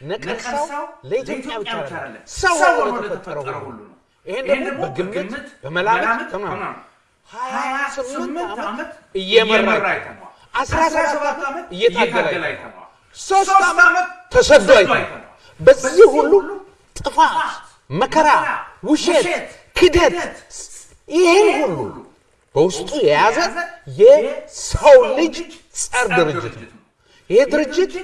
ነቀርሳው ለኢትዮጵያ ብቻ አይደለም፣ ሰው ሆኖ ለተፈጠረው ሁሉ ነው። ይሄን ደግሞ በግምት በመላምት ተማም ሀያ ስምንት ዓመት እየመራ አይተነዋል። አስራ ሰባት ዓመት እየታገለ አይተነዋል። ሶስት ዓመት ተሰዶ አይተነዋል። በዚህ ሁሉ ጥፋት፣ መከራ፣ ውሸት፣ ክደት ይህን ሁሉ በውስጡ የያዘ የሰው ልጅ ጸር ድርጅት ነው። ይህ ድርጅት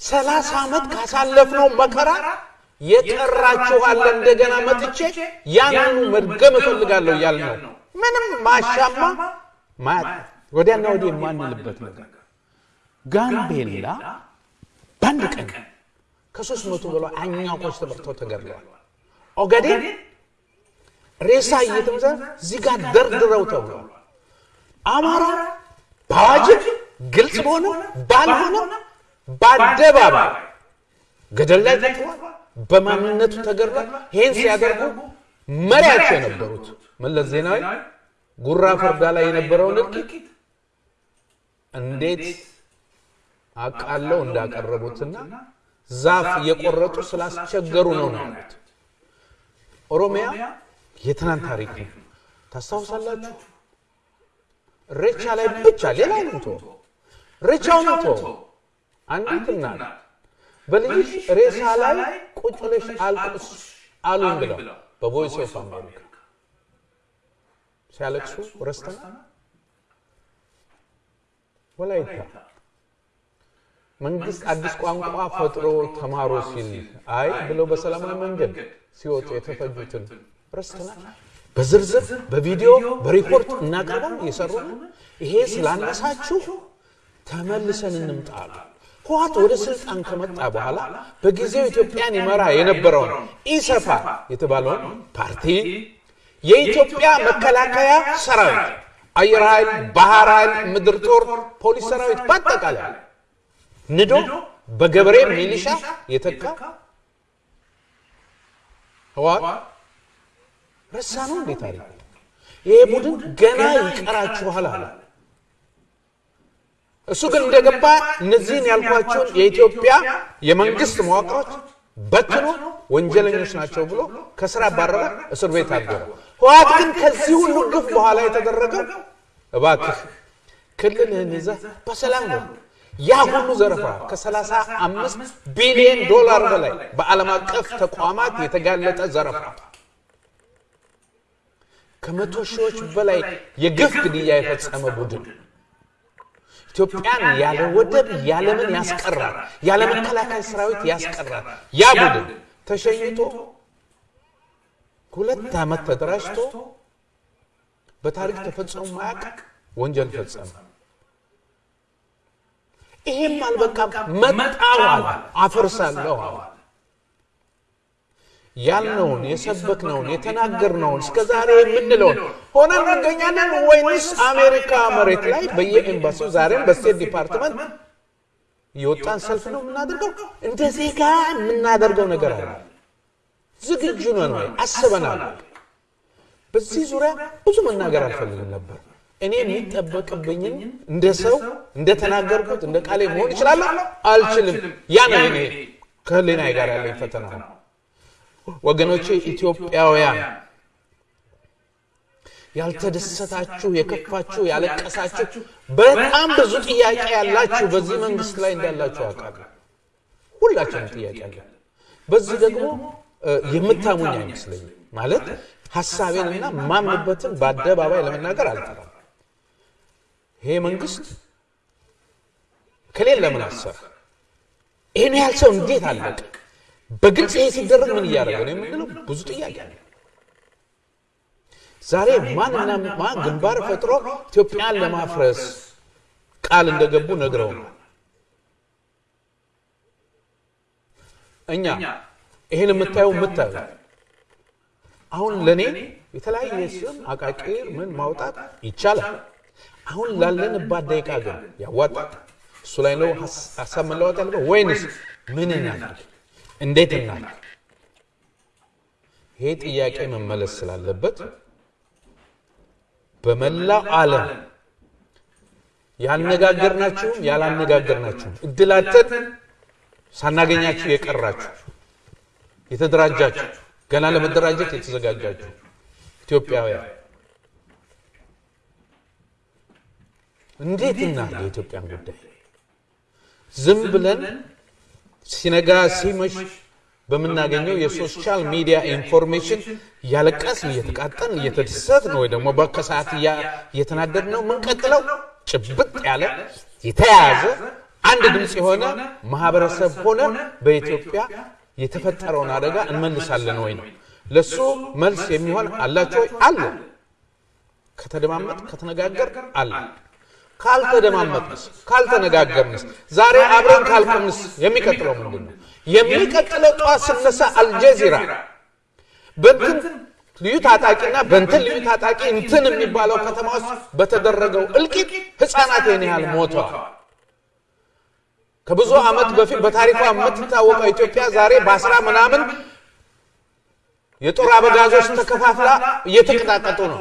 ሰላሳ ዓመት ካሳለፍነው መከራ የቀራችኋለ እንደገና መጥቼ ያንኑ መድገም እፈልጋለሁ እያል ነው። ምንም ማሻማ ወዲያና ወዲህ የማንልበት ነገር ጋምቤላ በአንድ ቀን ከሶስት መቶ በላይ አኛኮች ተመርተው ተገድለዋል። ኦጋዴን ሬሳ እየተመዘ እዚህ ጋር ደርድረው ተብሏል። አማራ በአዋጅም ግልጽ በሆነ ባልሆነ በአደባባይ ገደል ላይ ተጥሏል። በማንነቱ ተገድሏል። ይህን ሲያደርጉ መሪያቸው የነበሩት መለስ ዜናዊ ጉራ ፈርዳ ላይ የነበረውን እልቂት እንዴት አቃለው እንዳቀረቡትና ዛፍ እየቆረጡ ስላስቸገሩ ነው ነው ያሉት። ኦሮሚያ የትናንት ታሪክ ነው። ታስታውሳላችሁ? ሬቻ ላይ ብቻ ሌላ ሬቻውን ቶ አንዲት እናት በልጅሽ ሬሳ ላይ ቁጭ ብለሽ አልቅስ አሉኝ ብለው በቮይስ ኦፍ አሜሪካ ሲያለቅሱ ረስተና ወላይታ መንግስት አዲስ ቋንቋ ፈጥሮ ተማሮ ሲል አይ ብለው በሰላማዊ መንገድ ሲወጡ የተፈጁትን ረስተናል። በዝርዝር በቪዲዮ በሪፖርት እናቀርባል እየሰሩ ይሄ ስላነሳችሁ ተመልሰን እንምጣሉ። ህወሓት ወደ ስልጣን ከመጣ በኋላ በጊዜው ኢትዮጵያን ይመራ የነበረውን ኢሰፓ የተባለውን ፓርቲ የኢትዮጵያ መከላከያ ሰራዊት፣ አየር ኃይል፣ ባህር ኃይል፣ ምድር ጦር፣ ፖሊስ ሰራዊት በአጠቃላይ ንዶ በገበሬ ሚሊሻ የተካ ህወሓት ረሳ ነው እንዴ ታሪክ? ይሄ ቡድን ገና ይቀራችኋል አለ። እሱ ግን እንደገባ እነዚህን ያልኳቸውን የኢትዮጵያ የመንግስት መዋቅሮች በትኖ ወንጀለኞች ናቸው ብሎ ከስራ ባረረ፣ እስር ቤት አገረ። ህወሓት ግን ከዚህ ሁሉ ግፍ በኋላ የተደረገው እባክህ ክልልህን ይዘህ በሰላም ነው። ያ ሁሉ ዘረፋ ከ35 ቢሊዮን ዶላር በላይ በዓለም አቀፍ ተቋማት የተጋለጠ ዘረፋ ከመቶ ሺዎች በላይ የግፍ ግድያ የፈጸመ ቡድን ኢትዮጵያን ያለ ወደብ ያለምን ያስቀራል፣ ያለ መከላከያ ሰራዊት ያስቀራል። ያ ቡድን ተሸኝቶ ሁለት ዓመት ተደራጅቶ በታሪክ ተፈጽሞ ማያውቅ ወንጀል ፈጸመ። ይሄም አልበቃም፣ አለ፣ አፈርሳለሁ አለ። ያልነውን የሰበክነውን የተናገርነውን እስከ ዛሬ የምንለውን ሆነን እንገኛለን ወይንስ አሜሪካ መሬት ላይ በየኤምባሲው ዛሬም በ State Department የወጣን ሰልፍ ነው የምናደርገው? እንደ ዜጋ የምናደርገው ነገር አለ። ዝግጁ ነን ወይ? አስበናል? በዚህ ዙሪያ ብዙ መናገር አልፈልግም ነበር። እኔ የሚጠበቅብኝን እንደ ሰው እንደተናገርኩት እንደ ቃሌ መሆን እችላለሁ? አልችልም። ያ ነው እኔ ከህሊናዬ ጋር ያለኝ ፈተና ነው። ወገኖቼ ኢትዮጵያውያን ያልተደሰታችሁ፣ የከፋችሁ፣ ያለቀሳችሁ በጣም ብዙ ጥያቄ ያላችሁ በዚህ መንግስት ላይ እንዳላችሁ አውቃለሁ። ሁላችንም ጥያቄ አለ። በዚህ ደግሞ የምታሙኝ አይመስለኝም። ማለት ሀሳቤንና ማምንበትን በአደባባይ ለመናገር አልጠራም። ይሄ መንግስት ከሌለ ለምን አሰራ? ይህን ያህል ሰው እንዴት አለቀ? በግልጽ ይሄ ሲደረግ ምን እያደረገ ነው የምንለው ብዙ ጥያቄ አለ። ዛሬ ማንና ማን ግንባር ፈጥሮ ኢትዮጵያን ለማፍረስ ቃል እንደገቡ ነግረውናል። እኛ ይህን የምታየው የምታዩ አሁን ለእኔ የተለያየ ስም አቃቂር ምን ማውጣት ይቻላል። አሁን ላለንባት ደቂቃ ግን ያዋጣል። እሱ ላይ ነው ሀሳብ መለዋወጥ ያለበት ወይንስ ምን እናድርግ? እንዴት እናድርግ? ይሄ ጥያቄ መመለስ ስላለበት በመላው ዓለም ያነጋገርናችሁም ያላነጋገርናችሁም እድላትን ሳናገኛችሁ የቀራችሁ የተደራጃችሁ ገና ለመደራጀት የተዘጋጃችሁ ኢትዮጵያውያን እንዴት እና የኢትዮጵያን ጉዳይ ዝም ብለን ሲነጋ ሲመሽ በምናገኘው የ social media information እያለቀስን እየተቃጠልን እየተደሰትን ወይ ደግሞ በከሰዓት እየተናደድን ነው የምንቀጥለው። ጭብጥ ያለ የተያያዘ አንድ ድምፅ የሆነ ማህበረሰብ ሆነ በኢትዮጵያ የተፈጠረውን አደጋ እንመልሳለን ወይ ነው። ለሱ መልስ የሚሆን አላቸው ወይ? አለ። ከተደማመጥ ከተነጋገር አለ። ካልተደማመጥንስ ካልተነጋገርንስ ዛሬ አብረን ካልቆምንስ የሚቀጥለው ምንድን ነው? የሚቀጥለው ጠዋት ስነሳ አልጀዚራ በንትን ልዩ ታጣቂና በንትን ልዩ ታጣቂ እንትን የሚባለው ከተማ ውስጥ በተደረገው እልቂት ህፃናት ይህን ያህል ሞተዋል። ከብዙ ዓመት በፊት በታሪኳ የምትታወቀው ኢትዮጵያ ዛሬ በአስራ ምናምን የጦር አበጋዞች ተከፋፍላ እየተቀጣቀጡ ነው።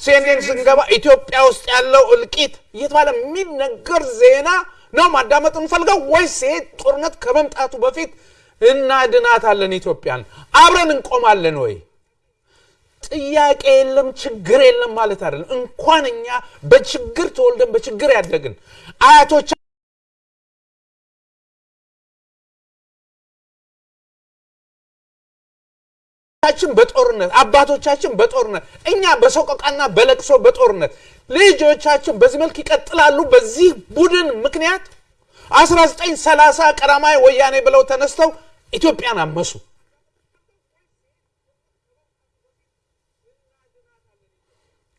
ሲኤንኤን ስንገባ ኢትዮጵያ ውስጥ ያለው እልቂት እየተባለ የሚነገር ዜና ነው ማዳመጥ እንፈልገው ወይስ ይሄ ጦርነት ከመምጣቱ በፊት እናድናታለን ኢትዮጵያን አብረን እንቆማለን ወይ? ጥያቄ የለም ችግር የለም ማለት አይደለም። እንኳን እኛ በችግር ተወልደን በችግር ያደግን አያቶች ችን በጦርነት አባቶቻችን በጦርነት እኛ በሰቆቃና በለቅሶ በጦርነት ልጆቻችን በዚህ መልክ ይቀጥላሉ። በዚህ ቡድን ምክንያት 1930 ቀዳማዊ ወያኔ ብለው ተነስተው ኢትዮጵያን አመሱ።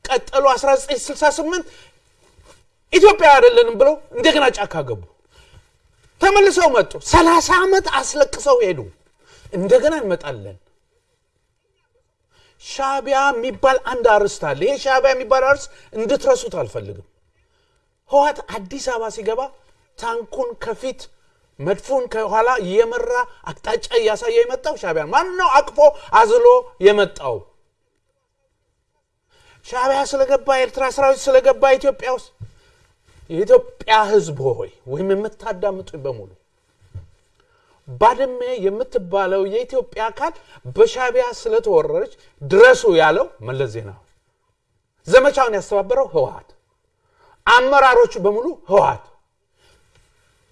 ቀጠሉ። 1968 ኢትዮጵያ አይደለንም ብለው እንደገና ጫካ ገቡ። ተመልሰው መጡ። 30 ዓመት አስለቅሰው ሄዱ። እንደገና እንመጣለን። ሻቢያ የሚባል አንድ አርስት አለ። ይሄ ሻቢያ የሚባል አርስት እንድትረሱት አልፈልግም። ህወሓት አዲስ አበባ ሲገባ ታንኩን ከፊት መድፉን ከኋላ እየመራ አቅጣጫ እያሳየ የመጣው ሻቢያ ማን ነው? አቅፎ አዝሎ የመጣው ሻቢያ ስለገባ የኤርትራ ሰራዊት ስለገባ ኢትዮጵያ ውስጥ የኢትዮጵያ ህዝብ ሆይ ወይም የምታዳምጡኝ በሙሉ ባድመ የምትባለው የኢትዮጵያ አካል በሻቢያ ስለተወረረች ድረሱ ያለው መለስ ዜናዊ፣ ዘመቻውን ያስተባበረው ህወሓት፣ አመራሮቹ በሙሉ ህወሓት።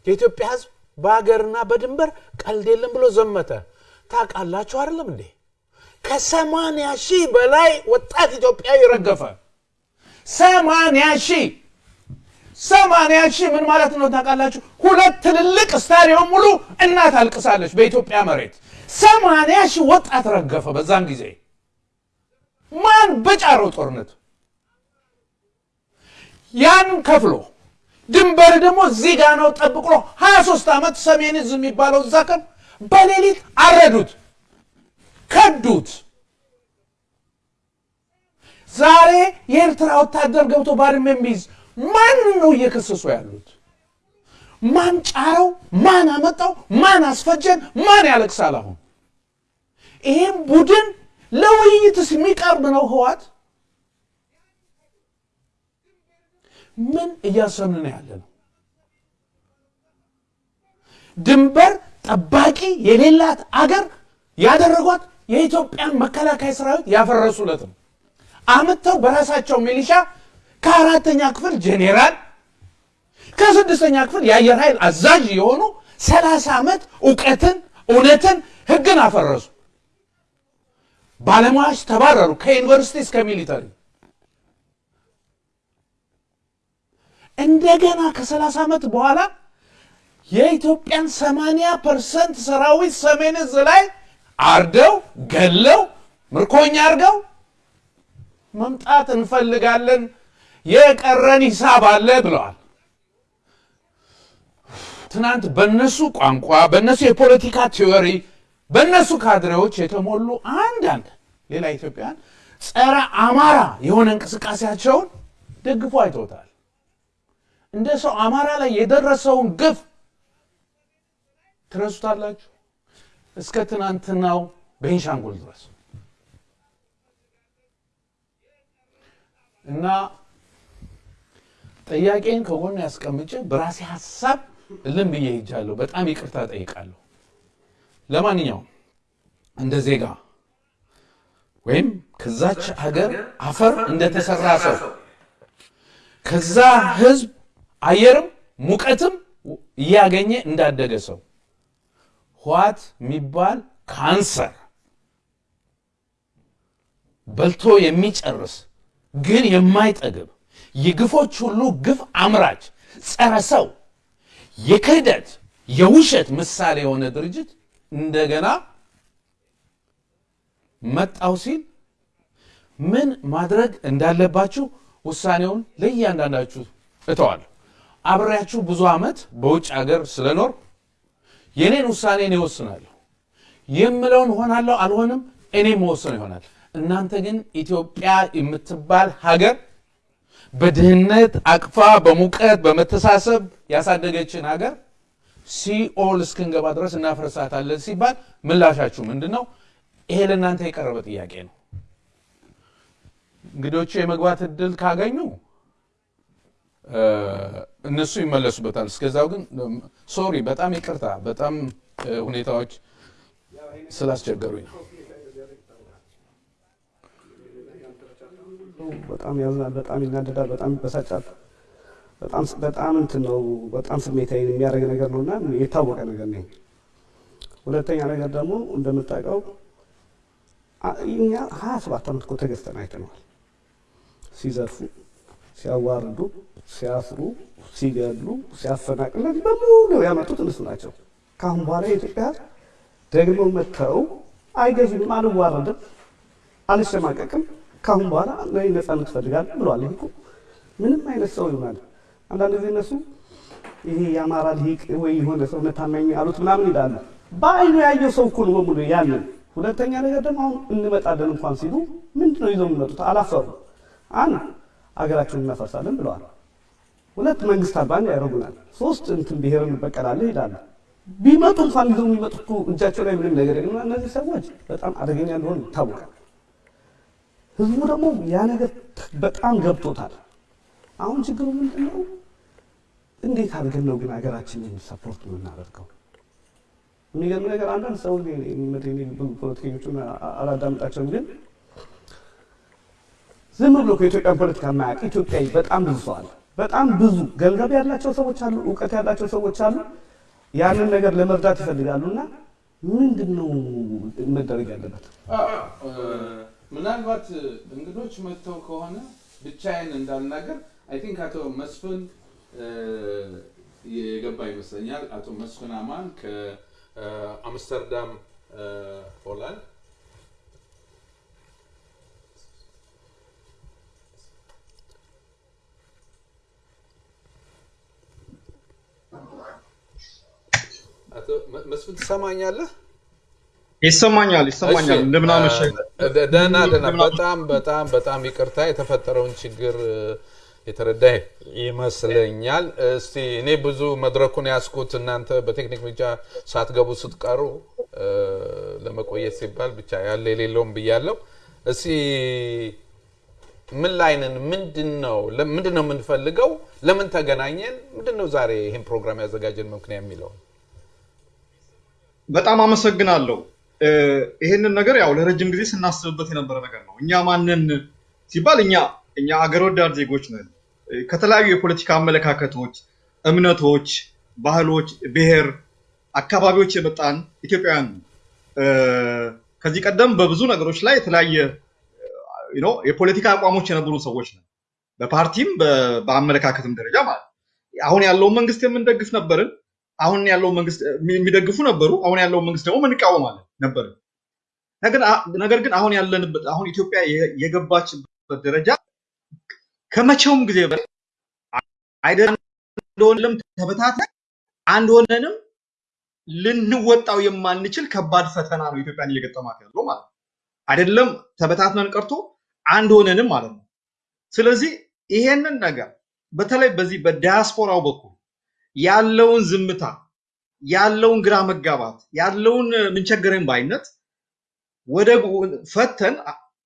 የኢትዮጵያ ህዝብ በሀገርና በድንበር ቀልድ የለም ብሎ ዘመተ። ታውቃላችሁ አይደለም እንዴ? ከሰማንያ ሺህ በላይ ወጣት ኢትዮጵያዊ ረገፈ። ሰማንያ ሺህ ሰማንያ ሺህ ምን ማለት ነው ታውቃላችሁ? ሁለት ትልልቅ ስታዲየም ሙሉ እናት አልቅሳለች በኢትዮጵያ መሬት። ሰማንያ ሺህ ወጣት ረገፈ በዛን ጊዜ። ማን በጫረው ጦርነት ያን ከፍሎ ድንበር ደግሞ እዚህ ጋ ነው ጠብቅሎ 23 ዓመት ሰሜን ዕዝ የሚባለው እዛ ቀን በሌሊት አረዱት፣ ከዱት። ዛሬ የኤርትራ ወታደር ገብቶ ባድመ የሚይዝ ማን ነው እየከሰሱ ያሉት? ማን ጫረው? ማን አመጣው? ማን አስፈጀን? ማን ያለቅሳል? አሁን ይህም ቡድን ለውይይትስ የሚቀርብ ነው ህወሓት? ምን እያሰብን ያለ ነው? ድንበር ጠባቂ የሌላት አገር ያደረጓት የኢትዮጵያን መከላከያ ሰራዊት ያፈረሱለት ነው። አምጥተው በራሳቸው ሚሊሻ ከአራተኛ ክፍል ጄኔራል ከስድስተኛ ክፍል የአየር ኃይል አዛዥ የሆኑ ሰላሳ ዓመት እውቀትን፣ እውነትን፣ ህግን አፈረሱ። ባለሙያዎች ተባረሩ ከዩኒቨርሲቲ እስከ ሚሊተሪ። እንደገና ከሰላሳ ዓመት በኋላ የኢትዮጵያን ሰማንያ percent ሰራዊት ሰሜን ዕዝ ላይ አርደው ገለው ምርኮኛ አድርገው መምጣት እንፈልጋለን የቀረን ሂሳብ አለ ብለዋል። ትናንት በነሱ ቋንቋ፣ በነሱ የፖለቲካ theory፣ በነሱ ካድሬዎች የተሞሉ አንዳንድ ሌላ ኢትዮጵያን ጸረ አማራ የሆነ እንቅስቃሴያቸውን ደግፎ አይተውታል። እንደ ሰው አማራ ላይ የደረሰውን ግፍ ትረሱታላችሁ? እስከ ትናንትናው ቤንሻንጉል ድረስ እና ጥያቄን ከጎን ያስቀምጬ በራሴ ሀሳብ እልም ብዬ ሄጃለሁ። በጣም ይቅርታ ጠይቃለሁ። ለማንኛውም እንደ ዜጋ ወይም ከዛች ሀገር አፈር እንደተሰራ ሰው ከዛ ህዝብ አየርም ሙቀትም እያገኘ እንዳደገ ሰው ህዋት የሚባል ካንሰር በልቶ የሚጨርስ ግን የማይጠግብ የግፎች ሁሉ ግፍ አምራች ጸረ ሰው የክህደት የውሸት ምሳሌ የሆነ ድርጅት እንደገና መጣው ሲል ምን ማድረግ እንዳለባችሁ ውሳኔውን ለእያንዳንዳችሁ እተዋለሁ። አብሬያችሁ ብዙ ዓመት በውጭ ሀገር ስለኖር የኔን ውሳኔ እኔ እወስናለሁ። የምለውን ሆናለሁ አልሆንም እኔ መወሰን ይሆናል። እናንተ ግን ኢትዮጵያ የምትባል ሀገር በድህነት አቅፋ በሙቀት በመተሳሰብ ያሳደገችን ሀገር ሲኦል እስክንገባ ድረስ እናፈርሳታለን ሲባል ምላሻችሁ ምንድን ነው? ይሄ ለእናንተ የቀረበ ጥያቄ ነው። እንግዶቹ የመግባት እድል ካገኙ እነሱ ይመለሱበታል። እስከዛው ግን ሶሪ፣ በጣም ይቅርታ፣ በጣም ሁኔታዎች ስላስቸገሩኝ ነው። በጣም ያዝናል፣ በጣም ይናደዳል፣ በጣም ይበሳጫል። በጣም በጣም እንትን ነው፣ በጣም ስሜታዊ የሚያደርግ ነገር ነው እና የታወቀ ነገር ነው። ሁለተኛ ነገር ደግሞ እንደምታውቀው እኛ ሀያ ሰባት ዓመት እኮ ተገዝተን አይተነዋል። ሲዘርፉ፣ ሲያዋርዱ፣ ሲያስሩ፣ ሲገሉ፣ ሲያፈናቅሉ በሙሉ ያመጡት እነሱ ናቸው። ከአሁን በኋላ የኢትዮጵያ ደግሞ መጥተው አይገዙኝም፣ አልዋረድም፣ አልሸማቀቅም ከአሁን በኋላ እኔ ነፃነት እፈልጋለሁ ብለዋል። ይህ ምንም አይነት ሰው ይሆናል። አንዳንድ ጊዜ እነሱ ይሄ የአማራ ሊቅ ወይ የሆነ ሰው ነታናኝ አሉት ምናምን ይላሉ። በአይኑ ያየው ሰው እኮ ነው በሙሉ ያንን። ሁለተኛ ነገር ደግሞ አሁን እንመጣለን እንኳን ሲሉ ምንድን ነው ይዘው የሚመጡት? አላፈሩ። አንድ አገራችንን እናፈርሳለን ብለዋል። ሁለት መንግስት አልባ ያደርጉናል። ሶስት እንትን ብሔር እንበቀላለን ይላሉ። ቢመጡ እንኳን ይዘው የሚመጡት እኮ እጃቸው ላይ ምንም ነገር የለም። እነዚህ ሰዎች በጣም አደገኛ እንደሆኑ ይታወቃል። ህዝቡ ደግሞ ያ ነገር በጣም ገብቶታል። አሁን ችግሩ ምንድን ነው? እንዴት አድርገን ነው ግን ሀገራችንን ሰፖርት የምናደርገው? የሚገርም ነገር አንዳንድ ሰው ፖለቲከኞቹን አላዳምጣቸውም፣ ግን ዝም ብሎ ከኢትዮጵያን ፖለቲካ የማያውቅ ኢትዮጵያዊ በጣም ብዙ አለ። በጣም ብዙ ገንዘብ ያላቸው ሰዎች አሉ፣ እውቀት ያላቸው ሰዎች አሉ። ያንን ነገር ለመርዳት ይፈልጋሉ። እና ምንድን ነው መደረግ ያለበት? ምናልባት እንግዶች መጥተው ከሆነ ብቻዬን እንዳልናገር I think አቶ መስፍን የገባ ይመስለኛል። አቶ መስፍን አማን ከአምስተርዳም ሆላንድ መስፍን ትሰማኛለህ? ይሰማኛል ይሰማኛል። እንደምን አመሸህ? ደህና ደህና። በጣም በጣም በጣም ይቅርታ የተፈጠረውን ችግር የተረዳ ይመስለኛል። እስቲ እኔ ብዙ መድረኩን ያስኩት እናንተ በቴክኒክ ብቻ ሳትገቡ ስትቀሩ ለመቆየት ሲባል ብቻ ያለ የሌለውም ብያለሁ። እስቲ ምን ላይ ነን? ምንድን ነው ምንድን ነው የምንፈልገው? ለምን ተገናኘን? ምንድን ነው ዛሬ ይህን ፕሮግራም ያዘጋጀን ምክንያት የሚለው በጣም አመሰግናለሁ። ይህንን ነገር ያው ለረጅም ጊዜ ስናስብበት የነበረ ነገር ነው። እኛ ማንን ሲባል እኛ እኛ አገር ወዳድ ዜጎች ነን። ከተለያዩ የፖለቲካ አመለካከቶች፣ እምነቶች፣ ባህሎች፣ ብሔር፣ አካባቢዎች የመጣን ኢትዮጵያውያን ከዚህ ቀደም በብዙ ነገሮች ላይ የተለያየ የፖለቲካ አቋሞች የነበሩ ሰዎች ነን። በፓርቲም በአመለካከትም ደረጃ ማለት አሁን ያለውን መንግስት የምንደግፍ ነበርን። አሁን ያለውን መንግስት የሚደግፉ ነበሩ። አሁን ያለውን መንግስት ደግሞ እንቃወማለን ነበር። ነገር ግን አሁን ያለንበት አሁን ኢትዮጵያ የገባችበት ደረጃ ከመቼውም ጊዜ በላይ አይደለም እንደሆነም ተበታተን አንድ ሆነንም ልንወጣው የማንችል ከባድ ፈተና ነው ኢትዮጵያን እየገጠማት ያለው ማለት ነው። አይደለም ተበታትነን ቀርቶ አንድ ሆነንም ማለት ነው። ስለዚህ ይሄንን ነገር በተለይ በዚህ በዲያስፖራው በኩል ያለውን ዝምታ፣ ያለውን ግራ መጋባት፣ ያለውን ምንቸገረኝ ባይነት ወደ ፈተን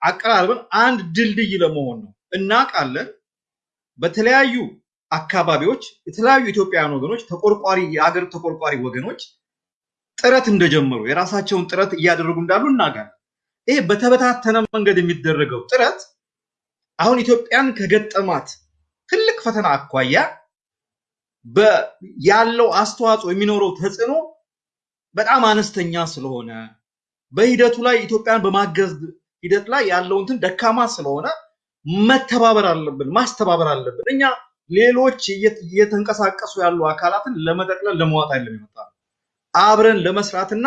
አቀራርበን አንድ ድልድይ ለመሆን ነው። እናውቃለን በተለያዩ አካባቢዎች የተለያዩ ኢትዮጵያውያን ወገኖች ተቆርቋሪ የሀገር ተቆርቋሪ ወገኖች ጥረት እንደጀመሩ የራሳቸውን ጥረት እያደረጉ እንዳሉ እናውቃለን። ይሄ በተበታተነ መንገድ የሚደረገው ጥረት አሁን ኢትዮጵያን ከገጠማት ትልቅ ፈተና አኳያ ያለው አስተዋጽኦ የሚኖረው ተጽዕኖ በጣም አነስተኛ ስለሆነ በሂደቱ ላይ ኢትዮጵያን በማገዝ ሂደት ላይ ያለው እንትን ደካማ ስለሆነ መተባበር አለብን፣ ማስተባበር አለብን። እኛ ሌሎች እየተንቀሳቀሱ ያሉ አካላትን ለመጠቅለል ለመዋጥ አይደለም የመጣ አብረን ለመስራትና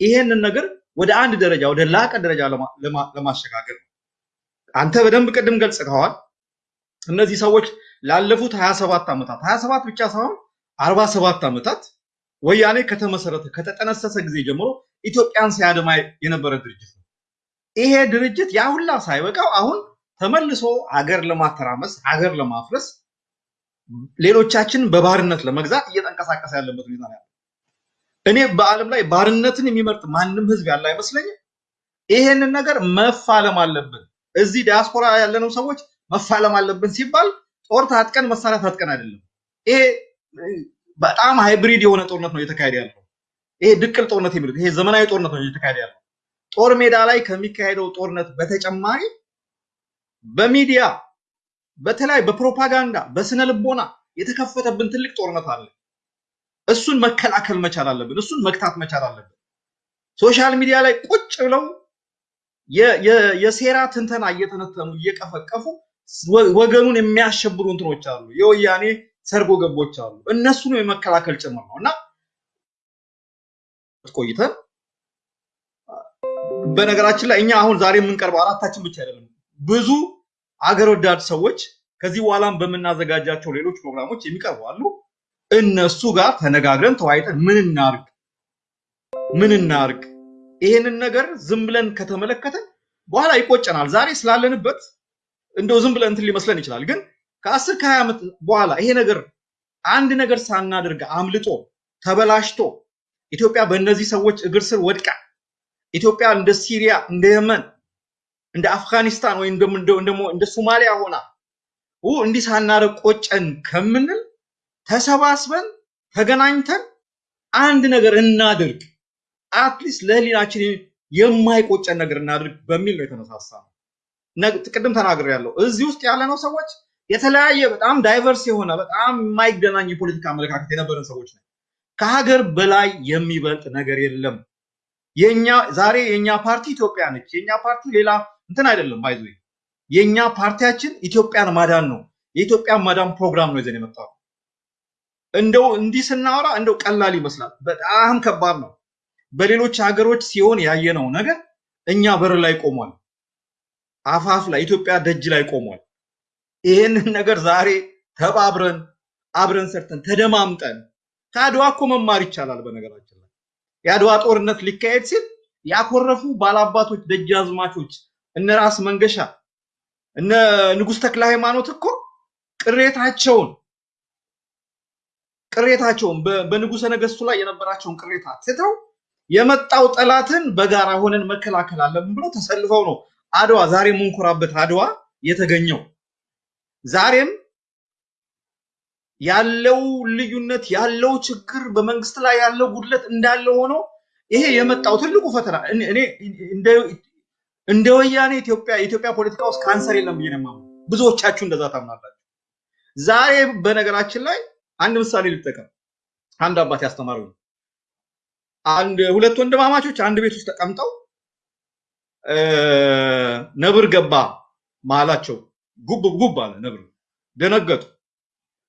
ይሄንን ነገር ወደ አንድ ደረጃ ወደ ላቀ ደረጃ ለማሸጋገር ነው። አንተ በደንብ ቅድም ገልጽተዋል። እነዚህ ሰዎች ላለፉት 27 ዓመታት 27 ብቻ ሳይሆን 47 ዓመታት ወያኔ ከተመሰረተ ከተጠነሰሰ ጊዜ ጀምሮ ኢትዮጵያን ሲያድማ የነበረ ድርጅት ነው። ይሄ ድርጅት ያ ሁላ ሳይበቃው አሁን ተመልሶ ሀገር ለማተራመስ ሀገር ለማፍረስ ሌሎቻችንን በባርነት ለመግዛት እየተንቀሳቀሰ ያለበት ሁኔታ ነው እኔ በዓለም ላይ ባርነትን የሚመርጥ ማንም ህዝብ ያለ አይመስለኝም። ይሄንን ነገር መፋለም አለብን። እዚህ ዲያስፖራ ያለነው ሰዎች መፋለም አለብን ሲባል ጦር ታጥቀን መሳሪያ ታጥቀን አይደለም። ይሄ በጣም ሃይብሪድ የሆነ ጦርነት ነው እየተካሄደ ያለው። ይሄ ድቅል ጦርነት የሚሉት ይሄ ዘመናዊ ጦርነት ነው እየተካሄደ ያለው። ጦር ሜዳ ላይ ከሚካሄደው ጦርነት በተጨማሪ በሚዲያ በተለይ በፕሮፓጋንዳ በስነ ልቦና የተከፈተብን ትልቅ ጦርነት አለ። እሱን መከላከል መቻል አለብን። እሱን መግታት መቻል አለብን። social media ላይ ቁጭ ብለው የሴራ ትንተና እየተነተኑ እየቀፈቀፉ ወገኑን የሚያሸብሩ እንትኖች አሉ። የወያኔ ሰርጎ ገቦች አሉ። እነሱን የመከላከል ጭምር ነው እና ቆይተን በነገራችን ላይ እኛ አሁን ዛሬ የምንቀርበው አራታችን ብቻ አይደለም። ብዙ አገር ወዳድ ሰዎች ከዚህ በኋላም በምናዘጋጃቸው ሌሎች ፕሮግራሞች የሚቀርቡ አሉ። እነሱ ጋር ተነጋግረን ተወያይተን ምን እናርግ ምን እናርግ ይሄንን ነገር ዝም ብለን ከተመለከተን በኋላ ይቆጨናል። ዛሬ ስላለንበት እንደው ዝም ብለን እንትን ሊመስለን ይችላል። ግን ከአስር ከሀያ ዓመት በኋላ ይሄ ነገር አንድ ነገር ሳናደርግ አምልጦ ተበላሽቶ ኢትዮጵያ በእነዚህ ሰዎች እግር ስር ወድቃ ኢትዮጵያ እንደ ሲሪያ እንደ የመን እንደ አፍጋኒስታን ወይም እንደ ሶማሊያ ሆና እንዲህ ሳናደርግ ቆጨን ከምንል ተሰባስበን ተገናኝተን አንድ ነገር እናድርግ፣ at least ለህሊናችን የማይቆጨን ነገር እናድርግ በሚል ነው የተነሳሳ ነው። ቅድም ተናግር ያለው እዚህ ውስጥ ያለነው ሰዎች የተለያየ በጣም diverse የሆነ በጣም የማይገናኝ የፖለቲካ አመለካከት የነበረን ሰዎች ነው። ከሀገር በላይ የሚበልጥ ነገር የለም። የኛ ዛሬ የኛ ፓርቲ ኢትዮጵያ ነች። የኛ ፓርቲ ሌላ እንትን አይደለም። by the way የኛ ፓርቲያችን ኢትዮጵያን ማዳን ነው። የኢትዮጵያን ማዳን ፕሮግራም ነው ይዘን የመጣው። እንደው እንዲህ ስናወራ እንደው ቀላል ይመስላል፣ በጣም ከባድ ነው። በሌሎች ሀገሮች ሲሆን ያየነው ነገር እኛ በር ላይ ቆሟል፣ አፋፍ ላይ ኢትዮጵያ ደጅ ላይ ቆሟል። ይህንን ነገር ዛሬ ተባብረን አብረን ሰርተን ተደማምጠን ከአድዋ እኮ መማር ይቻላል። በነገራችን ላይ የአድዋ ጦርነት ሊካሄድ ሲል ያኮረፉ ባላባቶች፣ ደጃዝማቾች እነ ራስ መንገሻ እነ ንጉሥ ተክለ ሃይማኖት እኮ ቅሬታቸውን ቅሬታቸውን በንጉሰ ነገስቱ ላይ የነበራቸውን ቅሬታ ትተው የመጣው ጠላትን በጋራ ሆነን መከላከል አለብን ብሎ ተሰልፈው ነው አድዋ ዛሬ የምንኮራበት አድዋ የተገኘው። ዛሬም ያለው ልዩነት ያለው ችግር በመንግስት ላይ ያለው ጉድለት እንዳለ ሆኖ ይሄ የመጣው ትልቁ ፈተና እኔ እንደ ወያኔ ኢትዮጵያ የኢትዮጵያ ፖለቲካ ውስጥ ካንሰር የለም ብዬ ነው ብዙዎቻችሁ እንደዛ ታምናላችሁ። ዛሬ በነገራችን ላይ አንድ ምሳሌ ልጠቀም። አንድ አባት ያስተማሩኝ አንድ ሁለት ወንድማማቾች አንድ ቤት ውስጥ ተቀምጠው ነብር ገባ መሀላቸው። ጉብ ጉብ አለ ነብር። ደነገጡ።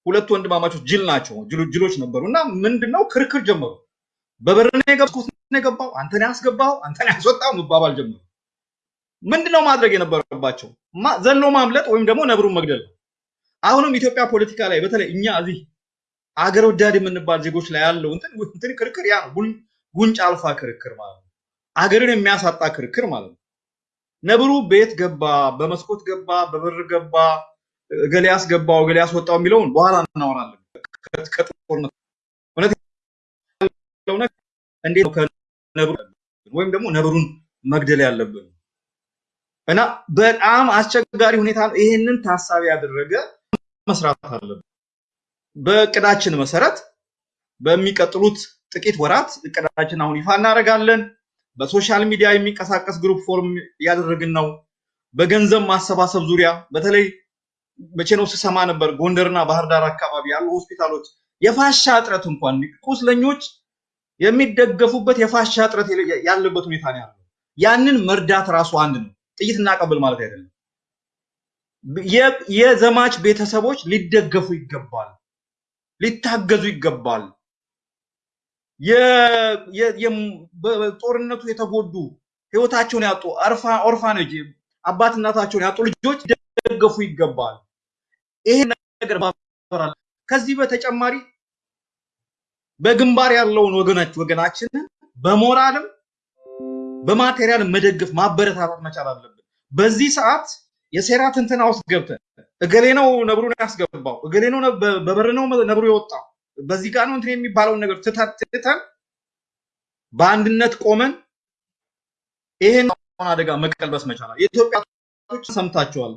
ሁለት ወንድማማቾች ጅል ናቸው፣ ጅሎች ነበሩ እና ምንድነው ክርክር ጀመሩ። በበር ነው የገባው፣ አንተ ነው ያስገባው፣ አንተ ነው ያስወጣው መባባል ጀመሩ። ምንድነው ማድረግ የነበረባቸው? ዘሎ ማምለጥ ወይም ደግሞ ነብሩን መግደል አሁንም ኢትዮጵያ ፖለቲካ ላይ በተለይ እኛ እዚህ አገር ወዳድ የምንባል ዜጎች ላይ ያለው እንትን ክርክር ያ ነው። ጉንጭ አልፋ ክርክር ማለት ነው። አገርን የሚያሳጣ ክርክር ማለት ነው። ነብሩ ቤት ገባ፣ በመስኮት ገባ፣ በበር ገባ፣ እገሌ ያስገባው እገሌ ያስወጣው የሚለውን በኋላ እናወራለን። ከጦርነት እውነት ያለው ነገር እንዴት ነው ከነብሩ ወይም ደግሞ ነብሩን መግደል ያለብን እና በጣም አስቸጋሪ ሁኔታ ነው። ይሄንን ታሳቢ ያደረገ መስራት አለብን። በእቅዳችን መሰረት በሚቀጥሉት ጥቂት ወራት እቅዳችን አሁን ይፋ እናደርጋለን። በ social media የሚንቀሳቀስ group form እያደረግን ነው። በገንዘብ ማሰባሰብ ዙሪያ በተለይ መቼ ነው ስሰማ ነበር ጎንደርና ባህር ዳር አካባቢ ያሉ ሆስፒታሎች የፋሻ እጥረት እንኳን ቁስለኞች የሚደገፉበት የፋሻ እጥረት ያለበት ሁኔታ ነው ያለው። ያንን መርዳት ራሱ አንድ ነው። ጥይት እናቀብል ማለት አይደለም። የዘማች ቤተሰቦች ሊደገፉ ይገባል፣ ሊታገዙ ይገባል። በጦርነቱ የተጎዱ ህይወታቸውን ያጡ ኦርፋኔጅ አባት እናታቸውን ያጡ ልጆች ሊደገፉ ይገባል። ይሄ ነገር ከዚህ በተጨማሪ በግንባር ያለውን ወገናች ወገናችንን በሞራልም በማቴሪያል መደገፍ ማበረታታት መቻል አለብን። በዚህ ሰዓት የሴራ ትንተና ውስጥ ገብተን እገሌ ነው ነብሩን ያስገባው፣ እገሌ ነው በበር ነው ነብሩ የወጣው፣ በዚህ ጋር ነው እንትን የሚባለውን ነገር ትተን በአንድነት ቆመን ይሄን አደጋ መቀልበስ መቻላል። የኢትዮጵያ ሰምታችኋል፣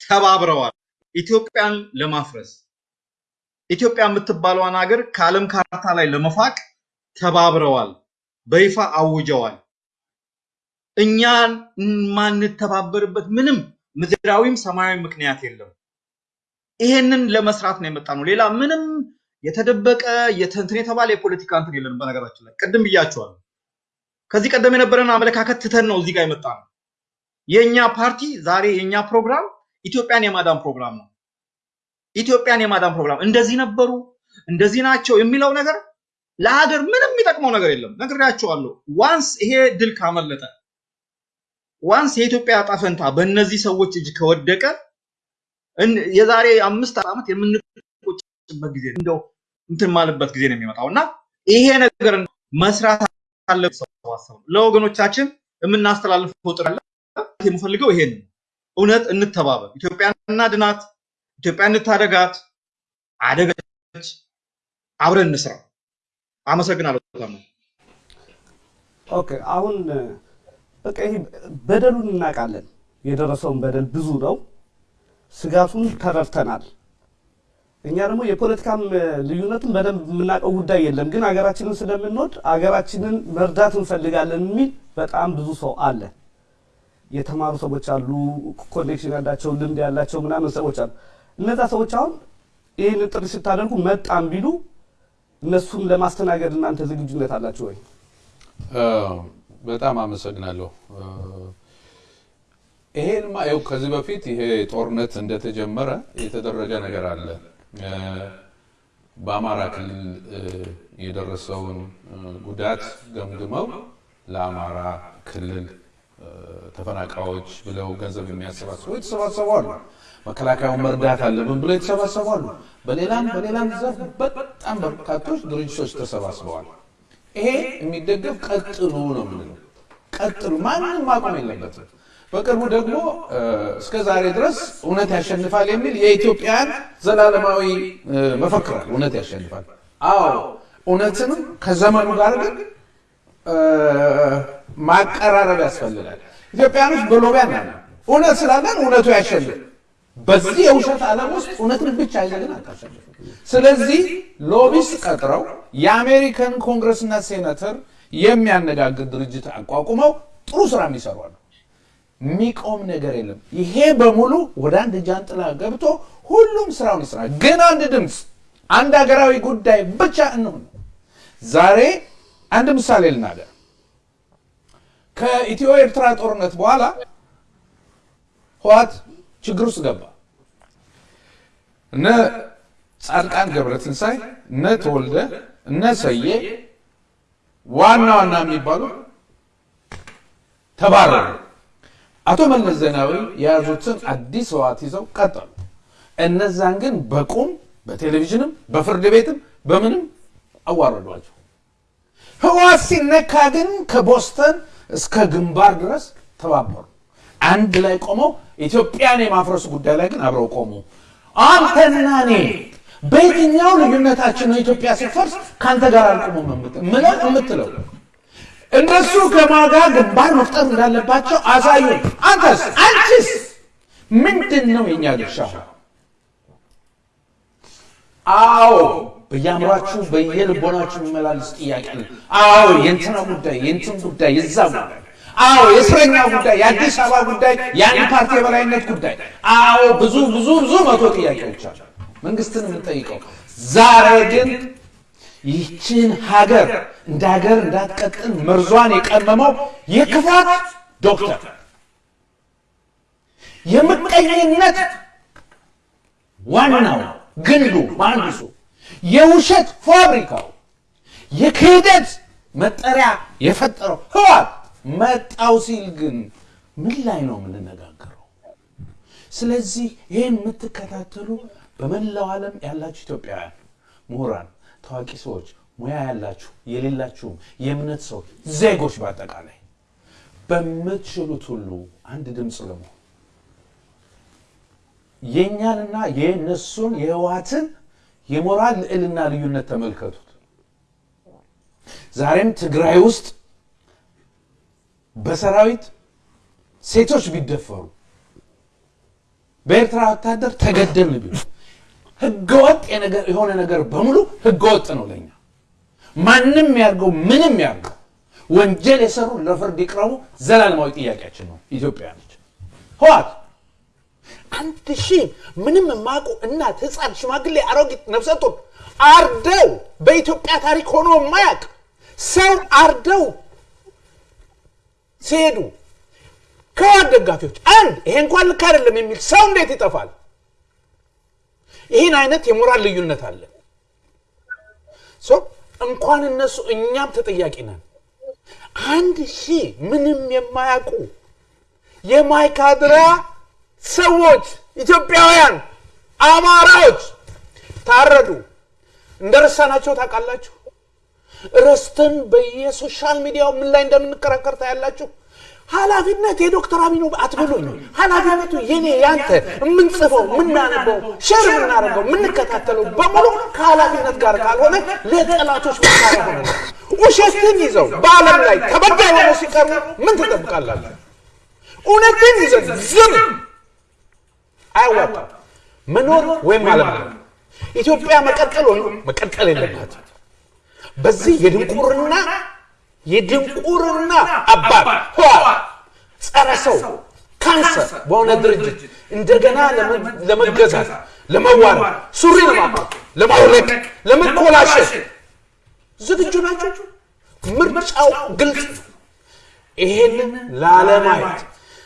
ተባብረዋል ኢትዮጵያን ለማፍረስ ኢትዮጵያ የምትባለዋን ሀገር ከዓለም ካርታ ላይ ለመፋቅ ተባብረዋል፣ በይፋ አውጀዋል። እኛን የማንተባበርበት ምንም ምድራዊም ሰማያዊ ምክንያት የለም። ይሄንን ለመስራት ነው የመጣ ነው። ሌላ ምንም የተደበቀ እንትን የተባለ የፖለቲካ እንትን የለንም። በነገራችን ላይ ቅድም ብያቸዋለሁ። ከዚህ ቀደም የነበረን አመለካከት ትተን ነው እዚህ ጋር የመጣ ነው። የእኛ ፓርቲ ዛሬ የእኛ ፕሮግራም ኢትዮጵያን የማዳን ፕሮግራም ነው። ኢትዮጵያን የማዳን ፕሮግራም እንደዚህ ነበሩ እንደዚህ ናቸው የሚለው ነገር ለሀገር ምንም የሚጠቅመው ነገር የለም። ነግሬያቸዋለሁ። once ይሄ ድል ካመለጠ once የኢትዮጵያ ዕጣ ፈንታ በእነዚህ ሰዎች እጅ ከወደቀ የዛሬ አምስት ዓመት የምንቆጭበት ጊዜ እንደው እንትን ማለበት ጊዜ ነው የሚመጣው እና ይሄ ነገር መስራት አለበት። ለወገኖቻችን የምናስተላልፈው ጥሪ የምፈልገው ይሄን እውነት እንተባበር፣ ኢትዮጵያን እናድናት፣ ኢትዮጵያን እንታደጋት። አደገች፣ አብረን እንስራ። አመሰግናለሁ። okay አሁን በቃ ይሄ በደሉን እናውቃለን። የደረሰውን በደል ብዙ ነው። ስጋቱን ተረድተናል። እኛ ደግሞ የፖለቲካም ልዩነቱን በደንብ የምናውቀው ጉዳይ የለም፣ ግን ሀገራችንን ስለምንወድ ሀገራችንን መርዳት እንፈልጋለን የሚል በጣም ብዙ ሰው አለ። የተማሩ ሰዎች አሉ፣ connection ያላቸው ልምድ ያላቸው ምናምን ሰዎች አሉ። እነዛ ሰዎች አሁን ይህን ጥሪ ስታደርጉ መጣም ቢሉ እነሱን ለማስተናገድ እናንተ ዝግጁነት አላችሁ ወይ? በጣም አመሰግናለሁ። ይሄንማ ይኸው ከዚህ በፊት ይሄ ጦርነት እንደተጀመረ የተደረገ ነገር አለ። በአማራ ክልል የደረሰውን ጉዳት ገምግመው ለአማራ ክልል ተፈናቃዮች ብለው ገንዘብ የሚያሰባስቡ የተሰባሰቡ አሉ። መከላከያውን መርዳት አለብን ብለው የተሰባሰቡ አሉ። በሌላም በሌላም ዘርፍ በጣም በርካቶች ድርጅቶች ተሰባስበዋል። ይሄ የሚደገፍ ቀጥሉ ነው የምንለው። ቀጥሉ፣ ማንም ማቆም የለበትም። በቅርቡ ደግሞ እስከ ዛሬ ድረስ እውነት ያሸንፋል የሚል የኢትዮጵያን ዘላለማዊ መፈክራል። እውነት ያሸንፋል። አዎ እውነትንም ከዘመኑ ጋር ግን ማቀራረብ ያስፈልጋል። ኢትዮጵያኖች በሎቢያ እናለ እውነት ስላለን እውነቱ ያሸንፍ። በዚህ የውሸት ዓለም ውስጥ እውነትን ብቻ ይዘህ ግን አታሸንፍም። ስለዚህ ሎቢስት ቀጥረው የአሜሪካን ኮንግረስና ሴኔተር የሚያነጋግር ድርጅት አቋቁመው ጥሩ ስራ የሚሰሩ አሉ። የሚቆም ነገር የለም። ይሄ በሙሉ ወደ አንድ ጃንጥላ ገብቶ ሁሉም ስራውን ይስራ። ግን አንድ ድምፅ፣ አንድ ሀገራዊ ጉዳይ ብቻ እንሁን። ዛሬ አንድ ምሳሌ ልናገር። ከኢትዮ ኤርትራ ጦርነት በኋላ ህወሓት ችግር ውስጥ ገባ። እነ ጻድቃን ገብረትንሳይ፣ እነ ተወልደ፣ እነ ሰዬ ዋና ዋና የሚባሉ ተባረሩ። አቶ መለስ ዜናዊ የያዙትን አዲስ ህወሓት ይዘው ቀጠሉ። እነዛን ግን በቁም በቴሌቪዥንም በፍርድ ቤትም በምንም አዋረዷቸው። ህወሓት ሲነካ ግን ከቦስተን እስከ ግንባር ድረስ ተባበሩ። አንድ ላይ ቆመው ኢትዮጵያን የማፍረሱ ጉዳይ ላይ ግን አብረው ቆሙ። አንተና እኔ በየትኛው ልዩነታችን ነው ኢትዮጵያ ሲፈርስ ከአንተ ጋር አልቆሙም ምለው የምትለው እነሱ ከማጋ ግንባር መፍጠር እንዳለባቸው አሳዩ። አንተስ አንቺስ ምንድን ነው የኛ ድርሻ? አዎ በየአእምሯችሁ በየልቦናችሁ የሚመላለስ ጥያቄ ነው። አዎ የእንትና ጉዳይ የእንትን ጉዳይ የዛ ጉዳይ አዎ የእስረኛ ጉዳይ የአዲስ አበባ ጉዳይ የአንድ ፓርቲ የበላይነት ጉዳይ አዎ ብዙ ብዙ ብዙ መቶ ጥያቄዎች አሉ መንግስትን የምንጠይቀው ዛሬ ግን ይህችን ሀገር እንደ ሀገር እንዳትቀጥል መርዟን የቀመመው የክፋት ዶክተር የምቀኝነት ዋናው ግንዱ መሐንዲሱ የውሸት ፋብሪካው የክህደት መጠሪያ የፈጠረው ህዋት መጣው ሲል ግን ምን ላይ ነው የምንነጋገረው? ስለዚህ ይህን የምትከታተሉ በመላው ዓለም ያላችሁ ኢትዮጵያውያን ምሁራን፣ ታዋቂ ሰዎች፣ ሙያ ያላችሁ የሌላችሁም የእምነት ሰዎች፣ ዜጎች በአጠቃላይ በምትችሉት ሁሉ አንድ ድምፅ ለመሆን የእኛንና የእነሱን የህወሓትን የሞራል ልዕልና ልዩነት ተመልከቱት። ዛሬም ትግራይ ውስጥ በሰራዊት ሴቶች ቢደፈሩ በኤርትራ ወታደር ተገደልን ቢሉ ህገወጥ የሆነ ነገር በሙሉ ህገወጥ ነው ለኛ። ማንም ያርገው ምንም ያርገው ወንጀል የሰሩ ለፍርድ ይቅረቡ ዘላለማዊ ጥያቄያችን ነው። ኢትዮጵያኖች ህወሓት አንድ ሺህ ምንም የማያውቁ እናት፣ ህፃን፣ ሽማግሌ፣ አሮጊት፣ ነፍሰ ጡር አርደው በኢትዮጵያ ታሪክ ሆኖ የማያውቅ ሰው አርደው ሲሄዱ ከህወሓት ደጋፊዎች አንድ ይሄ እንኳን ልክ አይደለም የሚል ሰው እንዴት ይጠፋል? ይህን አይነት የሞራል ልዩነት አለ። እንኳን እነሱ እኛም ተጠያቂ ነን። አንድ ሺህ ምንም የማያውቁ የማይካድራ ሰዎች ኢትዮጵያውያን አማራዎች ታረዱ። እንደረሳናቸው ታውቃላችሁ። ረስተን በየ social ሚዲያው ምን ላይ እንደምንከራከር ታያላችሁ። ኃላፊነት የዶክተር አብይ ነው አትበሉኝ። ኃላፊነቱ የኔ ያንተ፣ የምንጽፈው የምናነበው፣ share የምናደርገው የምንከታተለው በሙሉ ከኃላፊነት ጋር ካልሆነ ለጠላቶች መሳሪያ ሆነ። ውሸትን ይዘው በዓለም ላይ ተበዳይ ሆነው ሲቀርቡ ምን ትጠብቃላችሁ? እውነትን ይዘን ዝም አያዋጣም። መኖር ወይም አለመኖር ኢትዮጵያ መቀጠል ወይም መቀጠል የለባትም። በዚህ የድንቁርና የድንቁርና አባት ህወሓት ጸረ ሰው ካንሰር በሆነ ድርጅት እንደገና ለመገዛት ለመዋረድ ሱሪ ለማቋት ለማውለቅ ለመኮላሸት ዝግጁ ናቸው። ምርጫው ግልጽ ይሄንን ላለማየት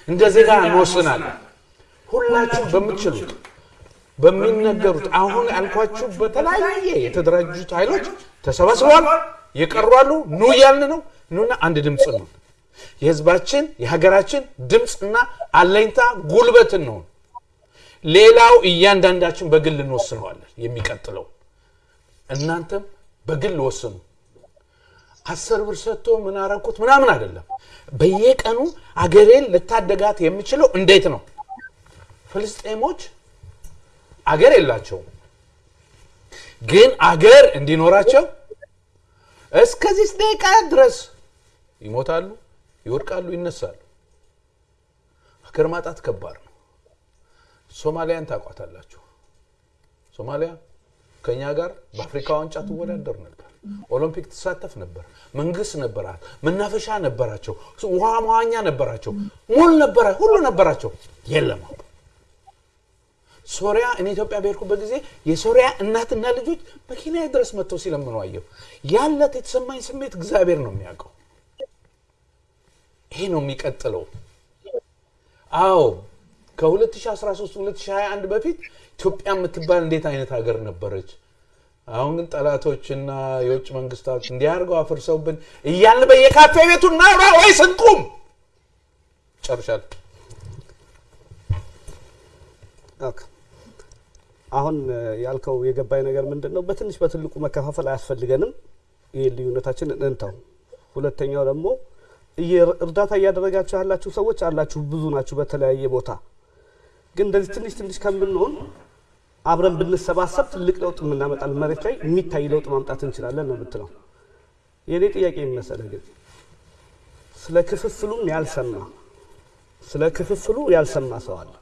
እንደ ዜጋ እንወስናለን። ሁላችሁ በምትችሉት በሚነገሩት አሁን ያልኳችሁ በተለያየ የተደራጁት ኃይሎች ተሰባስበዋል። የቀሯሉ ኑ እያልን ነው። ኑና አንድ ድምፅ ነው። የህዝባችን የሀገራችን ድምፅና አለኝታ ጉልበት ነው። ሌላው እያንዳንዳችን በግል እንወስነዋለን። የሚቀጥለው እናንተም በግል ወስኑ። አስር ብር ሰጥቶ ምን አረኩት ምናምን አይደለም። በየቀኑ አገሬን ልታደጋት የምችለው እንዴት ነው? ፍልስጤሞች አገር የላቸውም፣ ግን አገር እንዲኖራቸው እስከዚህ ደቂቃ ድረስ ይሞታሉ፣ ይወድቃሉ፣ ይነሳሉ። ሀገር ማጣት ከባድ ነው። ሶማሊያን ታውቋታላችሁ። ሶማሊያ ከእኛ ጋር በአፍሪካ ዋንጫ ትወዳደር ነበር። ኦሎምፒክ ትሳተፍ ነበር። መንግስት ነበራት፣ መናፈሻ ነበራቸው፣ ውሃ መዋኛ ነበራቸው፣ ሞል ነበረ፣ ሁሉ ነበራቸው። የለም ሶሪያ እኔ ኢትዮጵያ በሄድኩበት ጊዜ የሶሪያ እናትና ልጆች በኬንያ ድረስ መጥተው ሲለምኑ ያለት የተሰማኝ ስሜት እግዚአብሔር ነው የሚያውቀው። ይሄ ነው የሚቀጥለው። አዎ ከ2013 2021 በፊት ኢትዮጵያ የምትባል እንዴት አይነት ሀገር ነበረች? አሁን ግን ጠላቶችና የውጭ መንግስታት እንዲያርገው አፍርሰውብን እያልን በየካፌ ቤቱ እናውራ ወይ ስንቁም ጨርሻለሁ። አሁን ያልከው የገባኝ ነገር ምንድን ነው? በትንሽ በትልቁ መከፋፈል አያስፈልገንም። ይህ ልዩነታችን እንተው። ሁለተኛው ደግሞ እርዳታ እያደረጋችሁ ያላችሁ ሰዎች አላችሁ፣ ብዙ ናችሁ በተለያየ ቦታ። ግን እንደዚህ ትንሽ ትንሽ ከምንሆን አብረን ብንሰባሰብ ትልቅ ለውጥ የምናመጣል መሬት ላይ የሚታይ ለውጥ ማምጣት እንችላለን ነው የምትለው። የእኔ ጥያቄ የሚመሰለ ግን ስለ ክፍፍሉም ያልሰማ ስለ ክፍፍሉ ያልሰማ ሰው አለ።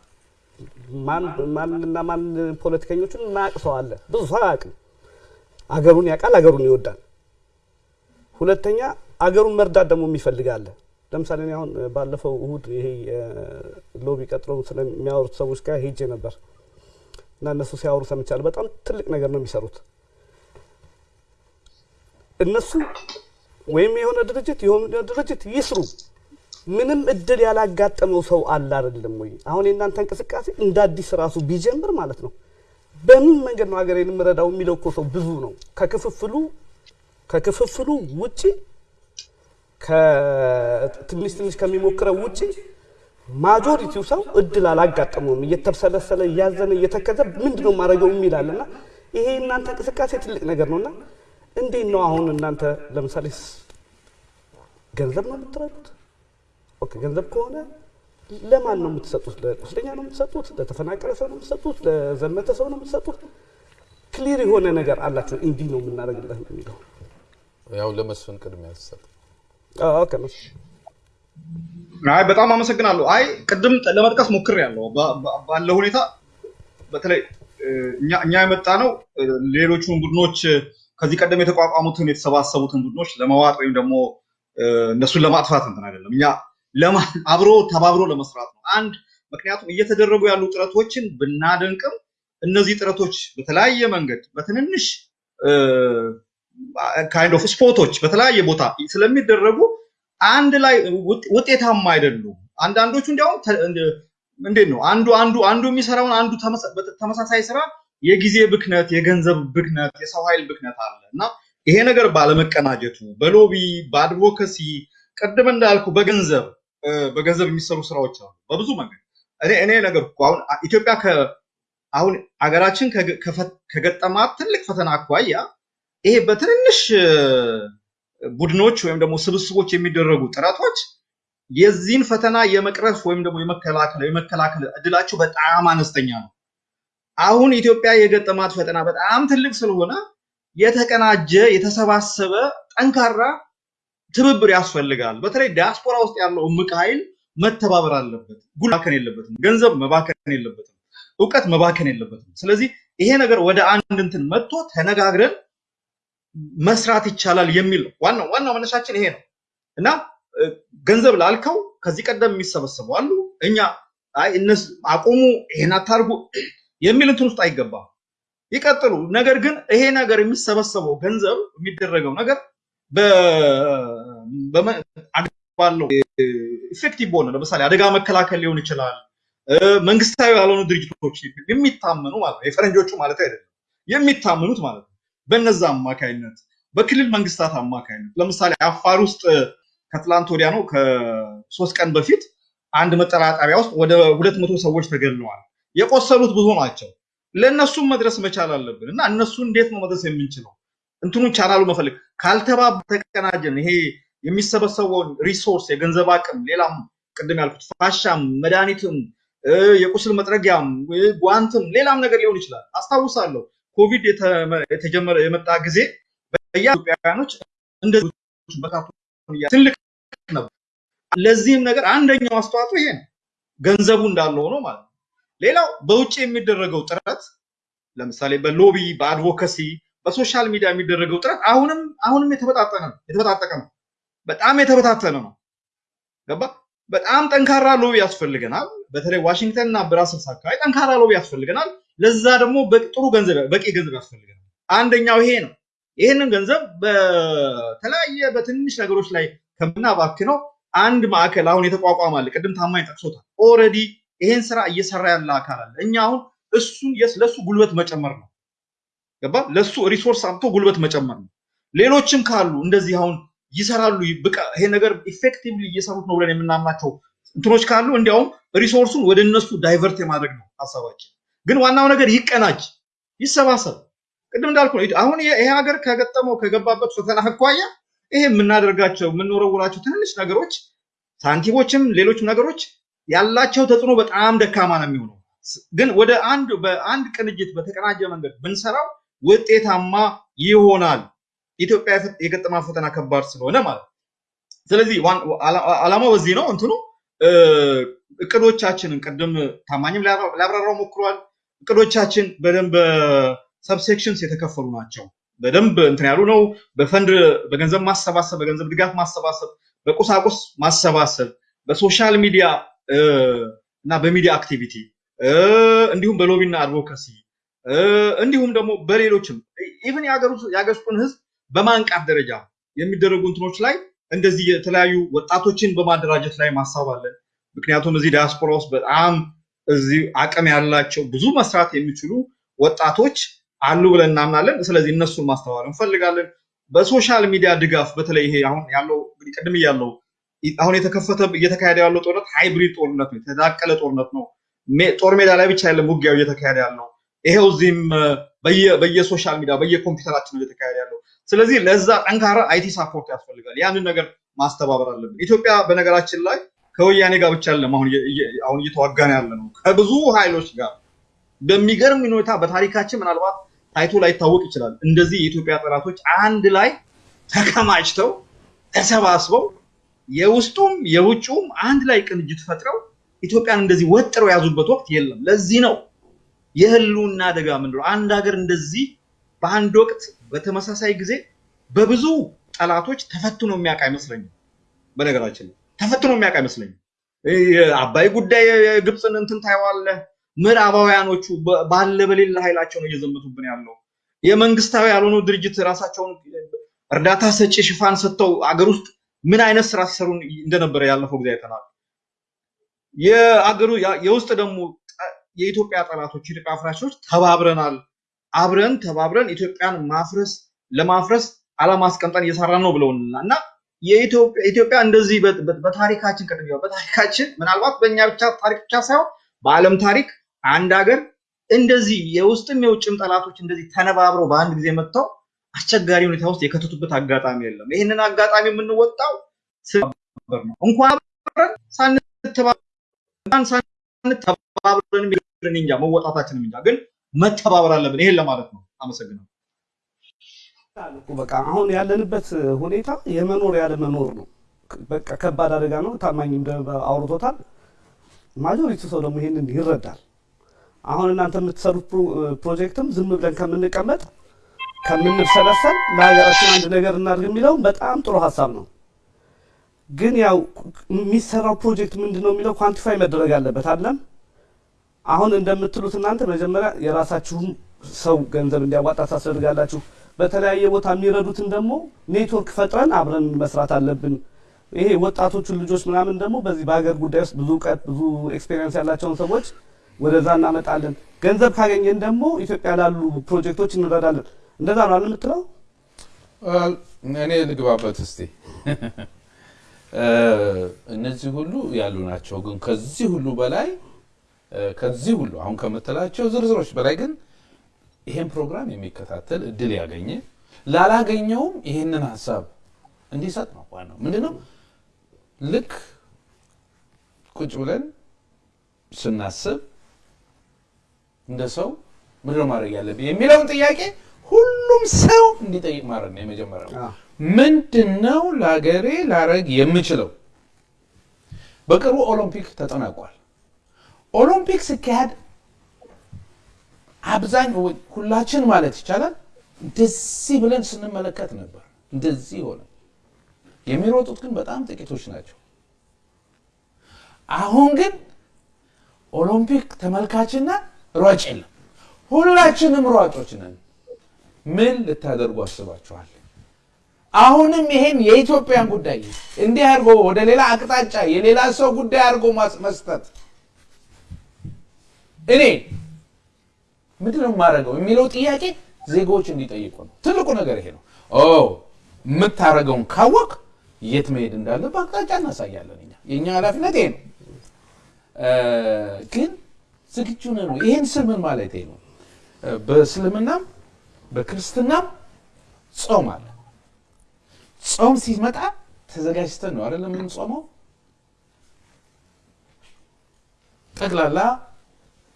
ማንና ማን ፖለቲከኞችን ማያውቅ ሰው አለ? ብዙ ሰው አያውቅም። አገሩን ያውቃል፣ አገሩን ይወዳል። ሁለተኛ አገሩን መርዳት ደግሞ የሚፈልግ አለ። ለምሳሌ እኔ አሁን ባለፈው እሁድ ይሄ ሎቢ ቀጥረው ስለሚያወሩት ሰዎች ጋር ሄጄ ነበር እና እነሱ ሲያወሩ ሰምቻለሁ። በጣም ትልቅ ነገር ነው የሚሰሩት እነሱ ወይም የሆነ ድርጅት የሆነ ድርጅት ይስሩ። ምንም እድል ያላጋጠመው ሰው አለ አይደለም ወይ? አሁን የእናንተ እንቅስቃሴ እንደ አዲስ ራሱ ቢጀምር ማለት ነው በምን መንገድ ነው ሀገሬን የምረዳው የሚለው እኮ ሰው ብዙ ነው። ከክፍፍሉ ከክፍፍሉ ውጪ ትንሽ ትንሽ ከሚሞክረው ውጪ ማጆሪቲው ሰው እድል አላጋጠመውም። እየተብሰለሰለ እያዘነ እየተከዘ ምንድን ነው ማድረገው የሚላል እና ይሄ እናንተ እንቅስቃሴ ትልቅ ነገር ነው እና እንዴት ነው አሁን እናንተ ለምሳሌ ገንዘብ ነው የምትረዱት? okay ገንዘብ ከሆነ ለማን ነው የምትሰጡት? ለቁስለኛ ነው የምትሰጡት? ለተፈናቀለ ሰው ነው የምትሰጡት? ለዘመተ ሰው ነው የምትሰጡት? clear የሆነ ነገር አላቸው። እንዲህ ነው የምናደርግለት የሚለው ያው ለመስፍን ቅድሚያ ተሰጥ። okay አይ በጣም አመሰግናለሁ። አይ ቅድም ለመጥቀስ ሞክሬያለሁ። ባለው ሁኔታ በተለይ እኛ የመጣ ነው ሌሎቹን ቡድኖች ከዚህ ቀደም የተቋቋሙትን የተሰባሰቡትን ቡድኖች ለመዋጥ ወይም ደግሞ እነሱን ለማጥፋት እንትን አይደለም። እኛ አብሮ ተባብሮ ለመስራት ነው። አንድ ምክንያቱም እየተደረጉ ያሉ ጥረቶችን ብናደንቅም እነዚህ ጥረቶች በተለያየ መንገድ በትንንሽ kind of spot ኦች በተለያየ ቦታ ስለሚደረጉ አንድ ላይ ውጤታማ አይደሉም። አንዳንዶቹ እንዲያውም እንዴት ነው አንዱ አንዱ አንዱ የሚሰራውን አንዱ ተመሳሳይ ስራ የጊዜ ብክነት፣ የገንዘብ ብክነት፣ የሰው ኃይል ብክነት አለ እና ይሄ ነገር ባለመቀናጀቱ በሎቢ በአድቮከሲ ቅድም እንዳልኩ በገንዘብ በገንዘብ የሚሰሩ ስራዎች አሉ በብዙ መንገድ እኔ እኔ ነገር አሁን ኢትዮጵያ አሁን አገራችን ከገጠማት ትልቅ ፈተና አኳያ ይሄ በትንንሽ ቡድኖች ወይም ደግሞ ስብስቦች የሚደረጉ ጥረቶች የዚህን ፈተና የመቅረፍ ወይም ደግሞ የመከላከል የመከላከል እድላቸው በጣም አነስተኛ ነው። አሁን ኢትዮጵያ የገጠማት ፈተና በጣም ትልቅ ስለሆነ የተቀናጀ የተሰባሰበ ጠንካራ ትብብር ያስፈልጋል። በተለይ ዲያስፖራ ውስጥ ያለው እምቅ ኃይል መተባበር አለበት። ጉልባከን የለበትም። ገንዘብ መባከን የለበትም። እውቀት መባከን የለበትም። ስለዚህ ይሄ ነገር ወደ አንድ እንትን መጥቶ ተነጋግረን መስራት ይቻላል የሚል ዋናው ዋናው መነሻችን ይሄ ነው እና ገንዘብ ላልከው ከዚህ ቀደም የሚሰበሰቡ አሉ። እኛ እነሱ አቁሙ፣ ይሄን አታርጉ የሚል እንትን ውስጥ አይገባም። ይቀጥሉ። ነገር ግን ይሄ ነገር የሚሰበሰበው ገንዘብ የሚደረገው ነገር ባለው effective በሆነ ለምሳሌ አደጋ መከላከል ሊሆን ይችላል። መንግስታዊ ያልሆኑ ድርጅቶች የሚታመኑ ማለት ነው፣ የፈረንጆቹ ማለት አይደለም፣ የሚታመኑት ማለት ነው። በነዛ አማካይነት በክልል መንግስታት አማካይነት ለምሳሌ አፋር ውስጥ ከትላንት ወዲያ ነው ከሶስት ቀን በፊት አንድ መጠለያ ጣቢያ ውስጥ ወደ ሁለት መቶ ሰዎች ተገድለዋል። የቆሰሉት ብዙ ናቸው። ለእነሱም መድረስ መቻል አለብን እና እነሱ እንዴት ነው መድረስ የምንችለው? እንትኑን ቻናሉ መፈልግ ካልተባበርን ካልተቀናጀን ይሄ የሚሰበሰበውን resource የገንዘብ አቅም ሌላም ቅድም ያልኩት ፋሻም፣ መድኃኒትም፣ የቁስል መጥረጊያም፣ ጓንትም ሌላም ነገር ሊሆን ይችላል። አስታውሳለሁ ኮቪድ የተጀመረ የመጣ ጊዜ በኢትዮጵያውያኖች እንደዚህ ትልቅ ነበር። ለዚህም ነገር አንደኛው አስተዋጽኦ ይሄ ነው። ገንዘቡ እንዳለ ሆኖ ማለት ነው። ሌላው በውጭ የሚደረገው ጥረት ለምሳሌ በ lobby በ advocacy በ social media የሚደረገው ጥረት አሁንም አሁንም የተበጣጠሰ የተበጣጠሰ ነው። በጣም የተበታተነ ነው። ገባ? በጣም ጠንካራ lobby ያስፈልገናል። በተለይ ዋሽንግተን እና ብራስልስ አካባቢ ጠንካራ lobby ያስፈልገናል። ለዛ ደግሞ ጥሩ ገንዘብ በቂ ገንዘብ ያስፈልገናል። አንደኛው ይሄ ነው። ይህንን ገንዘብ በተለያየ በትንሽ ነገሮች ላይ ከምናባክነው አንድ ማዕከል አሁን የተቋቋመ ቅድም ታማኝ ጠቅሶታል። already ይሄን ስራ እየሰራ ያለ አካል አለ። እኛ አሁን እሱን ለሱ ጉልበት መጨመር ነው። ገባ? ለሱ resource አምጥቶ ጉልበት መጨመር ነው። ሌሎችም ካሉ እንደዚህ አሁን ይሰራሉ ይሄ ነገር effectively እየሰሩት ነው ብለን የምናምናቸው እንትኖች ካሉ እንዲያውም resource ኡን ወደ እነሱ divert የማድረግ ነው ሀሳባችን። ግን ዋናው ነገር ይቀናጅ፣ ይሰባሰብ። ቅድም እንዳልኩ ነው። አሁን ይሄ ሀገር ከገጠመው ከገባበት ፈተና አኳያ ይሄ የምናደርጋቸው የምንወረውራቸው ትንንሽ ነገሮች ሳንቲሞችም ሌሎችም ነገሮች ያላቸው ተጽዕኖ በጣም ደካማ ነው የሚሆነው። ግን ወደ አንድ በአንድ ቅንጅት በተቀናጀ መንገድ ብንሰራው ውጤታማ ይሆናል። ኢትዮጵያ የገጠማ ፈተና ከባድ ስለሆነ ማለት ነው። ስለዚህ አላማው በዚህ ነው። እንትኑ እቅዶቻችንን ቅድም ታማኝም ሊያብራራው ሞክሯል። እቅዶቻችን በደንብ ሰብሴክሽንስ የተከፈሉ ናቸው። በደንብ እንትን ያሉ ነው። በፈንድ በገንዘብ ማሰባሰብ፣ በገንዘብ ድጋፍ ማሰባሰብ፣ በቁሳቁስ ማሰባሰብ፣ በ social media እና በ media activity እንዲሁም በ lobby ና advocacy እንዲሁም ደግሞ በሌሎችም even የሀገር ውስጡን ህዝብ በማንቃት ደረጃ የሚደረጉ እንትኖች ላይ እንደዚህ የተለያዩ ወጣቶችን በማደራጀት ላይ ሀሳብ አለን። ምክንያቱም እዚህ ዲያስፖራ ውስጥ በጣም እዚህ አቅም ያላቸው ብዙ መስራት የሚችሉ ወጣቶች አሉ ብለን እናምናለን። ስለዚህ እነሱን ማስተባበር እንፈልጋለን። በ social media ድጋፍ በተለይ ይሄ አሁን ያለው ቅድም እያለው አሁን የተከፈተ እየተካሄደ ያለው ጦርነት hybrid ጦርነት ነው፣ የተዳቀለ ጦርነት ነው። ጦር ሜዳ ላይ ብቻ አይደለም ውጊያው እየተካሄደ ያለው ይሄው እዚህም በየ social media በየኮምፒውተራችን እየተካሄደ ያለው። ስለዚህ ለዛ ጠንካራ IT support ያስፈልጋል። ያንን ነገር ማስተባበር አለብን። ኢትዮጵያ በነገራችን ላይ ከወያኔ ጋር ብቻ አሁን አሁን እየተዋጋን ያለ ነው ከብዙ ኃይሎች ጋር በሚገርም ሁኔታ በታሪካችን ምናልባት ታይቶ ላይታወቅ ይችላል። እንደዚህ የኢትዮጵያ ጠላቶች አንድ ላይ ተከማችተው ተሰባስበው የውስጡም የውጭውም አንድ ላይ ቅንጅት ፈጥረው ኢትዮጵያን እንደዚህ ወጥረው የያዙበት ወቅት የለም። ለዚህ ነው የህልውና አደጋ ምንድነው? አንድ ሀገር እንደዚህ በአንድ ወቅት በተመሳሳይ ጊዜ በብዙ ጠላቶች ተፈትኖ የሚያውቅ አይመስለኝም። በነገራችን ላይ ተፈትኖ የሚያውቅ አይመስለኝም። የአባይ ጉዳይ ግብፅን እንትን ታየዋለህ። ምዕራባውያኖቹ ባለ በሌለ ኃይላቸው ነው እየዘመቱብን ያለው። የመንግስታዊ ያልሆኑ ድርጅት ራሳቸውን እርዳታ ሰጪ ሽፋን ሰጥተው አገር ውስጥ ምን አይነት ስራ ሲሰሩ እንደነበረ ያለፈው ጊዜ አይተናል። የአገሩ የውስጥ ደግሞ የኢትዮጵያ ጠላቶች የኢትዮጵያ አፍራሾች ተባብረናል። አብረን ተባብረን ኢትዮጵያን ማፍረስ ለማፍረስ አላማ አስቀምጠን እየሰራን ነው ብለውና እና የኢትዮጵያ እንደዚህ በታሪካችን ቅድም በታሪካችን ምናልባት በእኛ ብቻ ታሪክ ብቻ ሳይሆን በዓለም ታሪክ አንድ ሀገር እንደዚህ የውስጥም የውጭም ጠላቶች እንደዚህ ተነባብረው በአንድ ጊዜ መጥተው አስቸጋሪ ሁኔታ ውስጥ የከተቱበት አጋጣሚ የለም። ይህንን አጋጣሚ የምንወጣው ስበር ነው። እንኳን ሳንተባብረን እንጃ መወጣታችንም እንጃ፣ ግን መተባበር አለብን። ይሄን ለማለት ነው። አመሰግናለሁ። በቃ አሁን ያለንበት ሁኔታ የመኖር ያለመኖር ነው። በቃ ከባድ አደጋ ነው። ታማኝም አውርቶታል። majority ሰው ደግሞ ይሄንን ይረዳል። አሁን እናንተ የምትሰሩት ፕሮጀክትም ዝም ብለን ከምንቀመጥ ከምንሰላሰል ለሀገራችን አንድ ነገር እናድርግ የሚለውም በጣም ጥሩ ሀሳብ ነው። ግን ያው የሚሰራው ፕሮጀክት ምንድን ነው የሚለው quantify መደረግ አለበት አይደለም አሁን እንደምትሉት እናንተ መጀመሪያ የራሳችሁም ሰው ገንዘብ እንዲያዋጣ ታስደርጋላችሁ። በተለያየ ቦታ የሚረዱትን ደግሞ ኔትወርክ ፈጥረን አብረን መስራት አለብን። ይሄ ወጣቶቹን ልጆች ምናምን ደግሞ በዚህ በሀገር ጉዳይ ውስጥ ብዙ እውቀት ብዙ experience ያላቸውን ሰዎች ወደዛ እናመጣለን። ገንዘብ ካገኘን ደግሞ ኢትዮጵያ ላሉ ፕሮጀክቶች እንረዳለን። እንደዛ ነው የምትለው? እኔ ልግባበት እስቲ። እነዚህ ሁሉ ያሉ ናቸው። ግን ከዚህ ሁሉ በላይ ከዚህ ሁሉ አሁን ከምትላቸው ዝርዝሮች በላይ ግን ይሄን ፕሮግራም የሚከታተል እድል ያገኘ ላላገኘውም ይሄንን ሀሳብ እንዲሰጥ ነው ዋናው። ምንድነው ልክ ቁጭ ብለን ስናስብ እንደ ሰው ምንድነው ማድረግ ያለብኝ የሚለውን ጥያቄ ሁሉም ሰው እንዲጠይቅ ማድረግ ነው የመጀመሪያው። ምንድን ነው ለሀገሬ ላረግ የምችለው? በቅርቡ ኦሎምፒክ ተጠናቋል። ኦሎምፒክ ሲካሄድ አብዛኛው ሁላችን ማለት ይቻላል እንደዚህ ብለን ስንመለከት ነበር። እንደዚህ ሆነ። የሚሮጡት ግን በጣም ጥቂቶች ናቸው። አሁን ግን ኦሎምፒክ ተመልካችና ሯጭ የለም። ሁላችንም ሯጮች ነን። ምን ልታደርጉ አስባችኋል? አሁንም ይሄን የኢትዮጵያን ጉዳይ እንዲህ አድርጎ ወደ ሌላ አቅጣጫ የሌላ ሰው ጉዳይ አድርጎ መስጠት እኔ ምንድን ነው የማደርገው የሚለው ጥያቄ ዜጎች እንዲጠይቁ ነው። ትልቁ ነገር ይሄ ነው። ኦ የምታደርገውን ካወቅ የት መሄድ እንዳለብህ አቅጣጫ እናሳያለን። እኛ የእኛ ኃላፊነት ይሄ ነው። ግን ዝግጁ ወይ? ይህን ስል ምን ማለት ነው? በእስልምናም በክርስትናም ጾም አለ። ጾም ሲመጣ ተዘጋጅተን ነው አይደለም የምንጾመው። ጠቅላላ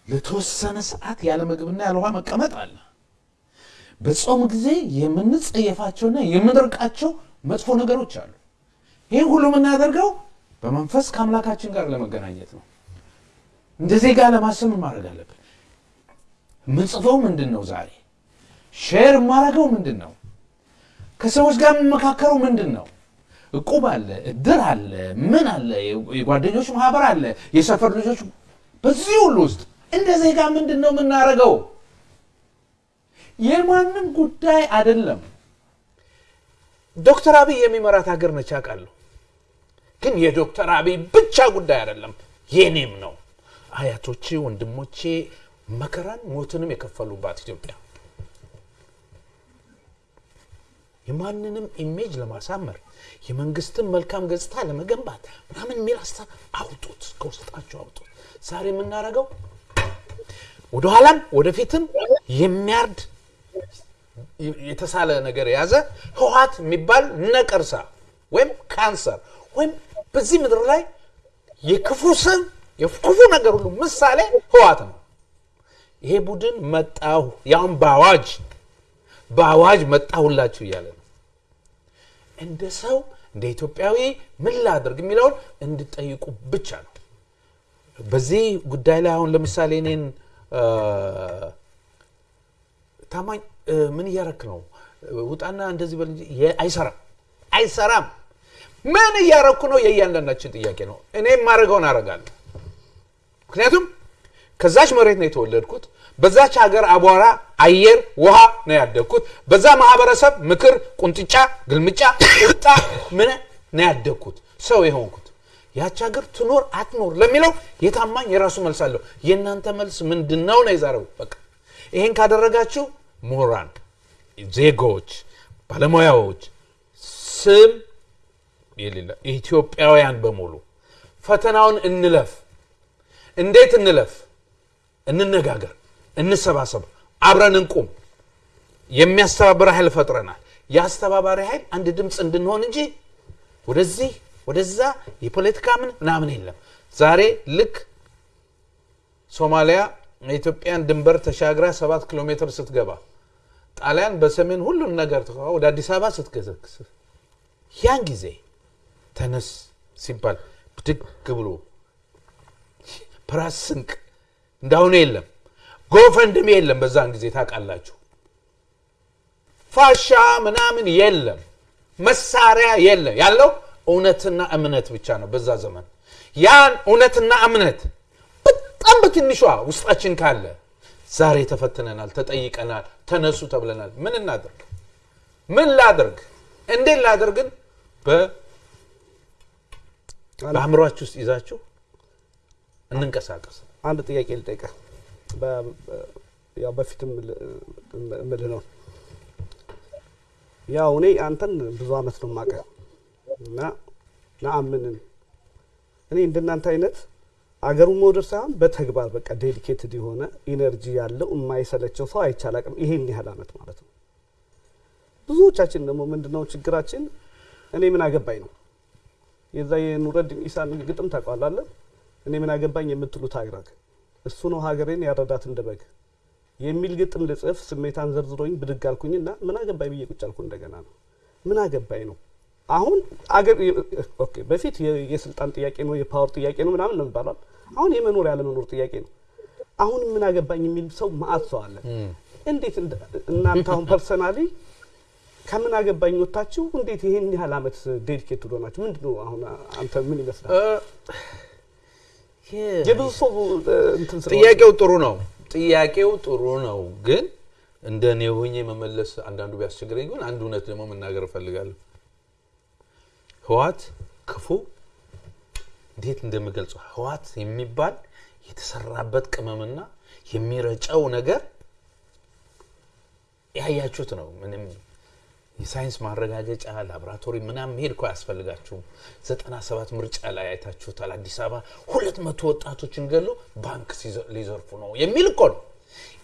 ለተወሰነ ሰዓት ያለ ምግብና ያለ ውሃ መቀመጥ አለ። በጾም ጊዜ የምንጸየፋቸውና የምንርቃቸው መጥፎ ነገሮች አሉ። ይህን ሁሉ የምናደርገው በመንፈስ ከአምላካችን ጋር ለመገናኘት ነው። እንደ ዜጋ ለማሰብ ምን ማድረግ አለብን? የምንጽፈው ምንድን ነው? ዛሬ share የማደርገው ምንድን ነው? ከሰዎች ጋር የምመካከረው ምንድን ነው? እቁብ አለ፣ እድር አለ፣ ምን አለ፣ የጓደኞች ማህበር አለ፣ የሰፈር ልጆች። በዚህ ሁሉ ውስጥ እንደ ዜጋ ምንድን ነው የምናደርገው? የማንም ጉዳይ አይደለም። ዶክተር አብይ የሚመራት ሀገር ነች አውቃለሁ። ግን የዶክተር አብይ ብቻ ጉዳይ አይደለም፣ የኔም ነው። አያቶቼ፣ ወንድሞቼ መከራን ሞትንም የከፈሉባት ኢትዮጵያ የማንንም image ለማሳመር የመንግስትን መልካም ገጽታ ለመገንባት ምናምን የሚል ሀሳብ አውጡት፣ ከውስጣቸው አውጡት። ዛሬ የምናደርገው ወደኋላም ወደፊትም የሚያርድ የተሳለ ነገር የያዘ ህወሓት የሚባል ነቀርሳ ወይም ካንሰር ወይም በዚህ ምድር ላይ የክፉ ስም የክፉ ነገር ሁሉ ምሳሌ ህወሓት ነው። ይሄ ቡድን መጣሁ ያውም በአዋጅ በአዋጅ መጣሁላችሁ እያለ ነው። እንደ ሰው እንደ ኢትዮጵያዊ ምን ላድርግ የሚለውን እንድጠይቁ ብቻ ነው። በዚህ ጉዳይ ላይ አሁን ለምሳሌ እኔን ታማኝ ምን እያረክ ነው? ውጣና እንደዚህ በል አይሰራም፣ አይሰራም። ምን እያረኩ ነው? የእያንዳንዳችን ጥያቄ ነው። እኔ የማደርገውን አደርጋለሁ። ምክንያቱም ከዛች መሬት ነው የተወለድኩት። በዛች ሀገር አቧራ፣ አየር፣ ውሃ ነው ያደግኩት። በዛ ማህበረሰብ ምክር፣ ቁንጥጫ፣ ግልምጫ፣ ቁጣ ምን ነው ያደግኩት ሰው የሆንኩት። ያች ሀገር ትኖር አትኖር ለሚለው የታማኝ የራሱ መልስ አለው። የእናንተ መልስ ምንድን ነው የዛሬው። በቃ ይሄን ካደረጋችሁ ምሁራን፣ ዜጎች፣ ባለሙያዎች ስም የሌለ ኢትዮጵያውያን በሙሉ ፈተናውን እንለፍ። እንዴት እንለፍ? እንነጋገር፣ እንሰባሰብ፣ አብረን እንቁም። የሚያስተባብር ኃይል ፈጥረናል። የአስተባባሪ ኃይል አንድ ድምፅ እንድንሆን እንጂ ወደዚህ ወደዛ የፖለቲካ ምን ምናምን የለም። ዛሬ ልክ ሶማሊያ የኢትዮጵያን ድንበር ተሻግራ ሰባት ኪሎ ሜትር ስትገባ ጣሊያን በሰሜን ሁሉን ነገር ወደ አዲስ አበባ ስትገዘግስ ያን ጊዜ ተነስ ሲባል ብድግ ብሎ ፕራስ ስንቅ እንዳሁኑ የለም። ጎፈንድሜ የለም። በዛን ጊዜ ታውቃላችሁ፣ ፋሻ ምናምን የለም፣ መሳሪያ የለም። ያለው እውነትና እምነት ብቻ ነው። በዛ ዘመን ያን እውነትና እምነት በጣም በትንሿ ውስጣችን ካለ ዛሬ ተፈትነናል፣ ተጠይቀናል፣ ተነሱ ተብለናል። ምን እናድርግ? ምን ላድርግ? እንዴት ላድርግን? በአእምሯችሁ ውስጥ ይዛችሁ እንንቀሳቀስ። አንድ ጥያቄ ልጠይቅህ። ያው በፊትም እምልህ ነው። ያው እኔ አንተን ብዙ አመት ነው የማውቅህ እና ነአምንን እኔ እንደናንተ አይነት አገሩን መውደድ ሳይሆን በተግባር በቃ dedicated የሆነ energy ያለው የማይሰለቸው ሰው አይቼ አላቅም። ይሄን ያህል አመት ማለት ነው። ብዙዎቻችን ደግሞ ምንድነው ችግራችን? እኔ ምን አገባኝ ነው የዛ የኑረዲን ኢሳን ግጥም ታውቀዋለህ? እኔ ምን አገባኝ የምትሉት አግራግ እሱ ነው ሀገሬን ያረዳት እንደ በግ የሚል ግጥም ልጽፍ ስሜቴን ዘርዝሮኝ ብድግ አልኩኝና ምን አገባኝ ብዬ ቁጭ አልኩ። እንደገና ነው ምን አገባኝ ነው አሁን አገር okay፣ በፊት የስልጣን ጥያቄ ነው የ power ጥያቄ ነው ምናምን ነው የሚባለው። አሁን የመኖር ያለመኖር ጥያቄ ነው። አሁን ምን አገባኝ የሚል ሰው መአት ሰው አለ። እንዴት እናንተ አሁን personally ከምን አገባኝ ወጥታችሁ እንዴት ይሄን ያህል አመት dedicate ሆናችሁ ምንድን ነው አሁን አንተ ምን ይመስላል? የብዙ ሰው እንትን ስለሆነ ጥያቄው ጥሩ ነው። ጥያቄው ጥሩ ነው፣ ግን እንደ እኔ ሆኜ መመለስ አንዳንዱ ቢያስቸግረኝ ግን አንድ እውነት ደግሞ መናገር እፈልጋለሁ። ህወሓት ክፉ እንዴት እንደምገልጸው ህወሓት የሚባል የተሰራበት ቅመምና የሚረጨው ነገር ያያችሁት ነው። ምንም የሳይንስ ማረጋገጫ ላቦራቶሪ ምናምን መሄድ እኮ ዘጠና ሰባት ምርጫ ላይ አይታችሁታል። አዲስ አበባ ሁለት መቶ ወጣቶችን ገሎ ባንክ ሊዘርፉ ነው የሚል እኮ ነው።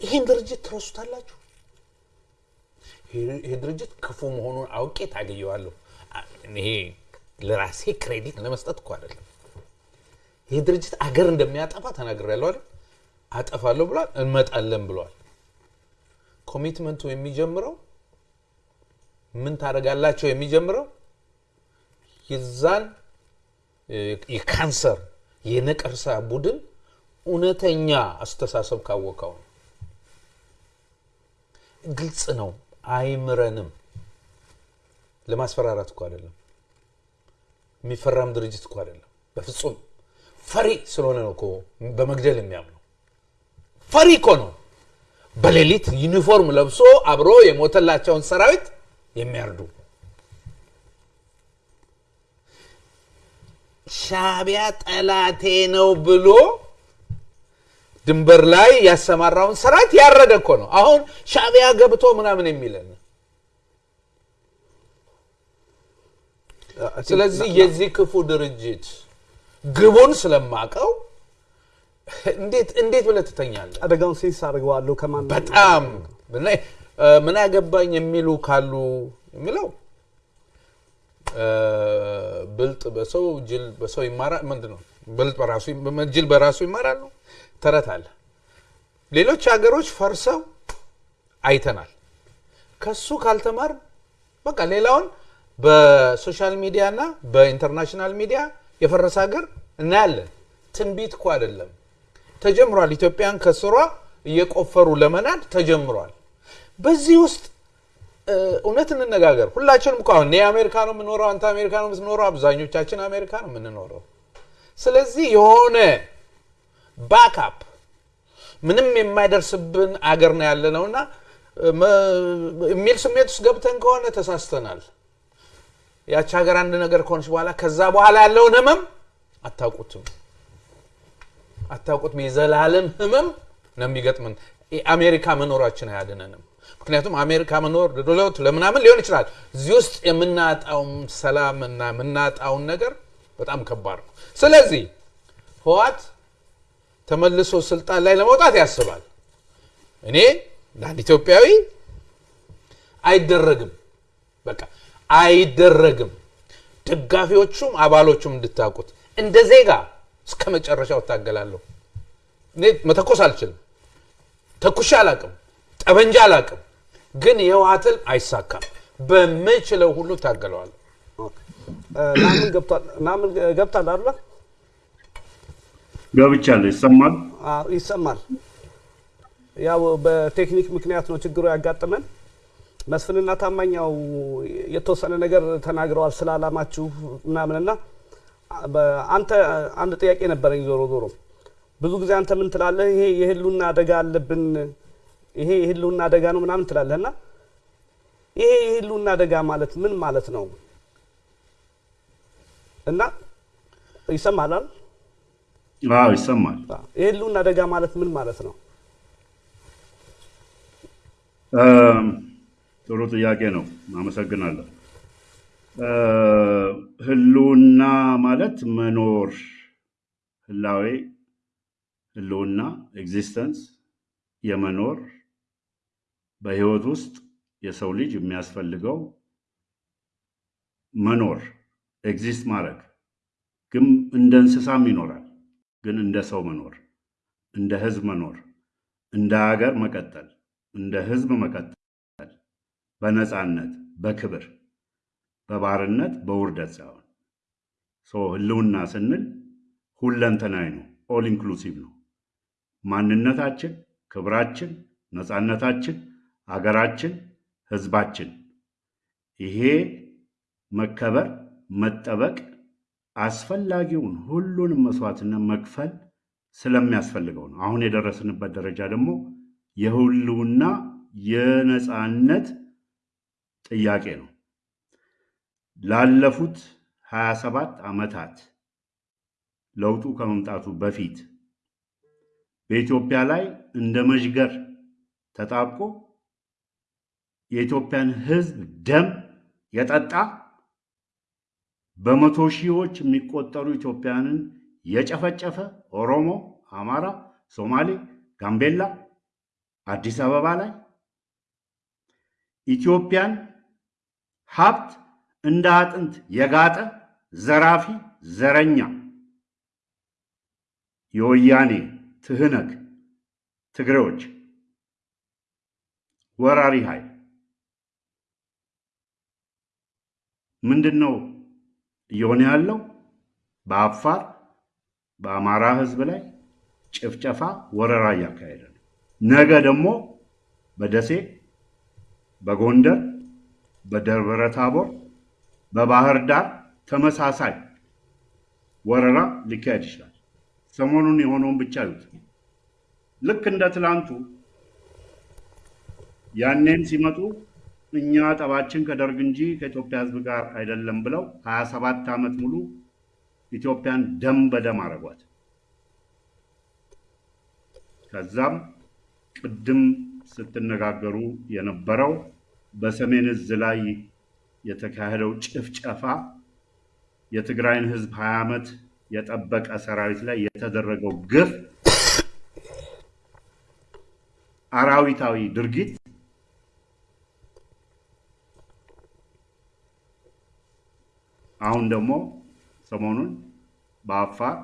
ይህን ድርጅት ትረሱታላችሁ። ይሄ ድርጅት ክፉ መሆኑን አውቄ ታገኘዋለሁ። ይሄ ለራሴ credit ለመስጠት እኮ አይደለም። ይህ ድርጅት አገር እንደሚያጠፋ ተናግሬያለሁ አይደል? አጠፋለሁ ብሏል፣ እንመጣለን ብሏል። commitment ኡ የሚጀምረው ምን ታደርጋላቸው የሚጀምረው የዛን የካንሰር የነቀርሳ ቡድን እውነተኛ አስተሳሰብ ካወቀው ግልጽ ነው። አይምረንም። ለማስፈራራት እኮ አይደለም። የሚፈራም ድርጅት እኮ አይደለም። በፍጹም ፈሪ ስለሆነ ነው በመግደል የሚያምነው። ፈሪ እኮ ነው። በሌሊት ዩኒፎርም ለብሶ አብሮ የሞተላቸውን ሰራዊት የሚያርዱ ሻዕቢያ ጠላቴ ነው ብሎ ድንበር ላይ ያሰማራውን ሰራዊት ያረደ እኮ ነው። አሁን ሻዕቢያ ገብቶ ምናምን የሚለን ስለዚህ የዚህ ክፉ ድርጅት ግቡን ስለማቀው እንዴት እንዴት ብለህ ትተኛለህ? አደጋውን ሴንስ አድርገዋለሁ ከማን በጣም ምን አገባኝ የሚሉ ካሉ የሚለው ብልጥ በሰው ጅል በሰው ይማራል። ምንድን ነው ብልጥ በራሱ ጅል በራሱ ይማራል ነው ተረት አለ። ሌሎች ሀገሮች ፈርሰው አይተናል። ከሱ ካልተማርን በቃ ሌላውን በ social media እና በ international media የፈረሰ ሀገር እናያለን። ትንቢት እኮ አይደለም፣ ተጀምሯል። ኢትዮጵያን ከስሯ እየቆፈሩ ለመናድ ተጀምሯል። በዚህ ውስጥ እውነት እንነጋገር። ሁላችንም እኮ አሁን እኔ አሜሪካ ነው የምኖረው፣ አንተ አሜሪካ ነው የምትኖረው፣ አብዛኞቻችን አሜሪካ ነው የምንኖረው። ስለዚህ የሆነ backup ምንም የማይደርስብን አገር ነው ያለ ነው እና የሚል ስሜት ውስጥ ገብተን ከሆነ ተሳስተናል። ያቺ ሀገር አንድ ነገር ከሆነች በኋላ ከዛ በኋላ ያለውን ህመም አታውቁትም አታውቁትም። የዘላለም ህመም ነው የሚገጥምን። አሜሪካ መኖራችን አያድነንም። ምክንያቱም አሜሪካ መኖር ለለውጥ ለምናምን ሊሆን ይችላል። እዚህ ውስጥ የምናጣውን ሰላም እና የምናጣውን ነገር በጣም ከባድ ነው። ስለዚህ ህዋት ተመልሶ ስልጣን ላይ ለመውጣት ያስባል። እኔ ለአንድ ኢትዮጵያዊ አይደረግም፣ በቃ አይደረግም። ደጋፊዎቹም አባሎቹም እንድታውቁት እንደ ዜጋ እስከ መጨረሻው እታገላለሁ። እኔ መተኮስ አልችልም፣ ተኩሻ አላቅም፣ ጠበንጃ አላቅም። ግን የህወሓትን አይሳካም። በምችለው ሁሉ ታገለዋለሁ። ናምን ገብቷል ናምን አይደል? ገብቻለሁ። ይሰማል አዎ ይሰማል። ያው በቴክኒክ ምክንያት ነው ችግሩ ያጋጠመን። መስፍንና ታማኛው የተወሰነ ነገር ተናግረዋል ስለ አላማችሁ ምናምንና አንተ አንድ ጥያቄ ነበረኝ። ዞሮ ዞሮ ብዙ ጊዜ አንተ ምን ትላለህ? ይሄ የህልውና አደጋ አለብን፣ ይሄ የህልውና አደጋ ነው ምናምን ትላለህ እና ይሄ የህልውና አደጋ ማለት ምን ማለት ነው? እና ይሰማል አይደል? አዎ ይሰማል። የህልውና አደጋ ማለት ምን ማለት ነው? ጥሩ ጥያቄ ነው። አመሰግናለሁ። ህልውና ማለት መኖር፣ ህላዌ፣ ህልውና existence፣ የመኖር በህይወት ውስጥ የሰው ልጅ የሚያስፈልገው መኖር exist ማድረግ ግን እንደ እንስሳም ይኖራል። ግን እንደ ሰው መኖር፣ እንደ ህዝብ መኖር፣ እንደ ሀገር መቀጠል፣ እንደ ህዝብ መቀጠል በነፃነት በክብር በባርነት በውርደት ሳይሆን ህልውና ስንል ሁለንተናዊ ነው። all inclusive ነው። ማንነታችን፣ ክብራችን፣ ነፃነታችን፣ አገራችን፣ ህዝባችን ይሄ መከበር መጠበቅ አስፈላጊውን ሁሉንም መስዋዕትነት መክፈል ስለሚያስፈልገው ነው። አሁን የደረስንበት ደረጃ ደግሞ የህልውና የነፃነት ጥያቄ ነው። ላለፉት 27 ዓመታት ለውጡ ከመምጣቱ በፊት በኢትዮጵያ ላይ እንደ መዥገር ተጣብቆ የኢትዮጵያን ህዝብ ደም የጠጣ በመቶ ሺዎች የሚቆጠሩ ኢትዮጵያውያንን የጨፈጨፈ ኦሮሞ፣ አማራ፣ ሶማሌ፣ ጋምቤላ፣ አዲስ አበባ ላይ ኢትዮጵያን ሀብት እንደ አጥንት የጋጠ ዘራፊ፣ ዘረኛ የወያኔ ትህነግ ትግሬዎች ወራሪ ኃይል ምንድን ነው እየሆነ ያለው? በአፋር በአማራ ህዝብ ላይ ጭፍጨፋ፣ ወረራ እያካሄደ ነው። ነገ ደግሞ በደሴ፣ በጎንደር፣ በደብረ ታቦር፣ በባህር ዳር ተመሳሳይ ወረራ ሊካሄድ ይችላል። ሰሞኑን የሆነውን ብቻ ይዩት። ልክ እንደ ትላንቱ ያኔም ሲመጡ እኛ ጠባችን ከደርግ እንጂ ከኢትዮጵያ ሕዝብ ጋር አይደለም ብለው 27 ዓመት ሙሉ ኢትዮጵያን ደም በደም አረጓት። ከዛም ቅድም ስትነጋገሩ የነበረው በሰሜን እዝ ላይ የተካሄደው ጭፍጨፋ የትግራይን ሕዝብ 20 ዓመት የጠበቀ ሰራዊት ላይ የተደረገው ግፍ አራዊታዊ ድርጊት አሁን ደግሞ ሰሞኑን በአፋር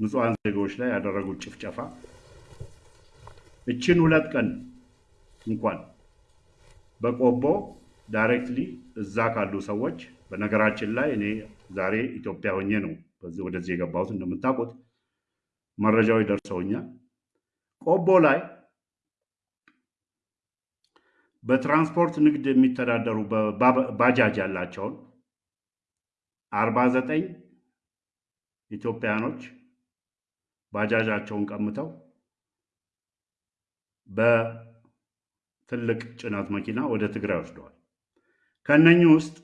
ንጹሐን ዜጎች ላይ ያደረጉት ጭፍጨፋ። እችን ሁለት ቀን እንኳን በቆቦ ዳይሬክትሊ እዛ ካሉ ሰዎች በነገራችን ላይ እኔ ዛሬ ኢትዮጵያ ሆኜ ነው በዚህ ወደዚህ የገባሁት እንደምታውቁት መረጃዎች ደርሰውኛል። ቆቦ ላይ በትራንስፖርት ንግድ የሚተዳደሩ ባጃጅ ያላቸውን አርባ ዘጠኝ ኢትዮጵያኖች ባጃጃቸውን ቀምተው በትልቅ ጭነት መኪና ወደ ትግራይ ወስደዋል። ከነኚህ ውስጥ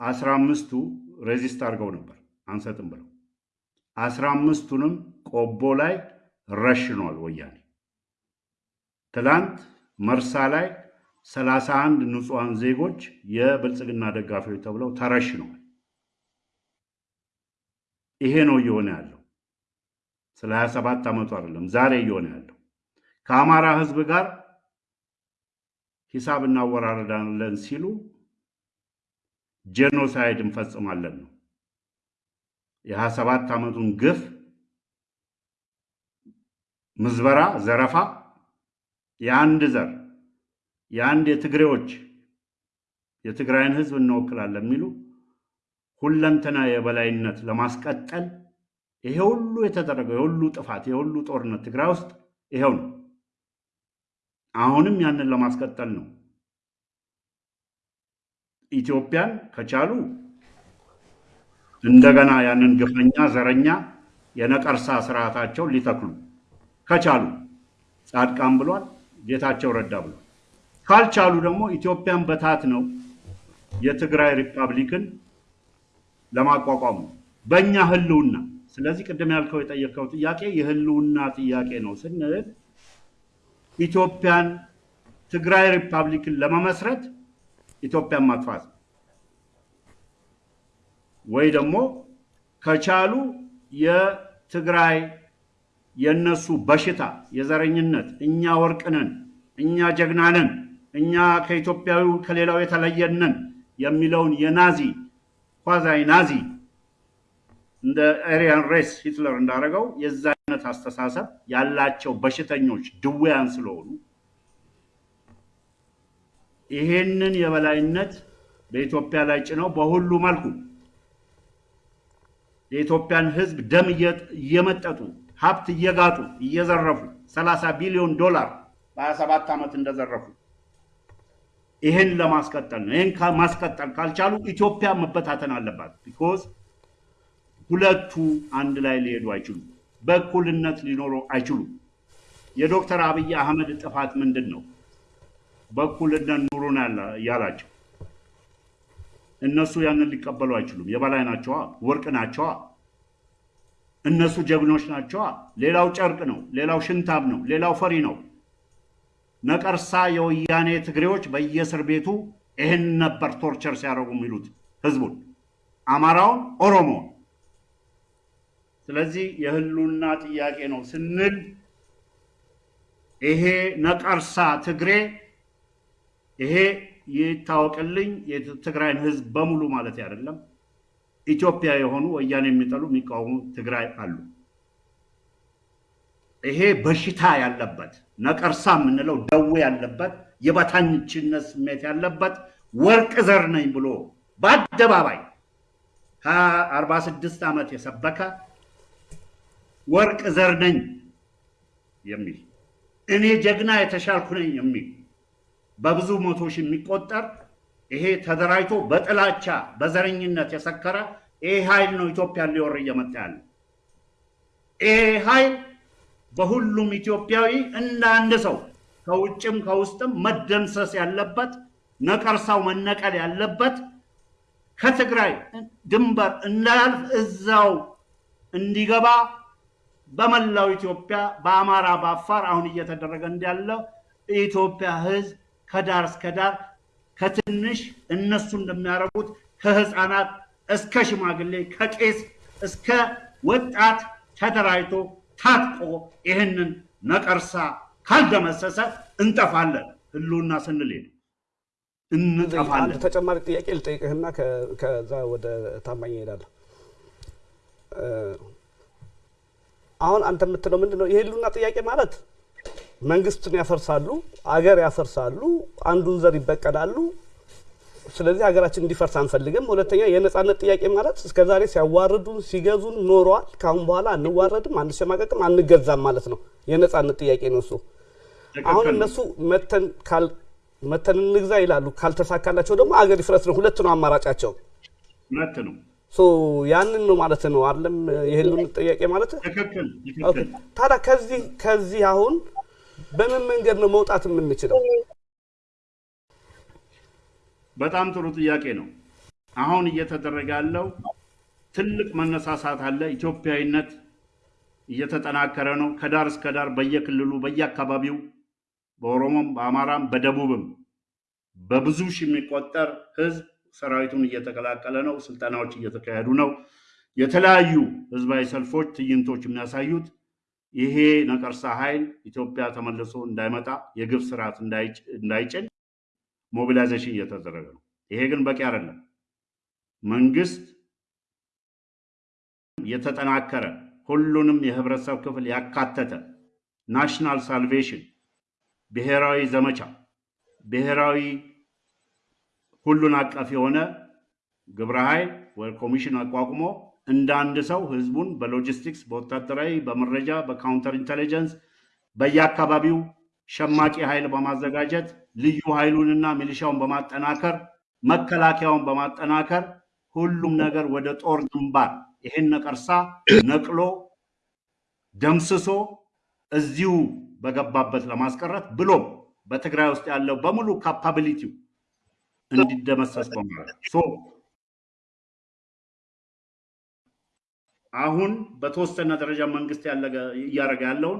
አስራ አምስቱ ሬዚስት አድርገው ነበር አንሰጥም ብለው አስራ አምስቱንም ቆቦ ላይ ረሽኗል ወያኔ። ትላንት መርሳ ላይ ሰላሳ አንድ ንጹሐን ዜጎች የብልጽግና ደጋፊዎች ተብለው ተረሽነዋል። ይሄ ነው እየሆነ ያለው። ስለ 27 ዓመቱ አይደለም ዛሬ እየሆነ ያለው። ከአማራ ሕዝብ ጋር ሂሳብ እናወራረዳለን ሲሉ ጄኖሳይድ እንፈጽማለን ነው። የ27 ዓመቱን ግፍ፣ ምዝበራ፣ ዘረፋ የአንድ ዘር የአንድ የትግሬዎች የትግራይን ህዝብ እንወክላለን የሚሉ ሁለንተና የበላይነት ለማስቀጠል ይሄ ሁሉ የተደረገው የሁሉ ጥፋት የሁሉ ጦርነት ትግራይ ውስጥ ይሄው ነው። አሁንም ያንን ለማስቀጠል ነው። ኢትዮጵያን ከቻሉ እንደገና ያንን ግፈኛ ዘረኛ የነቀርሳ ስርዓታቸውን ሊተክሉ ከቻሉ ጻድቃን ብሏል፣ ጌታቸው ረዳ ብሏል። ካልቻሉ ደግሞ ኢትዮጵያን በታት ነው የትግራይ ሪፐብሊክን ለማቋቋሙ በእኛ ህልውና። ስለዚህ ቅድም ያልከው የጠየቀው ጥያቄ የህልውና ጥያቄ ነው ስንል ኢትዮጵያን ትግራይ republic ን ለመመስረት ኢትዮጵያን ማጥፋት ወይ ደግሞ ከቻሉ የትግራይ የነሱ በሽታ የዘረኝነት እኛ ወርቅነን እኛ ጀግናነን እኛ ከኢትዮጵያዊ ከሌላው የተለየነን የሚለውን የናዚ quasi Nazi እንደ Aryan race ሂትለር እንዳደረገው የዛ አይነት አስተሳሰብ ያላቸው በሽተኞች ድውያን ስለሆኑ ይሄንን የበላይነት በኢትዮጵያ ላይ ጭነው በሁሉ መልኩ የኢትዮጵያን ሕዝብ ደም እየመጠጡ ሀብት እየጋጡ እየዘረፉ 30 ቢሊዮን ዶላር በ27 ዓመት እንደዘረፉ ይህን ለማስቀጠል ነው። ይህን ማስቀጠል ካልቻሉ ኢትዮጵያ መበታተን አለባት። because ሁለቱ አንድ ላይ ሊሄዱ አይችሉም። በእኩልነት ሊኖሩ አይችሉም። የዶክተር አብይ አህመድ ጥፋት ምንድን ነው? በእኩልነት ኑሩን ያላቸው እነሱ ያንን ሊቀበሉ አይችሉም። የበላይ ናቸዋ፣ ወርቅ ናቸዋ፣ እነሱ ጀግኖች ናቸዋ። ሌላው ጨርቅ ነው፣ ሌላው ሽንታብ ነው፣ ሌላው ፈሪ ነው። ነቀርሳ የወያኔ ትግሬዎች በየእስር ቤቱ ይህን ነበር ቶርቸር ሲያደርጉ የሚሉት ህዝቡን፣ አማራውን፣ ኦሮሞውን። ስለዚህ የህሉና ጥያቄ ነው ስንል ይሄ ነቀርሳ ትግሬ ይሄ ይታወቅልኝ የትግራይን ህዝብ በሙሉ ማለት አይደለም። ኢትዮጵያ የሆኑ ወያኔ የሚጠሉ የሚቃወሙ ትግራይ አሉ። ይሄ በሽታ ያለበት ነቀርሳ የምንለው ደዌ ያለበት የበታችነት ስሜት ያለበት ወርቅ ዘር ነኝ ብሎ በአደባባይ አርባ ስድስት ዓመት የሰበከ ወርቅ ዘር ነኝ የሚል እኔ ጀግና የተሻልኩ ነኝ የሚል በብዙ መቶ የሚቆጠር ይሄ ተደራጅቶ በጥላቻ በዘረኝነት የሰከረ ይሄ ኃይል ነው ኢትዮጵያን ሊወር እየመጣ ያለ። ይሄ ኃይል በሁሉም ኢትዮጵያዊ እንደ አንድ ሰው ከውጭም ከውስጥም መደምሰስ ያለበት ነቀርሳው መነቀል ያለበት ከትግራይ ድንበር እንዳያልፍ እዛው እንዲገባ በመላው ኢትዮጵያ በአማራ በአፋር አሁን እየተደረገ እንዳለው የኢትዮጵያ ሕዝብ ከዳር እስከ ዳር ከትንሽ እነሱ እንደሚያደርጉት ከህፃናት እስከ ሽማግሌ ከቄስ እስከ ወጣት ተደራጅቶ ታጥቆ ይህንን ነቀርሳ ካልደመሰሰ እንጠፋለን። ህልውና ስንል እንጠፋለን። ተጨማሪ ጥያቄ ልጠይቅህና ከዛ ወደ ታማኝ እሄዳለሁ። እ፣ አሁን አንተ የምትለው ምንድን ነው? የህልውና ጥያቄ ማለት መንግስትን ያፈርሳሉ፣ አገር ያፈርሳሉ፣ አንዱን ዘር ይበቀላሉ። ስለዚህ ሀገራችን እንዲፈርስ አንፈልግም። ሁለተኛ የነጻነት ጥያቄ ማለት እስከዛሬ ሲያዋርዱን ሲገዙን ኖረዋል። ካሁን በኋላ አንዋረድም፣ አንሸማቀቅም፣ አንገዛም ማለት ነው። የነጻነት ጥያቄ ነው እሱ። አሁን እነሱ መተን ካል መተን እንግዛ ይላሉ። ካልተሳካላቸው ደግሞ አገር ይፍረስ ነው። ሁለት ነው አማራጫቸው። እውነት ነው። ያንን ነው ማለት ነው አይደለም? የህልውና ጥያቄ ማለት ታዲያ ከዚህ ከዚህ አሁን በምን መንገድ ነው መውጣት የምንችለው? በጣም ጥሩ ጥያቄ ነው። አሁን እየተደረገ ያለው ትልቅ መነሳሳት አለ። ኢትዮጵያዊነት እየተጠናከረ ነው። ከዳር እስከ ዳር በየክልሉ በየአካባቢው በኦሮሞም በአማራም በደቡብም በብዙ ሺህ የሚቆጠር ህዝብ ሰራዊቱን እየተቀላቀለ ነው። ስልጠናዎች እየተካሄዱ ነው። የተለያዩ ህዝባዊ ሰልፎች፣ ትዕይንቶች የሚያሳዩት ይሄ ነቀርሳ ኃይል ኢትዮጵያ ተመልሶ እንዳይመጣ የግፍ ስርዓት እንዳይጭ- እንዳይጭን mobilization እየተደረገ ነው። ይሄ ግን በቂ አይደለም። መንግስት የተጠናከረ ሁሉንም የህብረተሰብ ክፍል ያካተተ national salvation ብሔራዊ ዘመቻ ብሔራዊ ሁሉን አቀፍ የሆነ ግብረ ኃይል ወይ ኮሚሽን አቋቁሞ እንደ አንድ ሰው ህዝቡን በሎጂስቲክስ፣ በወታደራዊ፣ በመረጃ፣ በ counter intelligence በየአካባቢው ሸማቂ ኃይል በማዘጋጀት ልዩ ኃይሉንና ሚሊሻውን በማጠናከር መከላከያውን በማጠናከር ሁሉም ነገር ወደ ጦር ግንባር ይሄን ነቀርሳ ነቅሎ ደምስሶ እዚሁ በገባበት ለማስቀረት ብሎም በትግራይ ውስጥ ያለው በሙሉ capability ው እንዲደመሰስ so አሁን በተወሰነ ደረጃ መንግስት እያደረገ ያለውን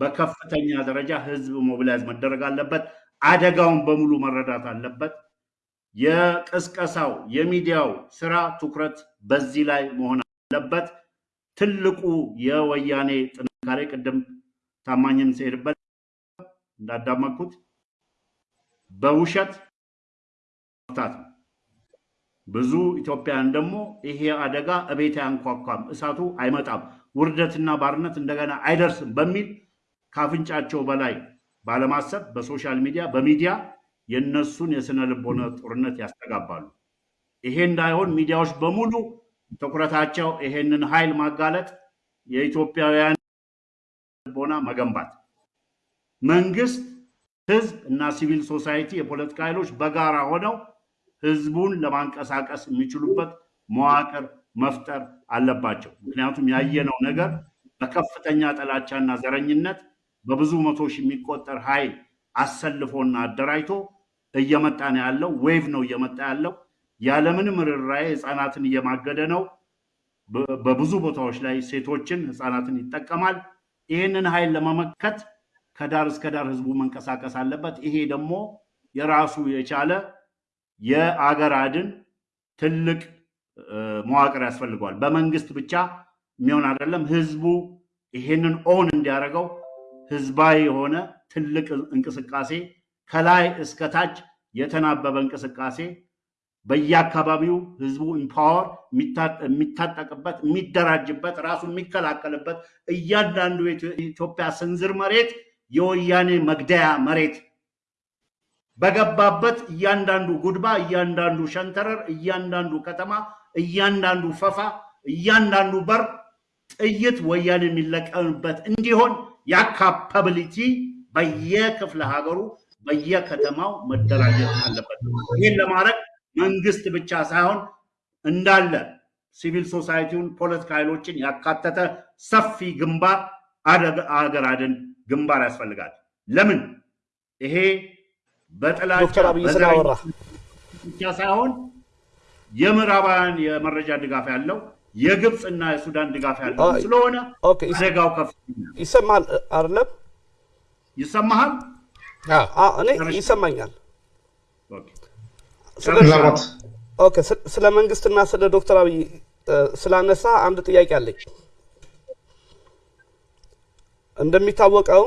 በከፍተኛ ደረጃ ህዝብ mobilize መደረግ አለበት። አደጋውን በሙሉ መረዳት አለበት። የቅስቀሳው የሚዲያው ስራ ትኩረት በዚህ ላይ መሆን አለበት። ትልቁ የወያኔ ጥንካሬ ቅድም ታማኝም ሲሄድበት እንዳዳመጥኩት በውሸት መፍታት ነው። ብዙ ኢትዮጵያውያን ደግሞ ይሄ አደጋ እቤት አያንኳኳም፣ እሳቱ አይመጣም፣ ውርደትና ባርነት እንደገና አይደርስም በሚል ካፍንጫቸው በላይ ባለማሰብ በ social media በሚዲያ የነሱን የስነ ልቦና ጦርነት ያስተጋባሉ። ይሄ እንዳይሆን ሚዲያዎች በሙሉ ትኩረታቸው ይሄንን ኃይል ማጋለጥ፣ የኢትዮጵያውያን ልቦና መገንባት፣ መንግስት፣ ህዝብ እና civil society የፖለቲካ ኃይሎች በጋራ ሆነው ህዝቡን ለማንቀሳቀስ የሚችሉበት መዋቅር መፍጠር አለባቸው። ምክንያቱም ያየነው ነገር በከፍተኛ ጥላቻና ዘረኝነት በብዙ መቶ ሺህ የሚቆጠር ኃይል አሰልፎና አደራጅቶ እየመጣ ነው ያለው። wave ነው እየመጣ ያለው። ያለምንም ርኅራኄ ህፃናትን እየማገደ ነው። በብዙ ቦታዎች ላይ ሴቶችን፣ ህፃናትን ይጠቀማል። ይህንን ኃይል ለመመከት ከዳር እስከ ዳር ህዝቡ መንቀሳቀስ አለበት። ይሄ ደግሞ የራሱ የቻለ የአገር አድን ትልቅ መዋቅር ያስፈልገዋል። በመንግስት ብቻ የሚሆን አይደለም። ህዝቡ ይሄንን own እንዲያደርገው ህዝባዊ የሆነ ትልቅ እንቅስቃሴ ከላይ እስከ ታች የተናበበ እንቅስቃሴ በየአካባቢው ህዝቡ empower የሚታጠቅበት የሚደራጅበት ራሱ የሚከላከልበት እያንዳንዱ የኢትዮጵያ ስንዝር መሬት የወያኔ መግደያ መሬት በገባበት እያንዳንዱ ጉድባ፣ እያንዳንዱ ሸንተረር፣ እያንዳንዱ ከተማ፣ እያንዳንዱ ፈፋ፣ እያንዳንዱ በር ጥይት ወያኔ የሚለቀምበት እንዲሆን ያ capability በየክፍለ ሀገሩ በየከተማው መደራጀት አለበት። ይህን ለማድረግ መንግስት ብቻ ሳይሆን እንዳለ ሲቪል ሶሳይቲውን፣ ፖለቲካ ኃይሎችን ያካተተ ሰፊ ግንባር አገር አድን ግንባር ያስፈልጋል። ለምን ይሄ በጥላቻ ዶክተር አብይ ስላወራ ብቻ ሳይሆን የምዕራባውያን የመረጃ ድጋፍ ያለው የግብፅ እና የሱዳን ድጋፍ ያለው ስለሆነ አደጋው ከፍተኛ ይሰማል አይደለም? ይሰማሃል? እኔ ይሰማኛል። okay። ስለ መንግስትና ስለ ዶክተር አብይ ስላነሳ አንድ ጥያቄ አለኝ። እንደሚታወቀው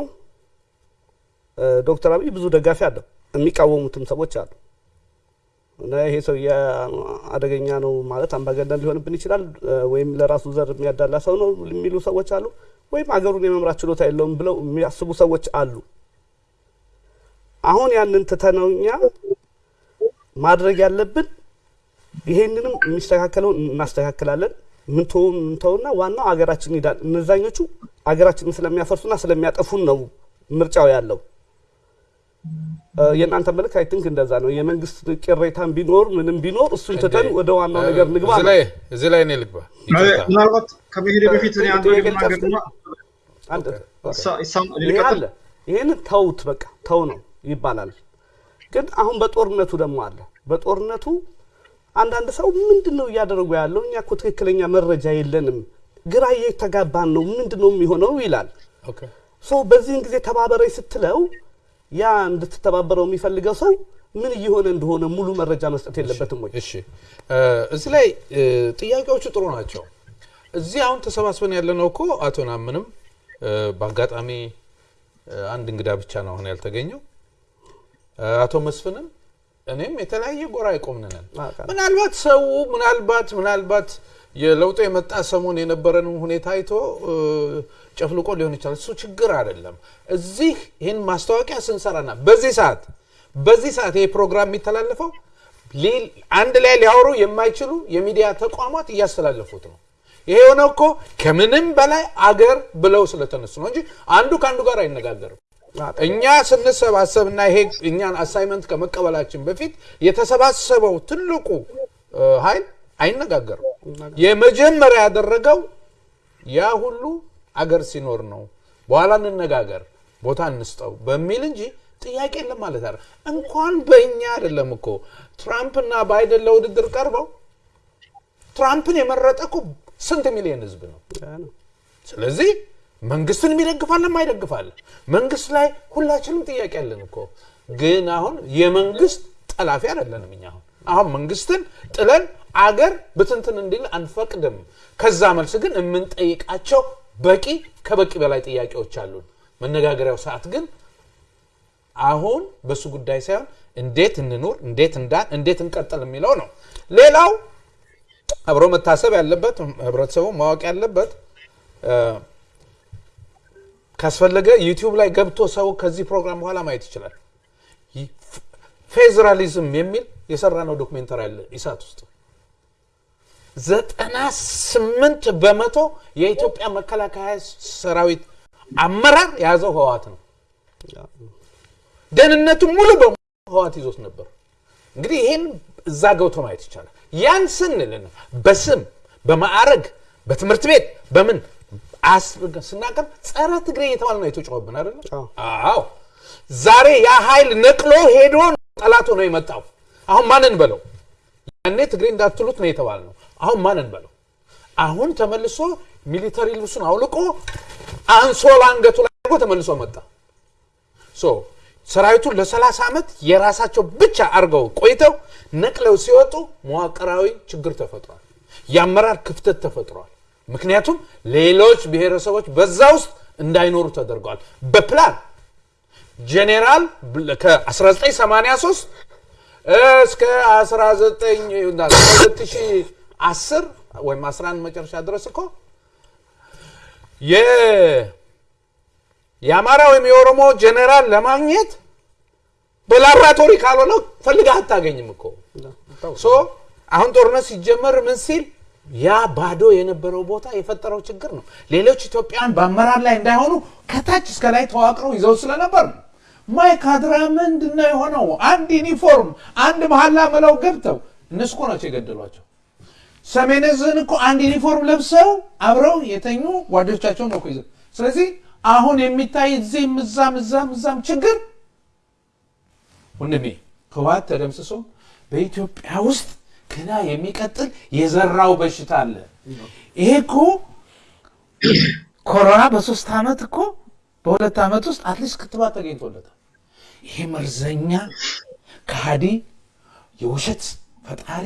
ዶክተር አብይ ብዙ ደጋፊ አለው፣ የሚቃወሙትም ሰዎች አሉ። እና ይሄ ሰው አደገኛ ነው ማለት አምባገነን ሊሆንብን ይችላል ወይም ለራሱ ዘር የሚያዳላ ሰው ነው የሚሉ ሰዎች አሉ፣ ወይም አገሩን የመምራት ችሎታ የለውም ብለው የሚያስቡ ሰዎች አሉ። አሁን ያንን ትተነው እኛ ማድረግ ያለብን ይሄንንም የሚስተካከለውን እናስተካክላለን። ምንተውን እንተውና ዋናው አገራችን ይዳል። እነዛኞቹ አገራችንን ስለሚያፈርሱና ስለሚያጠፉን ነው ምርጫው ያለው። የእናንተ መልክ I think እንደዛ ነው። የመንግስት ቅሬታን ቢኖር ምንም ቢኖር እሱን ትተን ወደ ዋናው ነገር ንግባ እዚህ ነው። ላይ እዚህ ላይ እኔ ልግባ። ምናልባት ከመሄድ በፊት ይሄንን ተውት በቃ ተው ነው ይባላል። ግን አሁን በጦርነቱ ደግሞ አለ። በጦርነቱ አንዳንድ ሰው ምንድን ነው እያደረጉ ያለው? እኛ እኮ ትክክለኛ መረጃ የለንም፣ ግራ እየተጋባን ነው፣ ምንድን ነው የሚሆነው ይላል። በዚህን ጊዜ ተባበረኝ ስትለው ያ እንድትተባበረው የሚፈልገው ሰው ምን እየሆነ እንደሆነ ሙሉ መረጃ መስጠት የለበትም ወይ? እሺ እዚህ ላይ ጥያቄዎቹ ጥሩ ናቸው። እዚህ አሁን ተሰባስበን ያለነው እኮ አቶ ናምንም በአጋጣሚ አንድ እንግዳ ብቻ ነው አሁን ያልተገኘው አቶ መስፍንም እኔም የተለያየ ጎራ አውቃለሁ። ምናልባት ሰው ምናልባት ምናልባት የለውጡ የመጣ ሰሞን የነበረን ሁኔታ አይቶ ጨፍልቆ ሊሆን ይችላል። እሱ ችግር አይደለም። እዚህ ይህን ማስታወቂያ ስንሰራና በዚህ ሰዓት በዚህ ሰዓት ይሄ ፕሮግራም የሚተላለፈው አንድ ላይ ሊያወሩ የማይችሉ የሚዲያ ተቋማት እያስተላለፉት ነው። ይሄ የሆነው እኮ ከምንም በላይ አገር ብለው ስለተነሱ ነው እንጂ አንዱ ከአንዱ ጋር አይነጋገርም። እኛ ስንሰባሰብና ይሄ እኛን አሳይመንት ከመቀበላችን በፊት የተሰባሰበው ትልቁ ኃይል አይነጋገርም። የመጀመሪያ ያደረገው ያ ሁሉ አገር ሲኖር ነው። በኋላ እንነጋገር፣ ቦታ እንስጠው በሚል እንጂ ጥያቄ የለም ማለት አይደል። እንኳን በእኛ አይደለም እኮ ትራምፕና ባይደን ለውድድር ቀርበው ትራምፕን የመረጠ እኮ ስንት ሚሊዮን ህዝብ ነው። ስለዚህ መንግስትን የሚደግፋለን ማይደግፋለን መንግስት ላይ ሁላችንም ጥያቄ ያለን እኮ ግን አሁን የመንግስት ጠላፊ አይደለንም እኛ አሁን አሁን መንግስትን ጥለን አገር ብትንትን እንዲል አንፈቅድም ከዛ መልስ ግን የምንጠይቃቸው በቂ ከበቂ በላይ ጥያቄዎች አሉን። መነጋገሪያው ሰዓት ግን አሁን በሱ ጉዳይ ሳይሆን እንዴት እንኑር እንዴት እንዳን እንዴት እንቀጥል የሚለው ነው። ሌላው አብሮ መታሰብ ያለበት ህብረተሰቡ ማወቅ ያለበት ካስፈለገ ዩቲዩብ ላይ ገብቶ ሰው ከዚህ ፕሮግራም በኋላ ማየት ይችላል። ፌዴራሊዝም የሚል የሰራ ነው ዶክሜንተሪ አለ ኢሳት ውስጥ ዘጠና ስምንት በመቶ የኢትዮጵያ መከላከያ ሰራዊት አመራር የያዘው ህወሓት ነው። ደህንነቱ ሙሉ በሙሉ ህወሓት ይዞት ነበር። እንግዲህ ይህን እዛ ገብቶ ማየት ይቻላል። ያን ስንል ነው በስም በማዕረግ በትምህርት ቤት በምን ስናቀርብ ጸረ ትግሬ እየተባለ ነው የተጮኸብን አይደለም? አዎ። ዛሬ ያ ኃይል ነቅሎ ሄዶ ነው ጠላት ሆኖ የመጣው። አሁን ማንን በለው? ያኔ ትግሬ እንዳትሉት ነው የተባለ ነው። አሁን ማንን በለው? አሁን ተመልሶ military ልብሱን አውልቆ አንሶላ አንገቱ ላይ አድርጎ ተመልሶ መጣ። so ሰራዊቱን ለ30 ዓመት የራሳቸው ብቻ አድርገው ቆይተው ነቅለው ሲወጡ መዋቅራዊ ችግር ተፈጥሯል። የአመራር ክፍተት ተፈጥሯል። ምክንያቱም ሌሎች ብሔረሰቦች በዛ ውስጥ እንዳይኖሩ ተደርገዋል። በፕላን ጄኔራል ከ1983 እስከ 2010 ወይም 11 መጨረሻ ድረስ እኮ የአማራ ወይም የኦሮሞ ጄኔራል ለማግኘት በላብራቶሪ ካልሆነ ፈልገህ አታገኝም እኮ so አሁን ጦርነት ሲጀመር ምን ሲል ያ ባዶ የነበረው ቦታ የፈጠረው ችግር ነው። ሌሎች ኢትዮጵያን በአመራር ላይ እንዳይሆኑ ከታች እስከ ላይ ተዋቅረው ይዘው ስለነበር ነው። ማይካድራ ምንድን ነው የሆነው? አንድ ዩኒፎርም አንድ መሀላ መለው ገብተው እነሱ እኮ ናቸው የገደሏቸው። ሰሜን ዕዝን እኮ አንድ ዩኒፎርም ለብሰው አብረው የተኙ ጓዶቻቸውን ነው ይዘው። ስለዚህ አሁን የሚታይ እዚህም እዛም እዛም እዛም ችግር ወንድሜ ህወሓት ተደምስሶ በኢትዮጵያ ውስጥ ገና የሚቀጥል የዘራው በሽታ አለ። ይሄ እኮ ኮሮና በሶስት ዓመት እኮ በሁለት ዓመት ውስጥ at least ክትባት ተገኝቶለታል። ይሄ መርዘኛ ከሃዲ የውሸት ፈጣሪ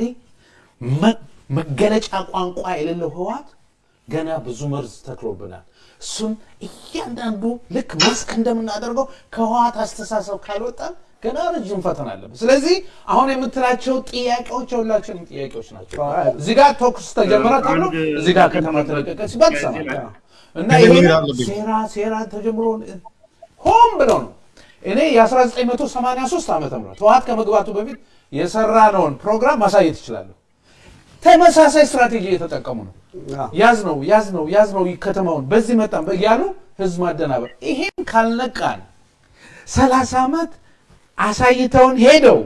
መገለጫ ቋንቋ የሌለው ህወሓት ገና ብዙ መርዝ ተክሎብናል። እሱም እያንዳንዱ ልክ መስክ እንደምናደርገው ከህወሓት አስተሳሰብ ካልወጣን ገና ረጅም ፈተና አለብን። ስለዚህ አሁን የምትላቸው ጥያቄዎች የሁላችንም ጥያቄዎች ናቸው። እዚህ ጋር ቶክስ ተጀመረ ተብሎ እዚህ ጋር ከተማ ተለቀቀ ሲባል ትሰማለህ። እና ይሄ ሴራ ሴራ ተጀምሮ ሆን ብለው ነው። እኔ የ1983 ዓመተ ምህረት ህወሓት ከመግባቱ በፊት የሰራነውን ፕሮግራም ማሳየት ይችላለሁ። ተመሳሳይ ስትራቴጂ እየተጠቀሙ ነው። ያዝ ነው ያዝ ነው ያዝ ነው ከተማውን በዚህ መጣን እያሉ ህዝብ ማደናበር። ይሄን ካልነቃን ሰላሳ ዓመት አሳይተውን ሄደው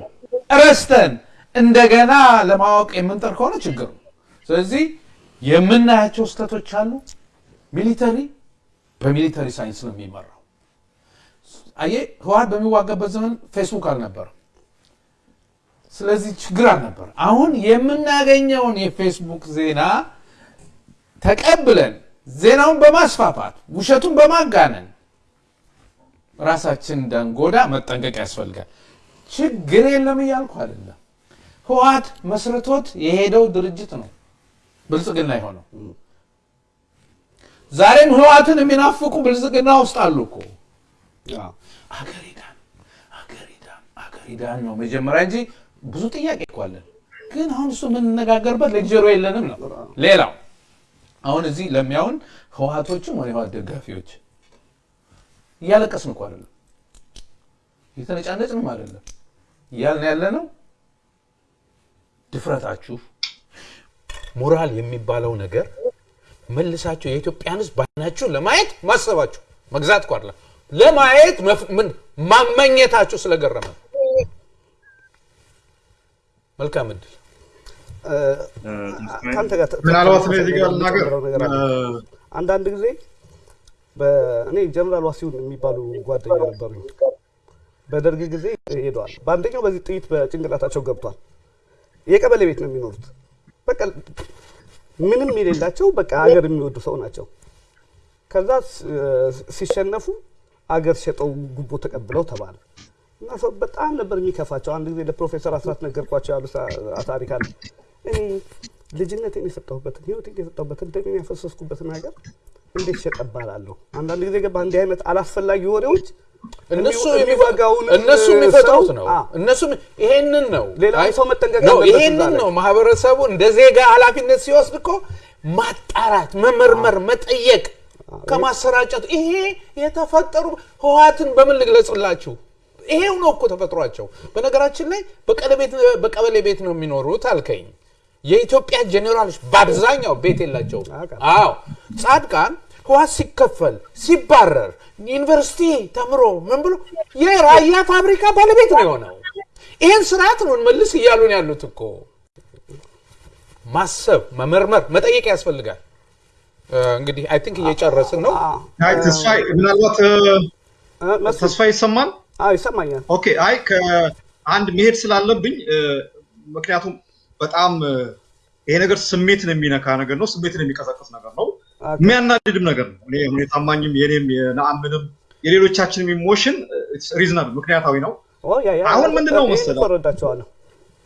ረስተን እንደገና ለማወቅ የምንጠር ከሆነ ችግር ነው። ስለዚህ የምናያቸው ስህተቶች አሉ። ሚሊተሪ በሚሊተሪ ሳይንስ ነው የሚመራው። አየህ ህወሓት በሚዋጋበት ዘመን ፌስቡክ አልነበረም። ስለዚህ ችግር አልነበር። አሁን የምናገኘውን የፌስቡክ ዜና ተቀብለን ዜናውን በማስፋፋት ውሸቱን በማጋነን ራሳችን እንዳንጎዳ መጠንቀቅ ያስፈልጋል። ችግር የለም እያልኩ አይደለም። ህወሓት መስርቶት የሄደው ድርጅት ነው ብልጽግና የሆነው። ዛሬም ህወሓትን የሚናፍቁ ብልጽግና ውስጥ አሉ እኮ። አገር ይዳን አገር ነው መጀመሪያ እንጂ ብዙ ጥያቄ እኮ አለን። ግን አሁን እሱ የምንነጋገርበት ሌክቸሩ የለንም ነው። ሌላው አሁን እዚህ ለሚያውን ህወሓቶችም ሆነ የህወሓት ደጋፊዎች እያለቀስን እኮ አይደለም፣ እየተነጫነጭንም አይደለም። እያልን ያለ ነው ድፍረታችሁ ሞራል የሚባለው ነገር መልሳችሁ የኢትዮጵያን ህዝብ ባይናችሁ ለማየት ማሰባችሁ መግዛት አይደለም ለማየት ማመኘታችሁ ስለገረመ መልካም እድል ከአንተ ጋር ተ- ምናልባት አንዳንድ ጊዜ እኔ ጀነራል ዋሲሁን የሚባሉ ጓደኛ ነበሩኝ። በደርግ ጊዜ ሄደዋል። በአንደኛው በዚህ ጥይት በጭንቅላታቸው ገብቷል። የቀበሌ ቤት ነው የሚኖሩት። በቃ ምንም የሌላቸው በቃ አገር የሚወዱ ሰው ናቸው። ከዛ ሲሸነፉ አገር ሸጠው ጉቦ ተቀብለው ተባለ እና ሰው በጣም ነበር የሚከፋቸው። አንድ ጊዜ ለፕሮፌሰር አስራት ነገርኳቸው ያሉ ታሪክ አለ። እኔ ልጅነቴን የሰጠሁበትን ህይወቴን የሰጠሁበትን ደሜን ያፈሰስኩበትን ሀገር እንዴት ሸጠ እባላለሁ? አንዳንድ ጊዜ ገባ እንዲህ አይነት አላስፈላጊ ወሬዎች እነሱ የሚዋጋውን እነሱ የሚፈጥሩት ነው። እነሱ ይሄንን ነው አይ- ሰው መጠንቀቅ ነው። ይሄንን ነው ማህበረሰቡ እንደ ዜጋ ኃላፊነት ሲወስድ እኮ ማጣራት፣ መመርመር፣ መጠየቅ ከማሰራጨት ይሄ የተፈጠሩ ህወሓትን በምን ልግለጽላችሁ? ይሄው ነው እኮ ተፈጥሯቸው። በነገራችን ላይ በቀበሌ ቤት ነው የሚኖሩት አልከኝ። የኢትዮጵያ ጄኔራሎች በአብዛኛው ቤት የላቸውም። አውቃለሁ። አዎ ጻድቃን ህዋት ሲከፈል ሲባረር ዩኒቨርሲቲ ተምሮ ምን ብሎ የራያ ፋብሪካ ባለቤት ነው የሆነው። ይህን ስርዓት ነው እንመልስ እያሉን ያሉት እኮ። ማሰብ፣ መመርመር፣ መጠየቅ ያስፈልጋል። እንግዲህ I think እየጨረስን ነው። ምናልባት ተስፋ ይሰማል? ይሰማኛል። okay አይ ከአንድ መሄድ ስላለብኝ ምክንያቱም በጣም ይሄ ነገር ስሜትን የሚነካ ነገር ነው። ስሜትን የሚቀሰቅስ ነገር ነው። የሚያናድድም ነገር ነው። እኔ እኔ ታማኝም የኔም የነአምንም የሌሎቻችንም emotion reasonable ምክንያታዊ ነው። አሁን ምንድነው መሰለህ?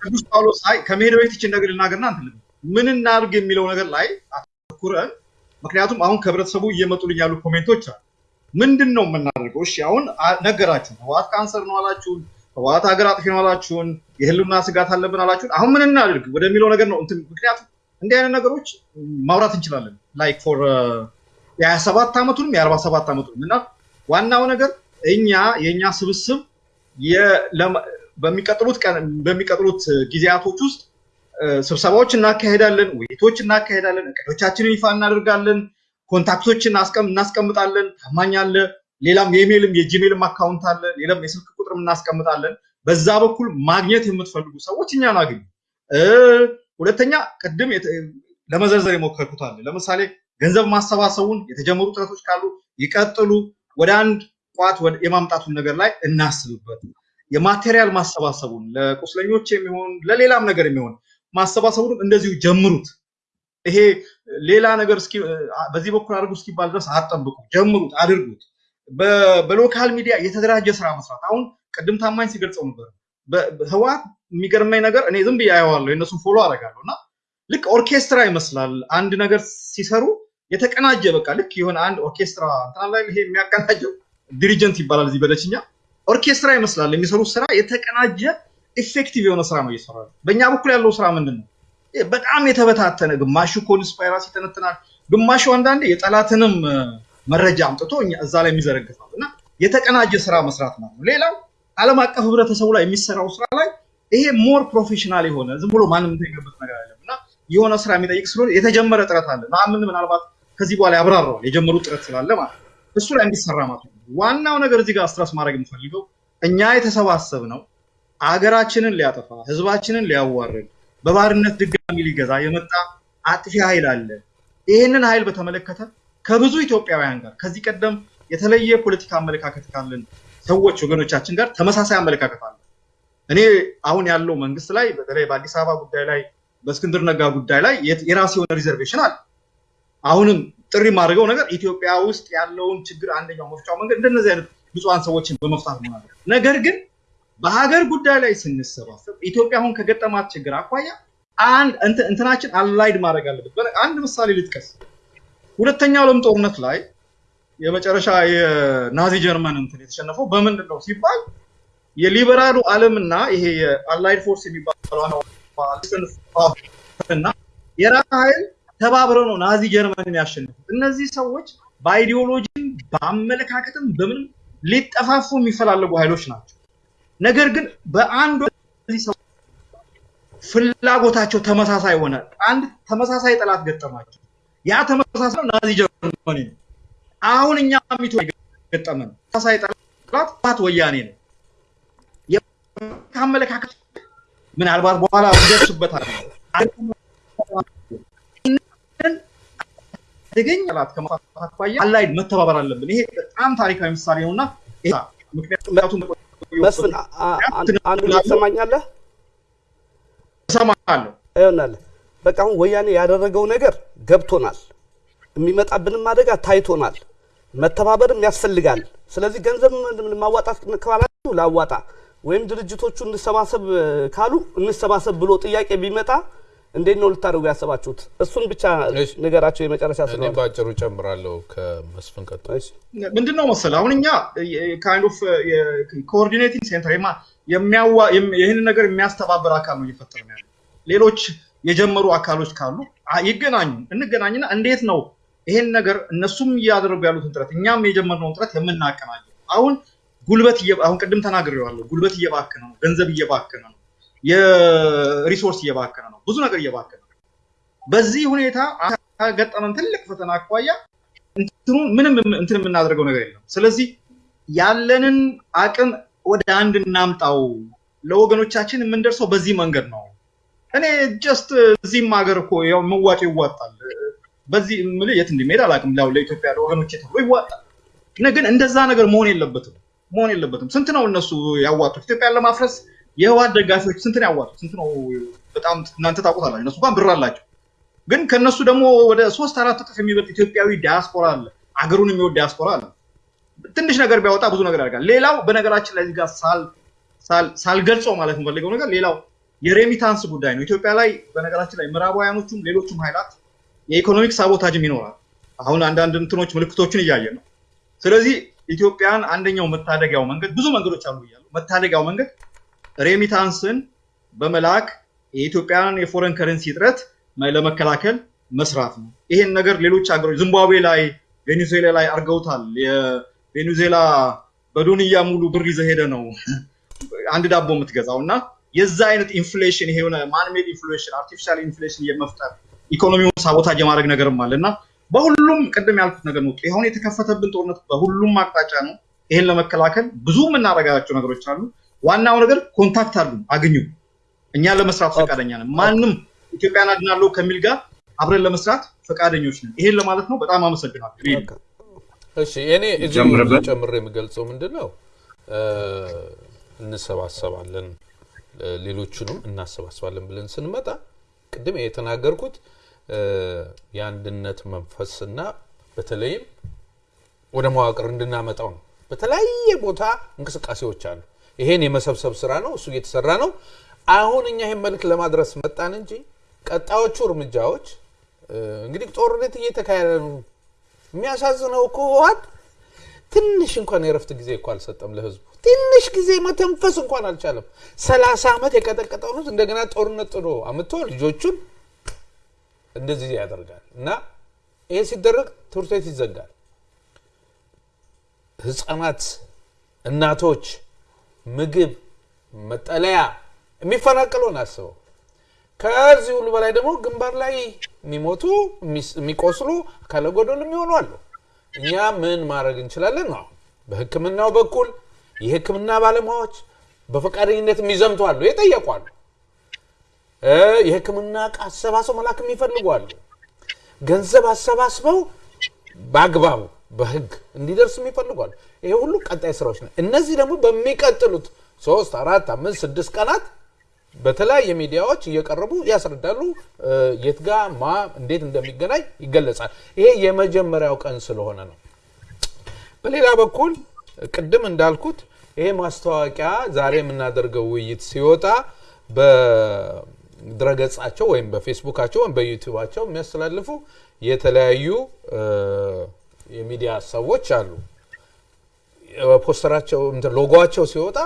ቅዱስ ጳውሎስ አይ ከመሄድ በፊት ይችን ነገር ልናገርና እንትን ምን እናድርግ የሚለው ነገር ላይ አተኩረን ምክንያቱም አሁን ከህብረተሰቡ እየመጡልኝ ያሉ comment ኦች አሉ። ምንድን ነው የምናደርገው? እሺ አሁን ነገራችሁን፣ ህወሓት ካንሰር ነው አላችሁን፣ ህወሓት ሀገር አጥፊ ነው አላችሁን፣ የህልውና ስጋት አለብን አላችሁን። አሁን ምን እናድርግ ወደሚለው ነገር ነው እንትን ምክንያቱም እንዲህ አይነት ነገሮች ማውራት እንችላለን like for የሀያ ሰባት ዓመቱንም የአርባ ሰባት ዓመቱንም እና ዋናው ነገር እኛ የእኛ ስብስብ በሚቀጥሉት በሚቀጥሉት ጊዜያቶች ውስጥ ስብሰባዎች እናካሄዳለን፣ ውይይቶች እናካሄዳለን፣ እቅዶቻችንን ይፋ እናደርጋለን፣ contact ኦችን እናስቀምጣለን። ታማኝ አለ፣ ሌላም የኢሜይልም የጂሜይልም አካውንት አለ፣ ሌላም የስልክ ቁጥርም እናስቀምጣለን። በዛ በኩል ማግኘት የምትፈልጉ ሰዎች እኛን አግኙ። ሁለተኛ ቅድም ለመዘርዘር የሞከርኩት አለ። ለምሳሌ ገንዘብ ማሰባሰቡን የተጀመሩ ጥረቶች ካሉ ይቀጥሉ። ወደ አንድ ቋት የማምጣቱን ነገር ላይ እናስብበት። የ material ማሰባሰቡን ለቁስለኞች የሚሆን ለሌላም ነገር የሚሆን ማሰባሰቡን እንደዚሁ ጀምሩት። ይሄ ሌላ ነገር እስኪ በዚህ በኩል አድርጉ እስኪባል ድረስ አትጠብቁ፣ ጀምሩት፣ አድርጉት። በ local ሚዲያ የተደራጀ ስራ መስራት። አሁን ቅድም ታማኝ ሲገልጸው ነበር። ህወሓት የሚገርመኝ ነገር እኔ ዝም ብዬ አየዋለሁ፣ የእነሱን follow አደርጋለሁ። እና ልክ ኦርኬስትራ ይመስላል አንድ ነገር ሲሰሩ የተቀናጀ በቃ ልክ የሆነ አንድ ኦርኬስትራ እንትና ላይ ይሄ የሚያቀናጀው ዲሪጀንት ይባላል እዚህ በዶችኛ። ኦርኬስትራ ይመስላል የሚሰሩት ስራ የተቀናጀ effective የሆነ ስራ ነው እየሰራ በእኛ በኩል ያለው ስራ ምንድን ነው በጣም የተበታተነ ግማሹ conspiracy ይተነትናል ግማሹ አንዳንዴ የጠላትንም መረጃ አምጥቶ እዛ ላይ የሚዘረግፋል እና የተቀናጀ ስራ መስራት ነው። ሌላው አለም አቀፍ ህብረተሰቡ ላይ የሚሰራው ስራ ላይ ይሄ more professional የሆነ ዝም ብሎ ማንም የምትገበት ነገር አይደለም እና የሆነ ስራ የሚጠይቅ ስለሆነ የተጀመረ ጥረት አለ። ምን ምናልባት ከዚህ በኋላ ያብራረዋል የጀመሩ ጥረት ስላለ ማለት እሱ ላይ እንዲሰራ ማለት ነው። ዋናው ነገር እዚህ ጋር stress ማድረግ የምፈልገው እኛ የተሰባሰብ ነው አገራችንን ሊያጠፋ ህዝባችንን ሊያዋርድ በባርነት ድጋሚ ሊገዛ የመጣ አጥፊ ኃይል አለ። ይህንን ኃይል በተመለከተ ከብዙ ኢትዮጵያውያን ጋር ከዚህ ቀደም የተለየ ፖለቲካ አመለካከት ካለን ሰዎች ወገኖቻችን ጋር ተመሳሳይ አመለካከት አለ። እኔ አሁን ያለው መንግስት ላይ በተለይ በአዲስ አበባ ጉዳይ ላይ በእስክንድር ነጋ ጉዳይ ላይ የራስ የሆነ reservation አለ። አሁንም ጥሪ የማድረገው ነገር ኢትዮጵያ ውስጥ ያለውን ችግር አንደኛው መፍቻው መንገድ እንደነዚህ አይነት ብፁዓን ሰዎችን በመፍታት ነው። ነገር ግን በሀገር ጉዳይ ላይ ስንሰባሰብ ኢትዮጵያ አሁን ከገጠማት ችግር አኳያ አንድ እንትናችን allied ማድረግ አለበት አንድ ምሳሌ ልጥቀስ ሁለተኛው ዓለም ጦርነት ላይ የመጨረሻ የናዚ ጀርመን እንትን የተሸነፈው በምንድን ነው ሲባል የሊበራሉ ዓለምና ይሄ የ allied force የሚባለው የራሻ ኃይል ተባብረው ነው ናዚ ጀርመንን ያሸነፉት። እነዚህ ሰዎች በ ideology ም በአመለካከትም በምንም ሊጠፋፉ የሚፈላለጉ ኃይሎች ናቸው። ነገር ግን በአንድ ፍላጎታቸው ተመሳሳይ ሆነ። አንድ ተመሳሳይ ጠላት ገጠማቸው። ያ ተመሳሳይ ናዚ ጀርመኒ ነው። አሁን እኛ ሚቶ ገጠመን ተመሳሳይ ጠላት ወያኔ ነው። ከአመለካከት ምናልባት በኋላ ደርሱበታል። አደገኛ ጠላት ከማፋት አኳያ አላይድ መተባበር አለብን። ይሄ በጣም ታሪካዊ ምሳሌ ነውና ምክንያቱም መስፍን አንዱ ትሰማኛለህ? እሰማለሁ። ይሆናል በቃ አሁን ወያኔ ያደረገው ነገር ገብቶናል። የሚመጣብንም አደጋ ታይቶናል። መተባበርም ያስፈልጋል። ስለዚህ ገንዘብ ማዋጣት ካላችሁ ላዋጣ ወይም ድርጅቶቹ እንሰባሰብ ካሉ እንሰባሰብ ብሎ ጥያቄ ቢመጣ እንዴት ነው ልታደርጉ ያሰባችሁት? እሱን ብቻ ነገራቸው የመጨረሻ እኔ ስለሆነ። በአጭሩ ጨምራለሁ ከመስፍን ቀጥሎ። ምንድን ነው መሰለህ? አሁን እኛ kind of coordinating center ይህንን ነገር የሚያስተባበር አካል ነው እየፈጠር ነው ያለ ሌሎች የጀመሩ አካሎች ካሉ ይገናኙ እንገናኝና እንዴት ነው ይሄን ነገር እነሱም እያደረጉ ያሉትን ጥረት እኛም የጀመርነውን ጥረት የምናቀናጀው? አሁን ጉልበት አሁን ቅድም ተናግሬዋለሁ። ጉልበት እየባከነ ነው ገንዘብ እየባከነ ነው የ resource እየባከነ ነው። ብዙ ነገር እየባከነ ነው። በዚህ ሁኔታ ገጠመን ትልቅ ፈተና አኳያ እንትኑን ምንም እንትን የምናደርገው ነገር የለም። ስለዚህ ያለንን አቅም ወደ አንድ እናምጣው። ለወገኖቻችን የምንደርሰው በዚህ መንገድ ነው። እኔ just እዚህም ሀገር እኮ ያው መዋጮ ይዋጣል። በዚህ ምል የት እንደሚሄድ አላውቅም። ላው ለኢትዮጵያ ለወገኖች ተብሎ ይዋጣል። ግን እንደዛ ነገር መሆን የለበትም። መሆን የለበትም። ስንት ነው እነሱ ያዋጡት? ኢትዮጵያን ለማፍረስ የህወሓት ደጋፊዎች ስንት ነው ያዋጡት? ስንት ነው በጣም እናንተ ታውቁታላችሁ? እነሱ እንኳን ብር አላቸው። ግን ከነሱ ደግሞ ወደ ሶስት አራት እጥፍ የሚበልጥ ኢትዮጵያዊ ዲያስፖራ አለ። አገሩን የሚወድ ዲያስፖራ አለ። ትንሽ ነገር ቢያወጣ ብዙ ነገር ያደርጋል። ሌላው በነገራችን ላይ ጋር ሳልገልጸው ማለት የምፈልገው ነገር ሌላው የ remittance ጉዳይ ነው። ኢትዮጵያ ላይ በነገራችን ላይ ምዕራባውያኖቹም ሌሎቹም ኃይላት የ economic sabotage ም ይኖራል። አሁን አንዳንድ እንትኖች ምልክቶችን እያየን ነው። ስለዚህ ኢትዮጵያን አንደኛው መታደጊያው መንገድ ብዙ መንገዶች አሉ እያሉ መታደጊያው መንገድ remittance ን በመላክ የኢትዮጵያን የ foreign currency እጥረት ለመከላከል መስራት ነው ይሄን ነገር ሌሎች ሀገሮች ዚምባብዌ ላይ ቬኔዙዌላ ላይ አርገውታል የቬኔዙዌላ በዶንያ ሙሉ ብር ይዘ ሄደ ነው አንድ ዳቦ የምትገዛው እና የዛ አይነት inflation ይሄ የሆነ man-made inflation artificial inflation የመፍጠር ኢኮኖሚውን sabotage የማድረግ ነገርም አለ እና በሁሉም ቅድም ያልኩት ነገር ነው። አሁን የተከፈተብን ጦርነት በሁሉም አቅጣጫ ነው። ይሄን ለመከላከል ብዙ የምናደርጋቸው ነገሮች አሉ። ዋናው ነገር contact አሉ፣ አግኙ። እኛ ለመስራት ፈቃደኛ ነን። ማንም ኢትዮጵያን አድናለሁ ከሚል ጋር አብረን ለመስራት ፈቃደኞች ነን። ይሄን ለማለት ነው። በጣም አመሰግናለሁ። እሺ እኔ እዚህ ጨምሬ የምገልጸው ምንድን ነው እ፣ እንሰባሰባለን ሌሎቹንም እናሰባስባለን ብለን ስንመጣ ቅድም የተናገርኩት የአንድነት መንፈስና በተለይም ወደ መዋቅር እንድናመጣው ነው። በተለያየ ቦታ እንቅስቃሴዎች አሉ። ይሄን የመሰብሰብ ስራ ነው፣ እሱ እየተሰራ ነው። አሁን እኛ ይህን መልክ ለማድረስ መጣን እንጂ ቀጣዮቹ እርምጃዎች እንግዲህ ጦርነት እየተካሄደ ነው። የሚያሳዝነው እኮ ህወሓት ትንሽ እንኳን የረፍት ጊዜ እኮ አልሰጠም ለህዝቡ። ትንሽ ጊዜ መተንፈስ እንኳን አልቻለም። ሰላሳ ዓመት የቀጠቀጠውን ህዝብ እንደገና ጦርነት ጥሎ አምጥቶ ልጆቹን እንደዚህ ያደርጋል እና ይሄ ሲደረግ ትምህርት ቤት ይዘጋል። ህፃናት፣ እናቶች ምግብ፣ መጠለያ የሚፈናቀለውን አስበው። ከዚህ ሁሉ በላይ ደግሞ ግንባር ላይ የሚሞቱ የሚቆስሉ አካለ ጎደሉ የሚሆኑ አሉ። እኛ ምን ማድረግ እንችላለን ነው በህክምናው በኩል የህክምና ባለሙያዎች በፈቃደኝነት የሚዘምቱ አሉ፣ የጠየቁ አሉ። የህክምና እቃ አሰባስበው መላክ የሚፈልጉ አሉ። ገንዘብ አሰባስበው በአግባቡ በህግ እንዲደርስ የሚፈልጉ አሉ። ይሄ ሁሉ ቀጣይ ስራዎች ነው። እነዚህ ደግሞ በሚቀጥሉት ሶስት አራት አምስት ስድስት ቀናት በተለያየ ሚዲያዎች እየቀረቡ ያስረዳሉ። የት ጋ ማ እንዴት እንደሚገናኝ ይገለጻል። ይሄ የመጀመሪያው ቀን ስለሆነ ነው። በሌላ በኩል ቅድም እንዳልኩት ይሄ ማስታወቂያ ዛሬ የምናደርገው ውይይት ሲወጣ በድረገጻቸው ወይም በፌስቡካቸው ወይም በዩቲዩባቸው የሚያስተላልፉ የተለያዩ የሚዲያ ሰዎች አሉ። ፖስተራቸው ሎጎቸው ሲወጣ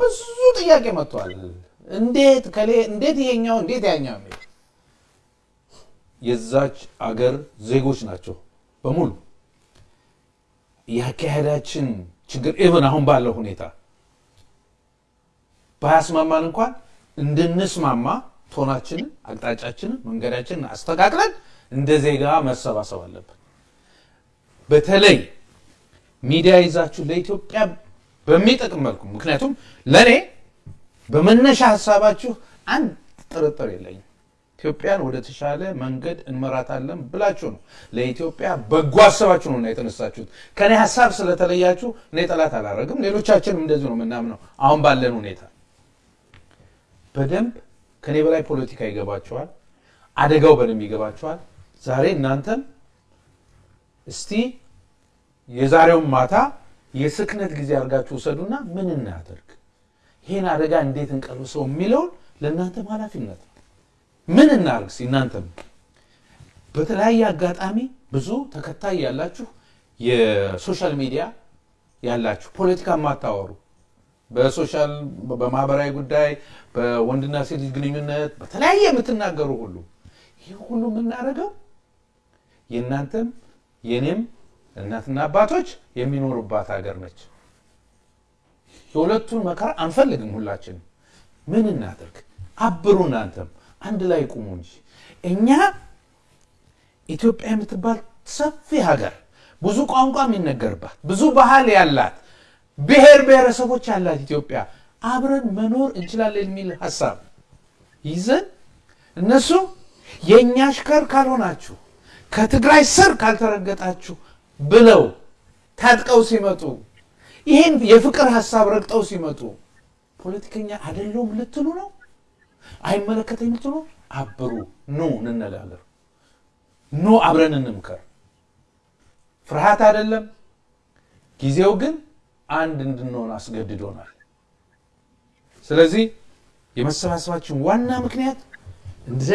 ብዙ ጥያቄ መጥቷል። እንዴት ከሌ እንዴት ይሄኛው እንዴት ያኛው የሚል የዛች አገር ዜጎች ናቸው በሙሉ የአካሄዳችን ችግር even አሁን ባለው ሁኔታ ባያስማማን እንኳን እንድንስማማ tone ኣችንን፣ አቅጣጫችንን፣ መንገዳችንን አስተካክለን እንደ ዜጋ መሰባሰብ አለብን። በተለይ ሚዲያ ይዛችሁ ለኢትዮጵያ በሚጠቅም መልኩ ምክንያቱም ለእኔ በመነሻ ሀሳባችሁ አንድ ጥርጥር የለኝም ኢትዮጵያን ወደ ተሻለ መንገድ እንመራታለን ብላችሁ ነው ለኢትዮጵያ በጎ አሰባችሁ ነው እና የተነሳችሁት። ከኔ ሀሳብ ስለተለያችሁ እኔ ጠላት አላረግም። ሌሎቻችንም እንደዚሁ ነው የምናምነው። አሁን ባለን ሁኔታ በደንብ ከኔ በላይ ፖለቲካ ይገባቸዋል። አደጋው በደንብ ይገባቸዋል። ዛሬ እናንተም እስቲ የዛሬውን ማታ የስክነት ጊዜ አድርጋችሁ ውሰዱና ምን እናደርግ፣ ይህን አደጋ እንዴት እንቀልብሰው የሚለውን ለእናንተም ኃላፊነት ነው። ምን እናርግ እናንተም በተለያየ አጋጣሚ ብዙ ተከታይ ያላችሁ የ social media ያላችሁ ፖለቲካ የማታወሩ በ social በማህበራዊ ጉዳይ በወንድና ሴት ልጅ ግንኙነት በተለያየ የምትናገሩ ሁሉ ይህ ሁሉ የምናደርገው የእናንተም የኔም እናትና አባቶች የሚኖሩባት ሀገር ነች። የሁለቱን መከራ አንፈልግም። ሁላችንም ምን እናድርግ? አብሩ። እናንተም አንድ ላይ ቁሙ እንጂ እኛ ኢትዮጵያ የምትባል ሰፊ ሀገር ብዙ ቋንቋ የሚነገርባት ብዙ ባህል ያላት ብሔር ብሔረሰቦች ያላት ኢትዮጵያ አብረን መኖር እንችላለን የሚል ሀሳብ ይዘን እነሱ የእኛ አሽከር ካልሆናችሁ ከትግራይ ስር ካልተረገጣችሁ ብለው ታጥቀው ሲመጡ ይህን የፍቅር ሀሳብ ረግጠው ሲመጡ ፖለቲከኛ አይደለሁም ልትሉ ነው? አይመለከተኝ ልትሉ? አብሩ፣ ኑ እንነጋገር፣ ኑ አብረን እንምከር። ፍርሃት አይደለም። ጊዜው ግን አንድ እንድንሆን አስገድዶናል። ስለዚህ የመሰባሰባችን ዋና ምክንያት እንደ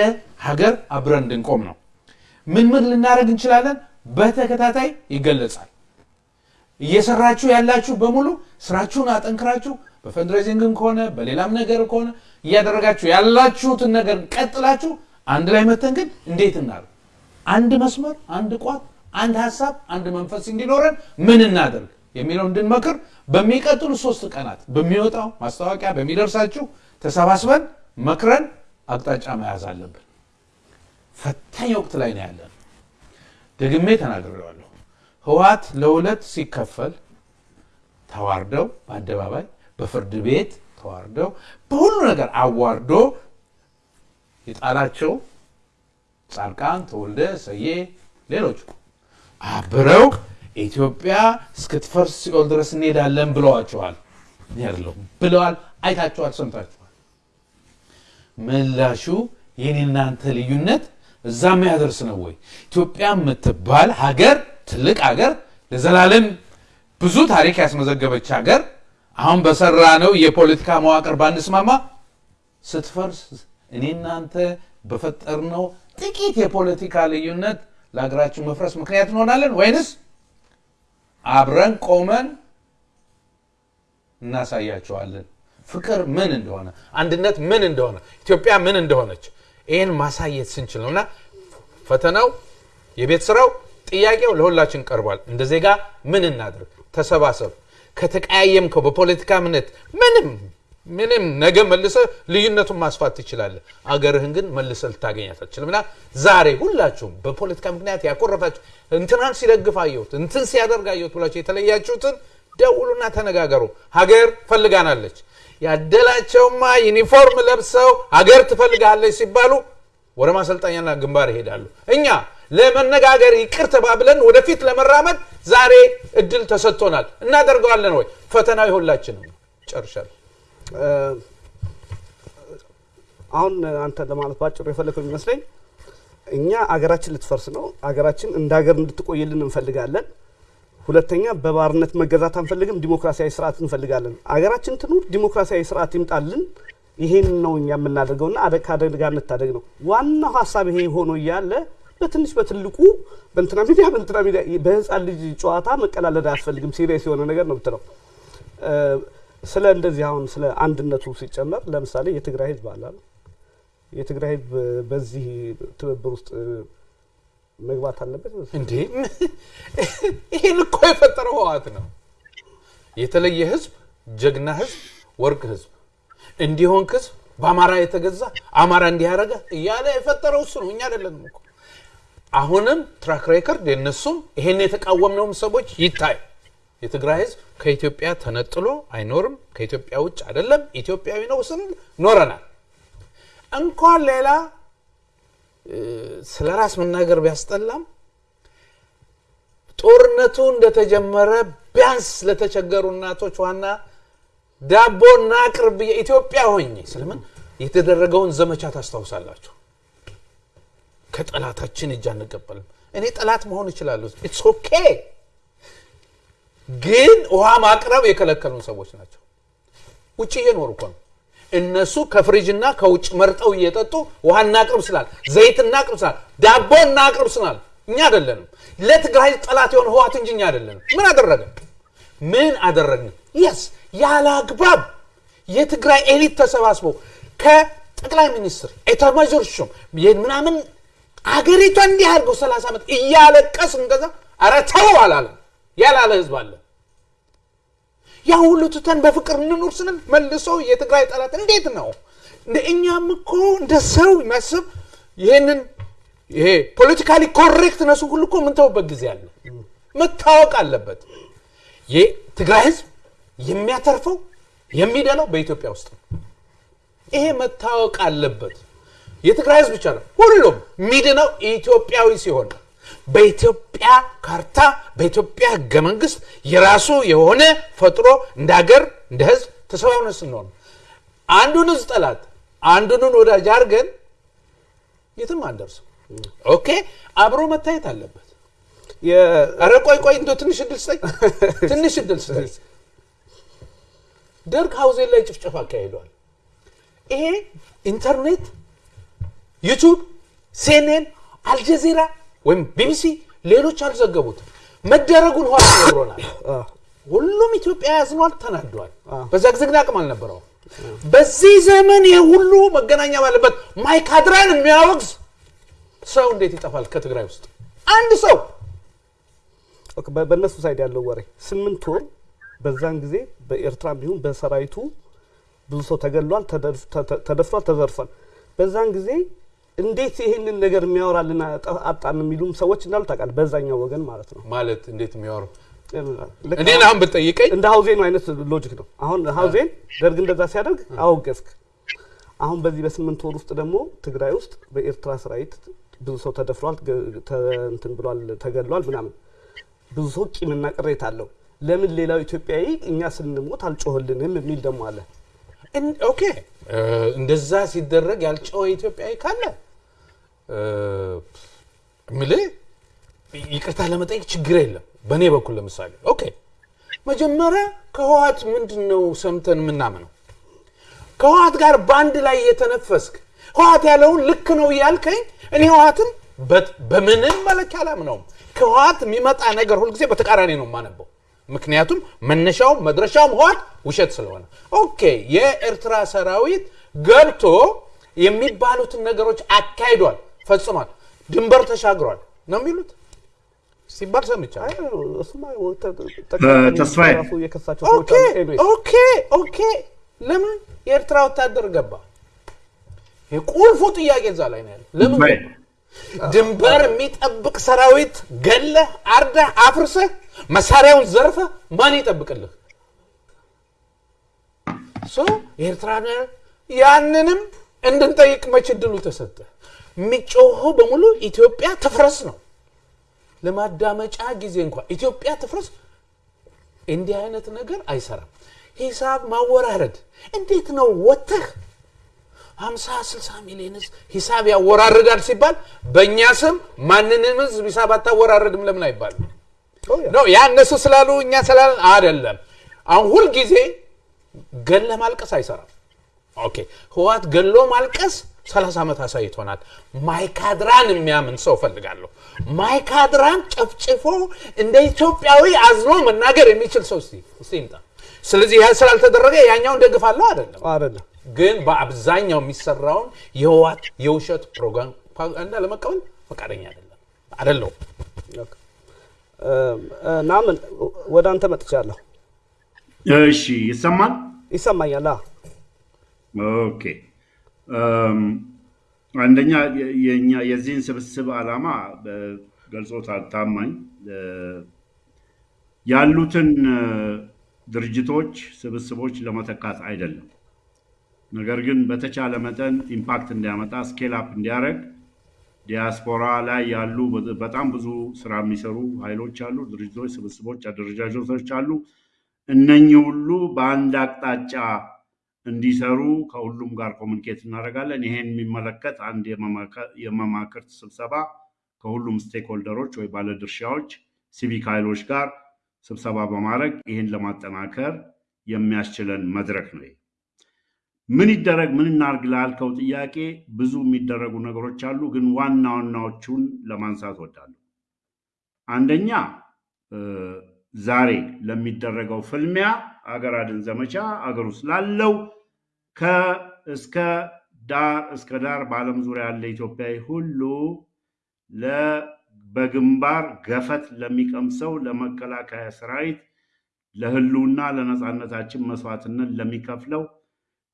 ሀገር አብረን እንድንቆም ነው። ምን ምን ልናደርግ እንችላለን? በተከታታይ ይገለጻል። እየሰራችሁ ያላችሁ በሙሉ ስራችሁን አጠንክራችሁ በፈንድሬዚንግም ከሆነ በሌላም ነገር ከሆነ እያደረጋችሁ ያላችሁትን ነገር ቀጥላችሁ አንድ ላይ መተን ግን እንዴት እናድርግ? አንድ መስመር፣ አንድ ቋት፣ አንድ ሀሳብ፣ አንድ መንፈስ እንዲኖረን ምን እናደርግ የሚለው እንድንመክር በሚቀጥሉ ሶስት ቀናት በሚወጣው ማስታወቂያ በሚደርሳችሁ ተሰባስበን መክረን አቅጣጫ መያዝ አለብን። ፈታኝ ወቅት ላይ ነው ያለን። ደግሜ ተናግሬዋለሁ። ህወሓት ለሁለት ሲከፈል ተዋርደው በአደባባይ በፍርድ ቤት ተዋርደው በሁሉ ነገር አዋርዶ የጣላቸው ጻድቃን ተወልደ፣ ሰዬ፣ ሌሎቹ አብረው ኢትዮጵያ እስክትፈርስ ሲኦል ድረስ እንሄዳለን ብለዋቸዋል። አይደለሁም ብለዋል። አይታችኋል፣ ሰምታችኋል። ምላሹ የኔ እናንተ ልዩነት እዛ የሚያደርስ ነው ወይ? ኢትዮጵያ የምትባል ሀገር ትልቅ ሀገር ለዘላለም ብዙ ታሪክ ያስመዘገበች ሀገር አሁን በሰራ ነው የፖለቲካ መዋቅር ባንስማማ ስትፈርስ እኔ እናንተ በፈጠርነው ጥቂት የፖለቲካ ልዩነት ለሀገራችን መፍረስ ምክንያት እንሆናለን ወይንስ አብረን ቆመን እናሳያቸዋለን ፍቅር ምን እንደሆነ አንድነት ምን እንደሆነ ኢትዮጵያ ምን እንደሆነች ይህን ማሳየት ስንችል ነው። እና ፈተናው የቤት ስራው ጥያቄው ለሁላችን ቀርቧል። እንደ ዜጋ ምን እናድርግ? ተሰባሰብ። ከተቀያየምከው በፖለቲካ እምነት ምንም ምንም ነገ መልሰ ልዩነቱን ማስፋት ትችላለህ። አገርህን ግን መልሰ ልታገኛት አትችልም። እና ዛሬ ሁላችሁም በፖለቲካ ምክንያት ያኮረፋችሁ እንትናን ሲደግፍ አየሁት እንትን ሲያደርግ አየሁት ብላችሁ የተለያችሁትን ደውሉና ተነጋገሩ። ሀገር ፈልጋናለች ያደላቸውማ ዩኒፎርም ለብሰው ሀገር ትፈልጋለች ሲባሉ ወደ ማሰልጠኛና ግንባር ይሄዳሉ። እኛ ለመነጋገር ይቅር ተባብለን ወደፊት ለመራመድ ዛሬ እድል ተሰጥቶናል። እናደርገዋለን ወይ? ፈተናው የሁላችንም ነው። ጨርሻለሁ አሁን አንተ ለማለት ባጭሩ የፈለገው የሚመስለኝ እኛ አገራችን ልትፈርስ ነው። አገራችን እንደ ሀገር እንድትቆይልን እንፈልጋለን። ሁለተኛ በባርነት መገዛት አንፈልግም፣ ዲሞክራሲያዊ ስርዓት እንፈልጋለን። አገራችን ትኑር፣ ዲሞክራሲያዊ ስርዓት ይምጣልን። ይሄን ነው እኛ የምናደርገውና ከአደጋ እንታደግ ነው ዋናው ሀሳብ። ይሄ ሆኖ እያለ በትንሽ በትልቁ በእንትና ሚዲያ በእንትና ሚዲያ በህፃን ልጅ ጨዋታ መቀላለድ አያስፈልግም። serious የሆነ ነገር ነው ብትለው ስለ እንደዚህ አሁን ስለ አንድነቱ ሲጨመር ለምሳሌ የትግራይ ህዝብ አለ የትግራይ ህዝብ በዚህ ትብብር ውስጥ መግባት አለበት? እንዴ? ይህን እኮ የፈጠረው ህወሓት ነው። የተለየ ህዝብ ጀግና ህዝብ ወርቅ ህዝብ። እንዲሆን ህዝብ በአማራ የተገዛ አማራ እንዲያደረገ እያለ የፈጠረው እሱ ነው። እኛ አይደለንም እኮ። አሁንም track record የነሱም ይሄን የተቃወምነውም ሰዎች ይታይ። የትግራይ ህዝብ ከኢትዮጵያ ተነጥሎ አይኖርም ከኢትዮጵያ ውጭ አይደለም። ኢትዮጵያዊ ነው ስንል ኖረናል። እንኳን ሌላ ስለ ራስ መናገር ቢያስጠላም ጦርነቱ እንደተጀመረ ቢያንስ ለተቸገሩ እናቶች ውሃና ዳቦ እናቅርብ የኢትዮጵያ ሆኜ ስለምን የተደረገውን ዘመቻ ታስታውሳላችሁ? ከጠላታችን እጅ አንቀበልም። እኔ ጠላት መሆን እችላለሁ። it's okay ግን ውሃ ማቅረብ የከለከሉን ሰዎች ናቸው። ውጭ እየኖሩ ነው እነሱ ከፍሪጅና ከውጭ መርጠው እየጠጡ ውሃ እናቅርብ ስላል ዘይት እናቅርብ ስላል ዳቦ እናቅርብ ስላል እኛ አይደለንም። ለትግራይ ጠላት የሆነ ህወሓት እንጂ እኛ አይደለንም። ምን አደረገን ምን አደረግን? yes ያለ አግባብ የትግራይ elite ተሰባስቦ ከጠቅላይ ሚኒስትር ኤታማዦር ሹም ምናምን አገሪቷ እንዲህ አድርገው 30 ዓመት እያለቀስን እንገዛ ኧረ ተው አላለም። ያላለ ህዝብ አለ ያ ሁሉ ትተን በፍቅር እንኑር ስንል መልሶ የትግራይ ጠላት እንዴት ነው? እንደ እኛም እኮ እንደ ሰው የሚያስብ ይህንን ይሄ politically correctness ኡ ሁሉ እኮ የምንተውበት ጊዜ አለ። መታወቅ አለበት። የትግራይ ህዝብ የሚያተርፈው የሚደላው በኢትዮጵያ ውስጥ ነው። ይሄ መታወቅ አለበት። የትግራይ ህዝብ ብቻ ነው። ሁሉም የሚድነው ኢትዮጵያዊ ሲሆን በኢትዮጵያ ካርታ በኢትዮጵያ ህገ መንግስት የራሱ የሆነ ፈጥሮ እንደ ሀገር እንደ ህዝብ ተሰባብነ ስንሆን አንዱን ህዝብ ጠላት አንዱንን ወዳጅ አድርገን የትም አንደርስም። okay? አብሮ መታየት አለበት። ኧረ ቆይ ቆይ እንደ ትንሽ እድል ስጠኝ። ትንሽ እድል ስጠኝ። ደርግ ሀውዜን ላይ ጭፍጨፋ አካሂዷል። ይሄ ኢንተርኔት YouTube CNN አልጀዚራ ወይም ቢቢሲ ሌሎች አልዘገቡትም። መደረጉን ኋላ ነግሮናል። ሁሉም ኢትዮጵያ ያዝኗል ተናዷል። በዛ ጊዜ ግን አቅም አልነበረው በዚህ ዘመን የሁሉ መገናኛ ባለበት ማይካድራን የሚያወግዝ ሰው እንዴት ይጠፋል? ከትግራይ ውስጥ አንድ ሰው በእነሱ side ያለው ወሬ ስምንት ወር በዛን ጊዜ በኤርትራ እንዲሁም በሰራዊቱ ብዙ ሰው ተገሏል፣ ተደፍ- ተ- ተደፍሯል፣ ተዘርፏል። በዛን ጊዜ እንዴት ይህንን ነገር የሚያወራልን አጣን የሚሉም ሰዎች እንዳሉ ታውቃለህ። በዛኛው ወገን ማለት ነው። ማለት እንዴት የሚያወሩ እኔን አሁን ብትጠይቀኝ እንደ ሀውዜኑ አይነት logic ነው። አሁን ሀውዜን ደርግ እንደዛ ሲያደርግ አወገዝክ። አሁን በዚህ በስምንት ወር ውስጥ ደግሞ ትግራይ ውስጥ በኤርትራ ሰራዊት ብዙ ሰው ተደፍሯል፣ እንትን ብሏል፣ ተገድሏል ምናምን ብዙ ሰው ቂምና ቅሬታ አለው። ለምን ሌላው ኢትዮጵያዊ እኛ ስንሞት አልጮህልንም የሚል ደግሞ አለ። okay እንደዛ ሲደረግ ያልጮኸ ኢትዮጵያዊ ካለ ምልህ ይቅርታ ለመጠየቅ ችግር የለም። በእኔ በኩል ለምሳሌ okay መጀመሪያ ከህወሓት ምንድን ነው ሰምተን የምናምነው? ከህወሓት ጋር በአንድ ላይ እየተነፈስክ ህወሓት ያለውን ልክ ነው እያልከኝ እኔ ህወሓትን በምንም መለኪያ አላምነውም። ከህወሓት የሚመጣ ነገር ሁልጊዜ በተቃራኒ ነው የማነበው። ምክንያቱም መነሻውም መድረሻውም ህወሓት ውሸት ስለሆነ okay የኤርትራ ሰራዊት ገብቶ የሚባሉትን ነገሮች አካሂዷል፣ ፈጽሟል፣ ድንበር ተሻግሯል ነው የሚሉት ሲባል ሰምቻለሁ። okay ለምን የኤርትራ ወታደር ገባ? የቁልፉ ጥያቄ እዛ ላይ ነው ያለው። ለምን? ድንበር የሚጠብቅ ሰራዊት ገለህ አርደህ አፍርሰህ መሳሪያውን ዘርፈህ ማን ይጠብቅልህ? so የኤርትራ ነ- ያንንም እንድንጠይቅ መች እድሉ ተሰጠ? የሚጮኸው በሙሉ ኢትዮጵያ ትፍረስ ነው። ለማዳመጫ ጊዜ እንኳን ኢትዮጵያ ትፍረስ እንዲህ አይነት ነገር አይሰራም። ሂሳብ ማወራረድ እንዴት ነው? ወጥተህ 50 60 ሚሊዮን ህዝብ ሂሳብ ያወራርዳል ሲባል በእኛ ስም ማንንም ህዝብ ሂሳብ አታወራርድም ለምን ያ። ነው ያ እነሱ ስላሉ እኛ ስላለን አይደለም። አሁን ሁልጊዜ ገሎ ማልቀስ አይሰራም። okay ህወሓት ገሎ ማልቀስ 30 ዓመት አሳይቶናል። ማይካድራን የሚያምን ሰው ፈልጋለሁ። ማይካድራን ጨፍጭፎ እንደ ኢትዮጵያዊ አዝኖ መናገር የሚችል ሰው እስቲ ይምጣ። ስለዚህ ያ ስላልተደረገ ያኛውን ደግፋለሁ አይደለም አይደለም ግን በአብዛኛው የሚሰራውን የህወሓት የውሸት ፕሮፓጋንዳ ለመቀበል ፈቃደኛ አይደለም እ፣ ናምን ወደ አንተ መጥቻለሁ። እሺ ይሰማል? ይሰማኛል? አዎ። okay አንደኛ የኛ የዚህን ስብስብ ዓላማ ገልጾታል ታማኝ ያሉትን ድርጅቶች ስብስቦች ለመተካት አይደለም። ነገር ግን በተቻለ መጠን impact እንዲያመጣ scale up እንዲያደርግ ዲያስፖራ ላይ ያሉ በጣም ብዙ ስራ የሚሰሩ ኃይሎች አሉ፣ ድርጅቶች፣ ስብስቦች፣ አደረጃጀቶች አሉ። እነኚህ ሁሉ በአንድ አቅጣጫ እንዲሰሩ ከሁሉም ጋር communicate እናደርጋለን። ይሄን የሚመለከት አንድ የመማክርት ስብሰባ ከሁሉም stakeholder ኦች ወይ ባለድርሻዎች፣ ሲቪክ ኃይሎች ጋር ስብሰባ በማድረግ ይህን ለማጠናከር የሚያስችለን መድረክ ነው። ምን ይደረግ ምን እናርግ ላልከው ጥያቄ ብዙ የሚደረጉ ነገሮች አሉ፣ ግን ዋና ዋናዎቹን ለማንሳት ወዳለሁ። አንደኛ ዛሬ ለሚደረገው ፍልሚያ አገር አድን ዘመቻ አገር ውስጥ ላለው ከእስከ ዳር እስከ ዳር በዓለም ዙሪያ ያለ ኢትዮጵያዊ ሁሉ በግንባር ገፈት ለሚቀምሰው ለመከላከያ ሰራዊት ለህልውና ለነፃነታችን መስዋዕትነት ለሚከፍለው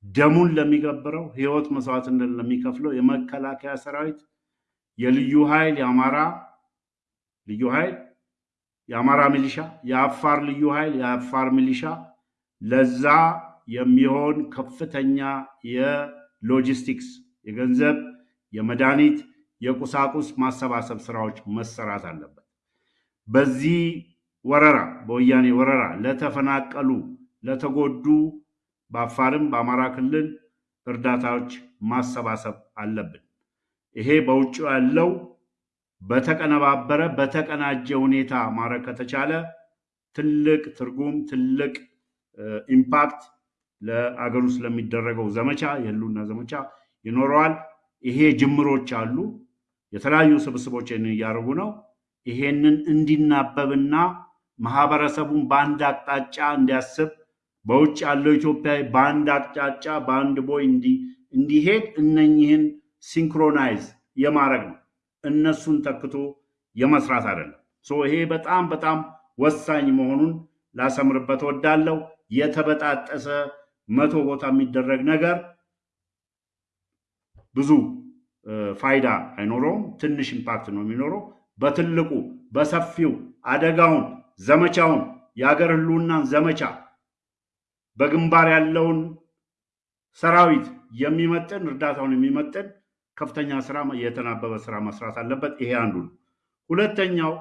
ደሙን ለሚገብረው ህይወት መስዋዕትነት ለሚከፍለው የመከላከያ ሰራዊት የልዩ ኃይል የአማራ ልዩ ኃይል የአማራ ሚሊሻ የአፋር ልዩ ኃይል የአፋር ሚሊሻ ለዛ የሚሆን ከፍተኛ የሎጂስቲክስ የገንዘብ የመድኃኒት የቁሳቁስ ማሰባሰብ ስራዎች መሰራት አለበት። በዚህ ወረራ በወያኔ ወረራ ለተፈናቀሉ ለተጎዱ በአፋርም በአማራ ክልል እርዳታዎች ማሰባሰብ አለብን። ይሄ በውጭ ያለው በተቀነባበረ በተቀናጀ ሁኔታ ማድረግ ከተቻለ ትልቅ ትርጉም ትልቅ impact ለአገር ውስጥ ለሚደረገው ዘመቻ የህልውና ዘመቻ ይኖረዋል። ይሄ ጅምሮች አሉ። የተለያዩ ስብስቦችን እያደረጉ ነው። ይሄንን እንዲናበብና ማህበረሰቡን በአንድ አቅጣጫ እንዲያስብ በውጭ ያለው ኢትዮጵያዊ በአንድ አቅጣጫ በአንድ ቦይ እንዲ- እንዲሄድ እነኝህን synchronize የማድረግ ነው። እነሱን ተክቶ የመስራት አይደለም። ይሄ በጣም በጣም ወሳኝ መሆኑን ላሰምርበት ወዳለው የተበጣጠሰ መቶ ቦታ የሚደረግ ነገር ብዙ ፋይዳ አይኖረውም። ትንሽ impact ነው የሚኖረው። በትልቁ በሰፊው አደጋውን፣ ዘመቻውን፣ የሀገር ህልውናን ዘመቻ በግንባር ያለውን ሰራዊት የሚመጥን እርዳታውን የሚመጥን ከፍተኛ ስራ የተናበበ ስራ መስራት አለበት። ይሄ አንዱ ነው። ሁለተኛው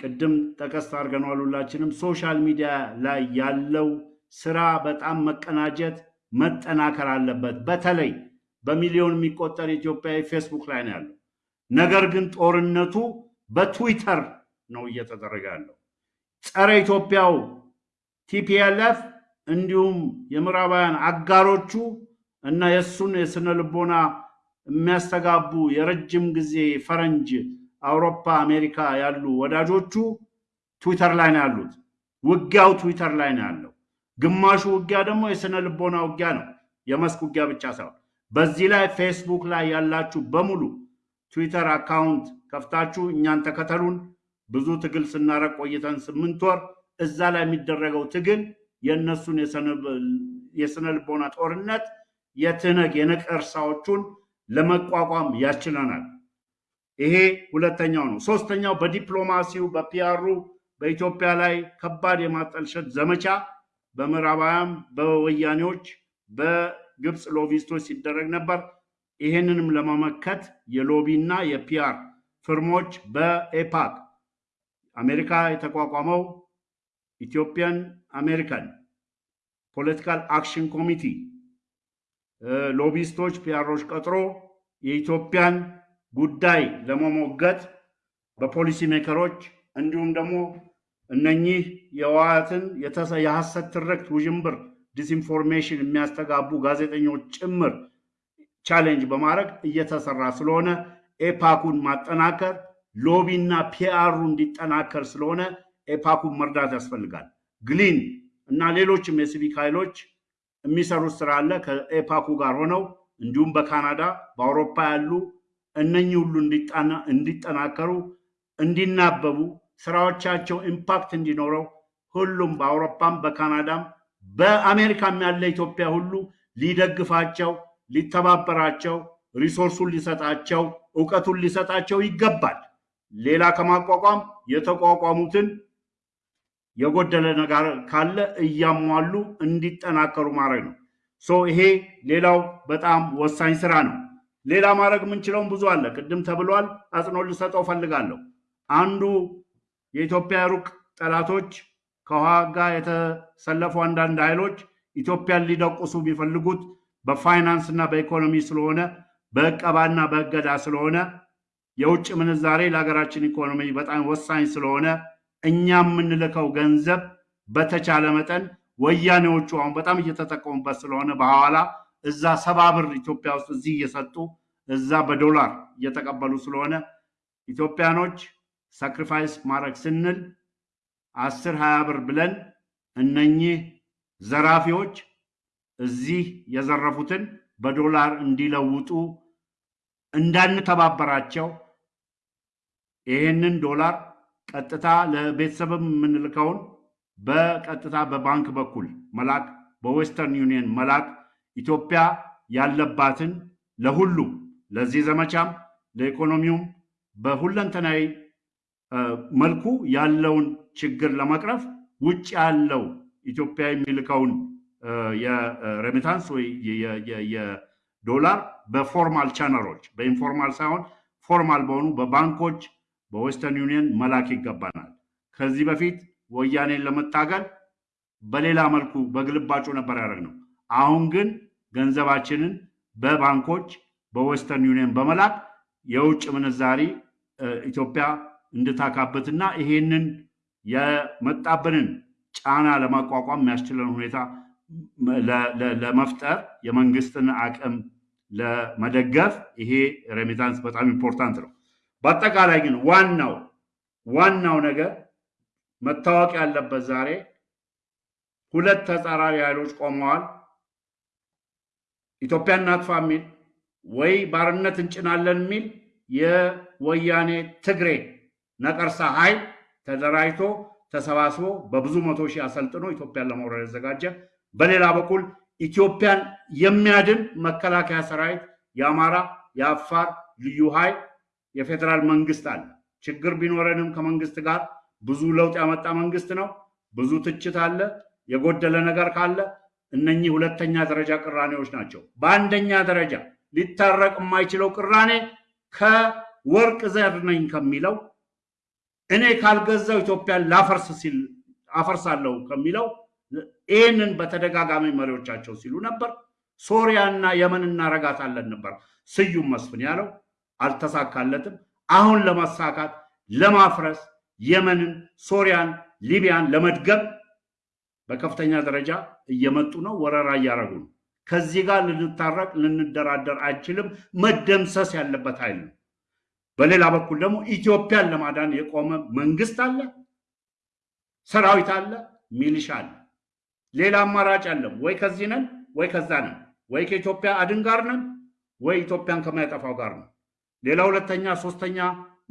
ቅድም ጠቀስ አድርገነዋል ሁላችንም፣ social media ላይ ያለው ስራ በጣም መቀናጀት መጠናከር አለበት። በተለይ በሚሊዮን የሚቆጠር ኢትዮጵያዊ ፌስቡክ ላይ ነው ያለው። ነገር ግን ጦርነቱ በትዊተር ነው እየተደረገ ያለው። ጸረ ኢትዮጵያው TPLF እንዲሁም የምዕራባውያን አጋሮቹ እና የእሱን የስነ ልቦና የሚያስተጋቡ የረጅም ጊዜ ፈረንጅ አውሮፓ፣ አሜሪካ ያሉ ወዳጆቹ ትዊተር ላይ ነው ያሉት። ውጊያው ትዊተር ላይ ነው ያለው። ግማሹ ውጊያ ደግሞ የስነ ልቦና ውጊያ ነው፣ የመስክ ውጊያ ብቻ ሳይሆን። በዚህ ላይ ፌስቡክ ላይ ያላችሁ በሙሉ ትዊተር account ከፍታችሁ እኛን ተከተሉን። ብዙ ትግል ስናረግ ቆይተን ስምንት ወር እዛ ላይ የሚደረገው ትግል የእነሱን የስነ ልቦና ጦርነት የትህነግ የነቀርሳዎቹን ለመቋቋም ያስችለናል። ይሄ ሁለተኛው ነው። ሶስተኛው በዲፕሎማሲው በ PR ኡ በኢትዮጵያ ላይ ከባድ የማጠልሸት ዘመቻ በምዕራባውያን በወያኔዎች በግብፅ lobbyist ኦች ሲደረግ ነበር። ይሄንንም ለመመከት የሎቢና የፒአር ፍርሞች በኤፓክ አሜሪካ የተቋቋመው Ethiopian American Political Action Committee lobbyist ኦች PR ኦች ቀጥሮ የኢትዮጵያን ጉዳይ ለመሞገት በ policy maker ኦች እንዲሁም ደግሞ እነኚህ የህወሓትን የሐሰት ትርክት ውዥንብር disinformation የሚያስተጋቡ ጋዜጠኞች ጭምር challenge በማድረግ እየተሰራ ስለሆነ ኤፓኩን ማጠናከር lobby ና PR ኡ እንዲጠናከር ስለሆነ ኤፓኩን መርዳት ያስፈልጋል። ግሊን እና ሌሎችም የሲቪክ ኃይሎች የሚሰሩት ስራ አለ ከኤፓኩ ጋር ሆነው እንዲሁም በካናዳ በአውሮፓ ያሉ እነኚህ ሁሉ እንዲጠናከሩ እንዲናበቡ ስራዎቻቸው impact እንዲኖረው ሁሉም በአውሮፓም በካናዳም በአሜሪካም ያለ ኢትዮጵያ ሁሉ ሊደግፋቸው ሊተባበራቸው resource ኡን ሊሰጣቸው እውቀቱን ሊሰጣቸው ይገባል። ሌላ ከማቋቋም የተቋቋሙትን የጎደለ ነገር ካለ እያሟሉ እንዲጠናከሩ ማድረግ ነው። so ይሄ ሌላው በጣም ወሳኝ ስራ ነው። ሌላ ማድረግ የምንችለውን ብዙ አለ። ቅድም ተብሏል። አጽንኦት ልሰጠው ፈልጋለሁ። አንዱ የኢትዮጵያ ሩቅ ጠላቶች ከውሃ የተሰለፉ አንዳንድ ኃይሎች ኢትዮጵያን ሊደቁሱ የሚፈልጉት በፋይናንስ እና በኢኮኖሚ ስለሆነ በእቀባና በእገዳ ስለሆነ የውጭ ምንዛሬ ለሀገራችን ኢኮኖሚ በጣም ወሳኝ ስለሆነ እኛ የምንልከው ገንዘብ በተቻለ መጠን ወያኔዎቹ አሁን በጣም እየተጠቀሙበት ስለሆነ በሐዋላ እዛ ሰባ ብር ኢትዮጵያ ውስጥ እዚህ እየሰጡ እዛ በዶላር እየተቀበሉ ስለሆነ ኢትዮጵያኖች ሳክሪፋይስ ማድረግ ስንል አስር ሀያ ብር ብለን እነኚህ ዘራፊዎች እዚህ የዘረፉትን በዶላር እንዲለውጡ እንዳንተባበራቸው ይህንን ዶላር ቀጥታ ለቤተሰብም የምንልከውን በቀጥታ በባንክ በኩል መላክ በ Western Union መላክ ኢትዮጵያ ያለባትን ለሁሉም ለዚህ ዘመቻም ለኢኮኖሚውም በሁለንተናዊ መልኩ ያለውን ችግር ለመቅረፍ ውጭ ያለው ኢትዮጵያ የሚልከውን የ remittance ወይ የዶላር በ formal channel ኦች በ informal ሳይሆን formal በሆኑ በባንኮች በ Western Union መላክ ይገባናል። ከዚህ በፊት ወያኔን ለመታገል በሌላ መልኩ በግልባጩ ነበር ያደረግነው። አሁን ግን ገንዘባችንን በባንኮች በ Western Union በመላክ የውጭ ምንዛሪ ኢትዮጵያ እንድታካብትና ይሄንን የመጣብንን ጫና ለማቋቋም የሚያስችለን ሁኔታ ለመፍጠር የመንግስትን አቅም ለመደገፍ ይሄ remittance በጣም important ነው። በአጠቃላይ ግን ዋናው ዋናው ነገር መታወቅ ያለበት ዛሬ ሁለት ተጻራሪ ኃይሎች ቆመዋል። ኢትዮጵያን እናጥፋ የሚል ወይ ባርነት እንጭናለን የሚል የወያኔ ትግሬ ነቀርሳ ኃይል ተደራጅቶ ተሰባስቦ በብዙ መቶ ሺህ አሰልጥኖ ኢትዮጵያን ለመውረድ የተዘጋጀ፣ በሌላ በኩል ኢትዮጵያን የሚያድን መከላከያ ሰራዊት፣ የአማራ፣ የአፋር ልዩ ኃይል፣ የፌዴራል መንግስት አለ። ችግር ቢኖረንም ከመንግስት ጋር ብዙ ለውጥ ያመጣ መንግስት ነው። ብዙ ትችት አለ። የጎደለ ነገር ካለ እነኚህ ሁለተኛ ደረጃ ቅራኔዎች ናቸው። በአንደኛ ደረጃ ሊታረቅ የማይችለው ቅራኔ ከወርቅ ዘር ነኝ ከሚለው እኔ ካልገዛው ኢትዮጵያን ላፈርስ ሲል አፈርሳለሁ ከሚለው ይህንን በተደጋጋሚ መሪዎቻቸው ሲሉ ነበር። ሶሪያና የመን እናረጋታለን ነበር ስዩም መስፍን ያለው፣ አልተሳካለትም። አሁን ለማሳካት ለማፍረስ የመንን፣ ሶሪያን፣ ሊቢያን ለመድገም በከፍተኛ ደረጃ እየመጡ ነው። ወረራ እያደረጉ ነው። ከዚህ ጋር ልንታረቅ ልንደራደር አንችልም። መደምሰስ ያለበት ኃይል ነው። በሌላ በኩል ደግሞ ኢትዮጵያን ለማዳን የቆመ መንግስት አለ፣ ሰራዊት አለ፣ ሚሊሻ አለ። ሌላ አማራጭ አለም ወይ ከዚህ ነን ወይ ከዛ ነን፣ ወይ ከኢትዮጵያ አድን ጋር ነን ወይ ኢትዮጵያን ከማያጠፋው ጋር ነው። ሌላ ሁለተኛ ሶስተኛ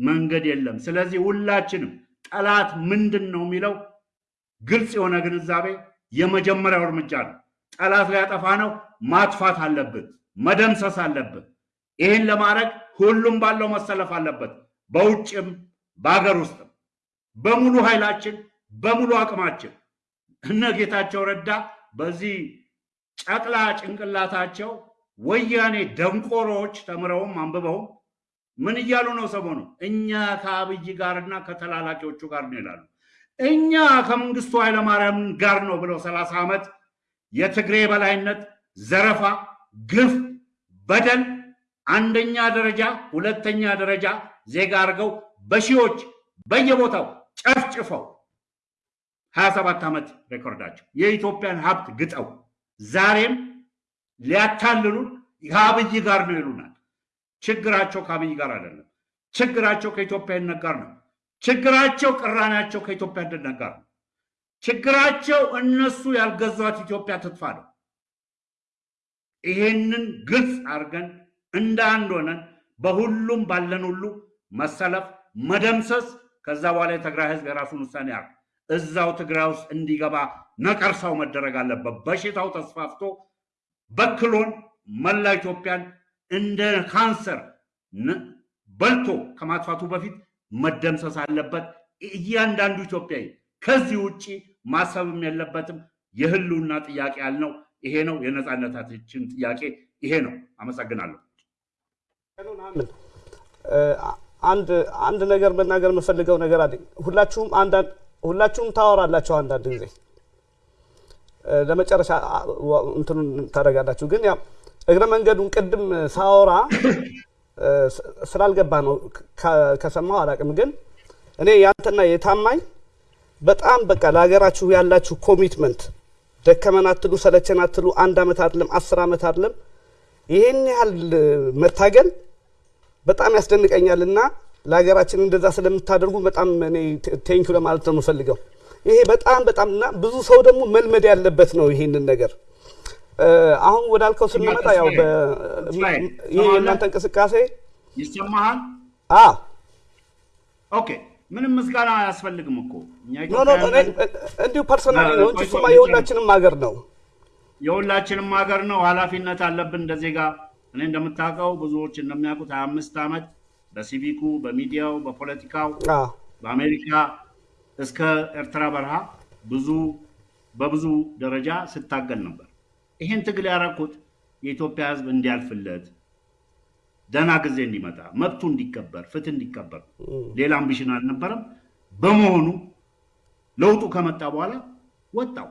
መንገድ የለም። ስለዚህ ሁላችንም ጠላት ምንድን ነው የሚለው ግልጽ የሆነ ግንዛቤ የመጀመሪያው እርምጃ ነው። ጠላት ሊያጠፋ ነው፣ ማጥፋት አለብን፣ መደምሰስ አለብን። ይህን ለማድረግ ሁሉም ባለው መሰለፍ አለበት። በውጭም በሀገር ውስጥም በሙሉ ኃይላችን በሙሉ አቅማችን እነ ጌታቸው ረዳ በዚህ ጨቅላ ጭንቅላታቸው ወያኔ ደንቆሮዎች ተምረውም አንብበውም ምን እያሉ ነው? ሰሞኑ እኛ ከአብይ ጋርና ከተላላኪዎቹ ጋር ነው ይላሉ። እኛ ከመንግስቱ ኃይለማርያም ጋር ነው ብለው ሰላሳ ዓመት የትግሬ በላይነት፣ ዘረፋ፣ ግፍ፣ በደል አንደኛ ደረጃ ሁለተኛ ደረጃ ዜጋ አድርገው በሺዎች በየቦታው ጨፍጭፈው ሀያ ሰባት ዓመት ሬኮርዳቸው የኢትዮጵያን ሀብት ግጠው ዛሬም ሊያታልሉን ከአብይ ጋር ነው ይሉናል። ችግራቸው ከአብይ ጋር አይደለም። ችግራቸው ከኢትዮጵያዊነት ጋር ነው። ችግራቸው ቅራኔያቸው ከኢትዮጵያ አንድነት ጋር ነው። ችግራቸው እነሱ ያልገዟት ኢትዮጵያ ትጥፋ ነው። ይሄንን ግልጽ አድርገን እንደ አንድ ሆነን በሁሉም ባለን ሁሉ መሰለፍ፣ መደምሰስ ከዛ በኋላ የትግራይ ህዝብ የራሱን ውሳኔ ያርግ። እዛው ትግራይ ውስጥ እንዲገባ ነቀርሳው መደረግ አለበት። በሽታው ተስፋፍቶ በክሎን መላ ኢትዮጵያን እንደ ካንሰር በልቶ ከማጥፋቱ በፊት መደምሰስ አለበት። እያንዳንዱ ኢትዮጵያዊ ከዚህ ውጭ ማሰብም የለበትም። የህልውና ጥያቄ ያልነው ይሄ ነው። የነፃነታችን ጥያቄ ይሄ ነው። አመሰግናለሁ። አንድ አንድ ነገር መናገር የምፈልገው ነገር አለኝ። ሁላችሁም አንዳንድ ሁላችሁም ታወራላችሁ አንዳንድ ጊዜ ለመጨረሻ እንትኑን ታደርጋላችሁ። ግን ያው እግረ መንገዱን ቅድም ሳወራ ስላልገባ ነው ከሰማሁ አላውቅም። ግን እኔ ያንተና የታማኝ በጣም በቃ ለሀገራችሁ ያላችሁ commitment ደከመን አትሉ፣ ሰለቸን አትሉ። አንድ አመት አይደለም አስር አመት አይደለም ይሄን ያህል መታገል በጣም ያስደንቀኛል እና ለሀገራችን እንደዛ ስለምታደርጉ በጣም እኔ thank you ለማለት ነው የምፈልገው። ይሄ በጣም በጣም እና ብዙ ሰው ደግሞ መልመድ ያለበት ነው ይሄንን ነገር። አሁን ወዳልከው ስንመጣ ያው ይሄ የእናንተ እንቅስቃሴ ይሰማሃል? አ okay ምንም ምስጋና አያስፈልግም እኮ እንዲሁ personally ነው እንጂ እሱማ የሁላችንም ሀገር ነው። የሁላችንም ሀገር ነው። ኃላፊነት አለብን እንደ ዜጋ። እኔ እንደምታውቀው ብዙዎች እንደሚያውቁት ሀያ አምስት ዓመት በሲቪኩ፣ በሚዲያው፣ በፖለቲካው በአሜሪካ እስከ ኤርትራ በረሃ ብዙ በብዙ ደረጃ ስታገል ነበር። ይሄን ትግል ያደረኩት የኢትዮጵያ ሕዝብ እንዲያልፍለት ደህና ጊዜ እንዲመጣ መብቱ እንዲከበር ፍትህ እንዲከበር ሌላ አምቢሽን አልነበረም። በመሆኑ ለውጡ ከመጣ በኋላ ወጣው።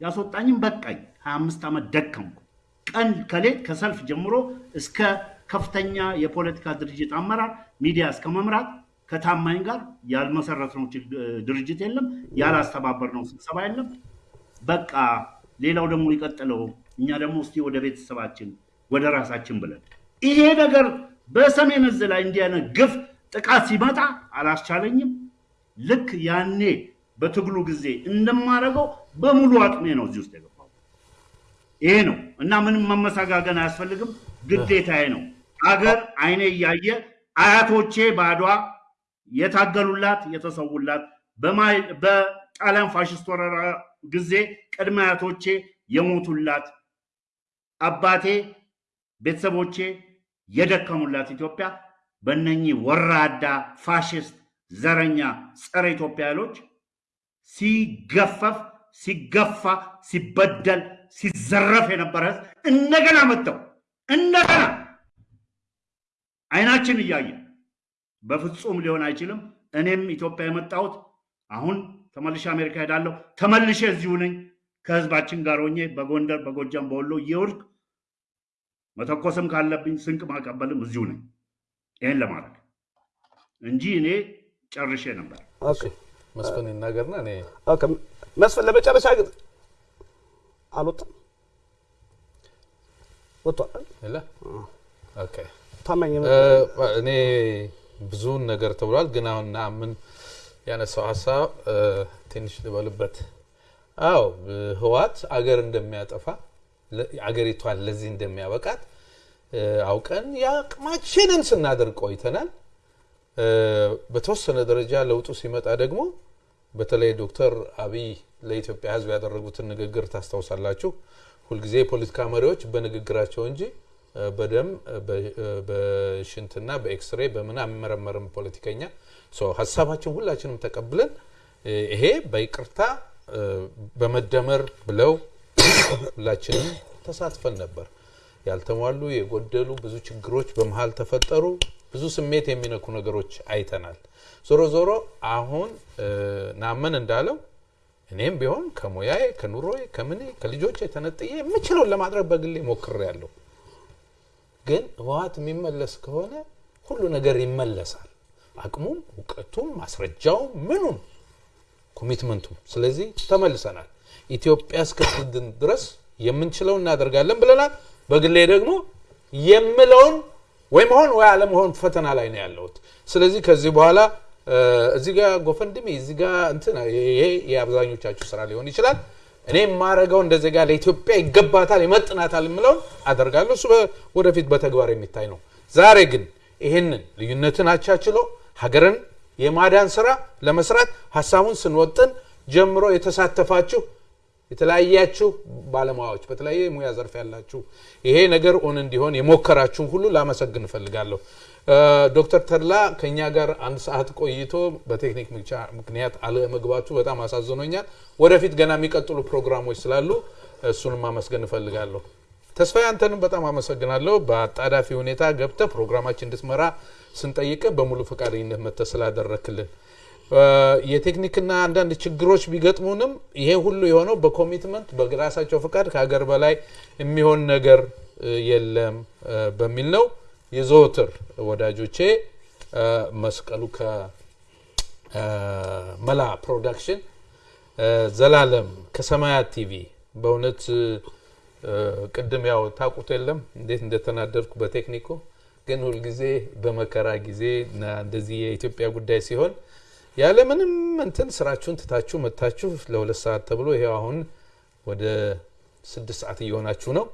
ያስወጣኝም በቃኝ። ሀያ አምስት ዓመት ደከምኩ። ቀን ከሌት ከሰልፍ ጀምሮ እስከ ከፍተኛ የፖለቲካ ድርጅት አመራር ሚዲያ እስከ መምራት ከታማኝ ጋር ያልመሰረትነው ድርጅት የለም፣ ያላስተባበርነው ስብሰባ የለም። በቃ ሌላው ደግሞ ይቀጥለው፣ እኛ ደግሞ እስቲ ወደ ቤተሰባችን ወደ ራሳችን ብለን ይሄ ነገር በሰሜን እዝ ላይ እንዲህ ግፍ ጥቃት ሲመጣ አላስቻለኝም። ልክ ያኔ በትግሉ ጊዜ እንደማደርገው በሙሉ አቅሜ ነው እዚህ ውስጥ የገባው። ይሄ ነው እና ምንም መመሰጋገን አያስፈልግም፣ ግዴታዬ ነው። አገር አይኔ እያየ አያቶቼ በአድዋ የታገሉላት የተሰዉላት በጣሊያን ፋሽስት ወረራ ጊዜ ቅድመ አያቶቼ የሞቱላት አባቴ፣ ቤተሰቦቼ የደከሙላት ኢትዮጵያ በእነኚህ ወራዳ ፋሽስት፣ ዘረኛ፣ ጸረ ኢትዮጵያ ኃይሎች ሲገፈፍ፣ ሲገፋ፣ ሲበደል፣ ሲዘረፍ የነበረ ህዝብ እንደገና መጥተው እንደገና አይናችን እያየ በፍጹም ሊሆን አይችልም። እኔም ኢትዮጵያ የመጣሁት አሁን ተመልሼ አሜሪካ ሄዳለሁ። ተመልሼ እዚሁ ነኝ ከህዝባችን ጋር ሆኜ በጎንደር፣ በጎጃም፣ በወሎ እየወርድ መተኮስም ካለብኝ ስንቅ ማቀበልም እዚሁ ነኝ። ይህን ለማድረግ እንጂ እኔ ጨርሼ ነበር። okay መስፍን ይናገርና እኔ okay መስፍን ለመጨረሻ ግን አልወጣም ወጥቷል። ታማኝ እ፣ እኔ ብዙውን ነገር ተብሏል። ግን አሁን ምን ያነሳው ሀሳብ ትንሽ ልበልበት። አዎ ህወሓት አገር እንደሚያጠፋ አገሪቷን ለዚህ እንደሚያበቃት አውቀን የአቅማችንን ስናደርግ ቆይተናል። በተወሰነ ደረጃ ለውጡ ሲመጣ ደግሞ በተለይ ዶክተር አብይ ለኢትዮጵያ ሕዝብ ያደረጉትን ንግግር ታስታውሳላችሁ። ሁልጊዜ የፖለቲካ መሪዎች በንግግራቸው እንጂ በደም በሽንትና በኤክስሬ በምን አይመረመርም ፖለቲከኛ። ሀሳባችን ሁላችንም ተቀብለን ይሄ በይቅርታ በመደመር ብለው ሁላችንም ተሳትፈን ነበር። ያልተሟሉ የጎደሉ ብዙ ችግሮች በመሀል ተፈጠሩ። ብዙ ስሜት የሚነኩ ነገሮች አይተናል። ዞሮ ዞሮ አሁን ናመን እንዳለው እኔም ቢሆን ከሙያዬ ከኑሮዬ ከምኔ ከልጆቼ ተነጥዬ የምችለውን ለማድረግ በግሌ ሞክሬያለሁ። ግን ህወሓት የሚመለስ ከሆነ ሁሉ ነገር ይመለሳል። አቅሙም፣ እውቀቱም፣ ማስረጃውም ምኑም ኮሚትመንቱም። ስለዚህ ተመልሰናል። ኢትዮጵያ እስክትድን ድረስ የምንችለው እናደርጋለን ብለናል። በግሌ ደግሞ የምለውን ወይ መሆን ወይ አለመሆን ፈተና ላይ ነው ያለሁት። ስለዚህ ከዚህ በኋላ እዚህ ጋር ጎፈንድሜ እዚህ ጋር እንትን ይሄ የአብዛኞቻችሁ ስራ ሊሆን ይችላል። እኔ የማረገው እንደ ዜጋ ለኢትዮጵያ ይገባታል ይመጥናታል የምለውን አደርጋለሁ። እሱ ወደፊት በተግባር የሚታይ ነው። ዛሬ ግን ይህንን ልዩነትን አቻችሎ ሀገርን የማዳን ስራ ለመስራት ሀሳቡን ስንወጥን ጀምሮ የተሳተፋችሁ የተለያያችሁ ባለሙያዎች በተለያየ የሙያ ዘርፍ ያላችሁ ይሄ ነገር on እንዲሆን የሞከራችሁን ሁሉ ላመሰግን እፈልጋለሁ። ዶክተር ተድላ ከኛ ጋር አንድ ሰዓት ቆይቶ በቴክኒክ ምክንያት አለመግባቱ በጣም አሳዝኖኛል። ወደፊት ገና የሚቀጥሉ ፕሮግራሞች ስላሉ እሱንም ማመስገን እፈልጋለሁ። ተስፋዬ አንተንም በጣም አመሰግናለሁ። በአጣዳፊ ሁኔታ ገብተህ ፕሮግራማችን እንድትመራ ስንጠይቅህ በሙሉ ፈቃደኝነት መጥተህ ስላደረክልን የቴክኒክና አንዳንድ ችግሮች ቢገጥሙንም ይሄ ሁሉ የሆነው በ commitment በራሳቸው ፈቃድ ከሀገር በላይ የሚሆን ነገር የለም በሚል ነው። የዘወትር ወዳጆቼ መስቀሉ ከመላ ፕሮዳክሽን ዘላለም ከሰማያት ቲቪ በእውነት ቅድም ያው ታውቁት የለም እንዴት እንደተናደድኩ በቴክኒኩ ግን ሁልጊዜ በመከራ ጊዜ እንደዚህ የኢትዮጵያ ጉዳይ ሲሆን ያለምንም እንትን ስራችሁን ትታችሁ መታችሁ ለሁለት ሰዓት ተብሎ ይሄው አሁን ወደ ስድስት ሰዓት እየሆናችሁ ነው።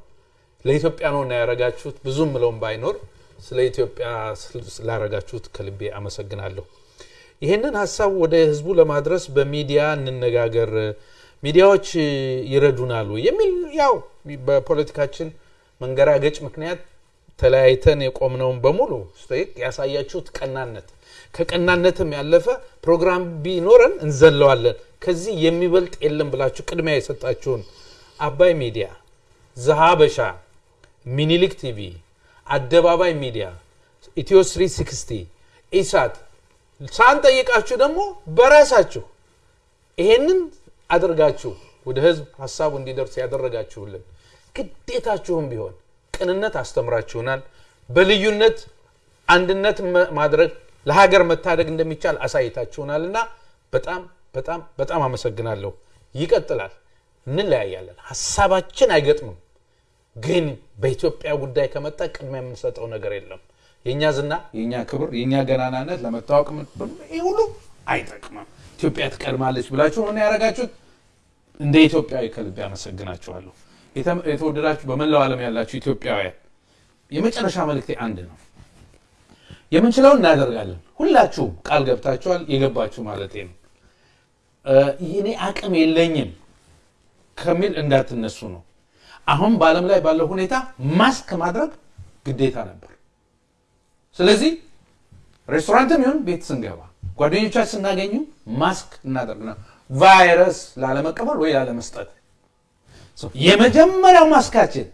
ለኢትዮጵያ ነው እና ያረጋችሁት ብዙ ምለውም ባይኖር ስለ ኢትዮጵያ ስላረጋችሁት ከልቤ አመሰግናለሁ። ይህንን ሀሳብ ወደ ህዝቡ ለማድረስ በሚዲያ እንነጋገር፣ ሚዲያዎች ይረዱናሉ የሚል ያው በፖለቲካችን መንገራገጭ ምክንያት ተለያይተን የቆምነውን በሙሉ ያሳያችሁት ቀናነት ከቀናነትም ያለፈ ፕሮግራም ቢኖረን እንዘለዋለን ከዚህ የሚበልጥ የለም ብላችሁ ቅድሚያ የሰጣችሁን አባይ ሚዲያ፣ ዘሀበሻ፣ ሚኒሊክ ቲቪ፣ አደባባይ ሚዲያ፣ ኢትዮ 360 ኢሳት ሳንጠይቃችሁ ደግሞ በራሳችሁ ይሄንን አድርጋችሁ ወደ ህዝብ ሀሳቡ እንዲደርስ ያደረጋችሁልን ግዴታችሁም ቢሆን ቅንነት አስተምራችሁናል። በልዩነት አንድነት ማድረግ ለሀገር መታደግ እንደሚቻል አሳይታችሁናል እና በጣም በጣም በጣም አመሰግናለሁ። ይቀጥላል። እንለያያለን፣ ሀሳባችን አይገጥምም። ግን በኢትዮጵያ ጉዳይ ከመጣ ቅድሚያ የምንሰጠው ነገር የለም። የእኛ ዝና፣ የእኛ ክብር፣ የእኛ ገናናነት ለመታወቅ ምን- ይህ ሁሉ አይጠቅምም። ኢትዮጵያ ትቀድማለች ብላችሁ ነው ያደረጋችሁት። እንደ ኢትዮጵያዊ ከልቤ አመሰግናችኋለሁ። የተ- የተወደዳችሁ በመላው ዓለም ያላችሁ ኢትዮጵያውያን የመጨረሻ መልእክቴ አንድ ነው። የምንችለው እናደርጋለን። ሁላችሁም ቃል ገብታችኋል። የገባችሁ ማለት ነው። እኔ አቅም የለኝም ከሚል እንዳትነሱ ነው። አሁን በዓለም ላይ ባለው ሁኔታ ማስክ ማድረግ ግዴታ ነበር። ስለዚህ ሬስቶራንትም ይሁን ቤት ስንገባ ጓደኞቻችን ስናገኙ ማስክ እናደርግ ነው፣ ቫይረስ ላለመቀበል ወይ ላለመስጠት። የመጀመሪያው ማስካችን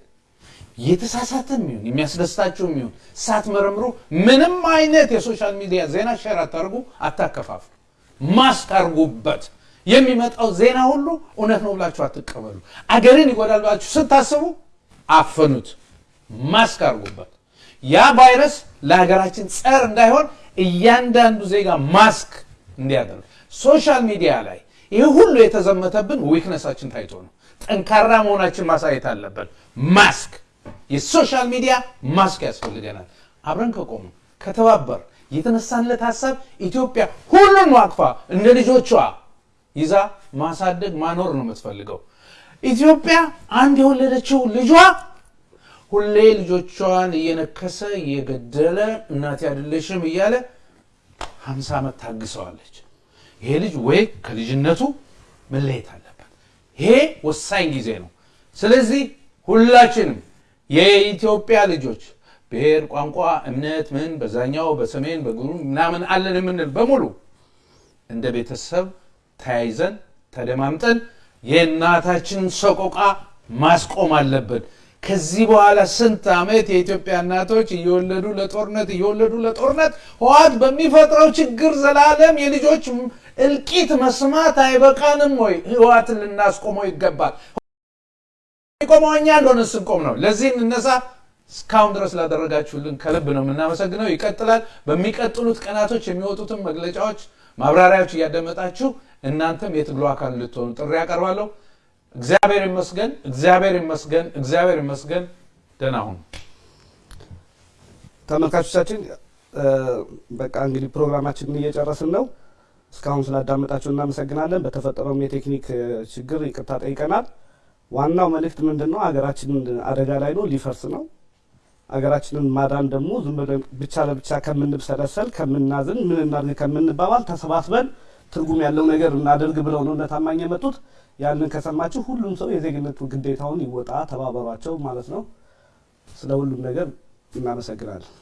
የተሳሳተም ይሁን የሚያስደስታችሁም ይሁን ሳትመረምሩ ምንም አይነት የ social media ዜና share አታርጉ፣ አታከፋፍሉ። ማስክ አርጉበት። የሚመጣው ዜና ሁሉ እውነት ነው ብላችሁ አትቀበሉ። አገርን ይጎዳል ብላችሁ ስታስቡ አፈኑት። ማስክ አርጉበት። ያ ቫይረስ ለሀገራችን ጸር እንዳይሆን እያንዳንዱ ዜጋ ማስክ እንዲያደርግ social media ላይ ይህ ሁሉ የተዘመተብን weakness ኣችን ታይቶ ነው። ጠንካራ መሆናችን ማሳየት አለብን። mask የ social media mask ያስፈልገናል። አብረን ከቆሙ ከተባበር የተነሳንለት ሀሳብ ኢትዮጵያ ሁሉን አቅፋ እንደ ልጆቿ ይዛ ማሳደግ ማኖር ነው የምትፈልገው። ኢትዮጵያ አንድ የወለደችው ልጇ ሁሌ ልጆቿን እየነከሰ እየገደለ እናት አይደለሽም እያለ ሀምሳ ዓመት ታግሰዋለች። ይሄ ልጅ ወይ ከልጅነቱ መለየት አለበት። ይሄ ወሳኝ ጊዜ ነው። ስለዚህ ሁላችንም የኢትዮጵያ ልጆች ብሔር፣ ቋንቋ፣ እምነት ምን በዛኛው በሰሜን በግሩ ምናምን አለን የምንል በሙሉ እንደ ቤተሰብ ተያይዘን ተደማምጠን የእናታችንን ሰቆቃ ማስቆም አለብን። ከዚህ በኋላ ስንት ዓመት የኢትዮጵያ እናቶች እየወለዱ ለጦርነት እየወለዱ ለጦርነት ህወሓት በሚፈጥረው ችግር ዘላለም የልጆች እልቂት መስማት አይበቃንም ወይ? ህወሓትን ልናስቆመው ይገባል። የሚቆመው እኛ እንደሆነ ስንቆም ነው። ለዚህ እንነሳ። እስካሁን ድረስ ላደረጋችሁልን ከልብ ነው የምናመሰግነው። ይቀጥላል። በሚቀጥሉት ቀናቶች የሚወጡትን መግለጫዎች፣ ማብራሪያዎች እያደመጣችሁ እናንተም የትግሉ አካል እንድትሆኑ ጥሪ ያቀርባለሁ። እግዚአብሔር ይመስገን፣ እግዚአብሔር ይመስገን፣ እግዚአብሔር ይመስገን። ደህና ሁኑ። ተመልካቾቻችን በቃ እንግዲህ ፕሮግራማችንን እየጨረስን ነው። እስካሁን ስላዳመጣችሁ እናመሰግናለን። በተፈጠረውም የቴክኒክ ችግር ይቅርታ ጠይቀናል። ዋናው መልእክት ምንድን ነው? ሀገራችንን አደጋ ላይ ነው፣ ሊፈርስ ነው። ሀገራችንን ማዳን ደግሞ ዝም ብለን ብቻ ለብቻ ከምንብሰለሰል ከምናዝን ምን እናድርግ ከምንባባል ተሰባስበን ትርጉም ያለው ነገር እናደርግ ብለው ነው እነ ታማኝ የመጡት። ያንን ከሰማችሁ ሁሉም ሰው የዜግነት ግዴታውን ይወጣ፣ ተባበሯቸው ማለት ነው። ስለ ሁሉም ነገር እናመሰግናለን።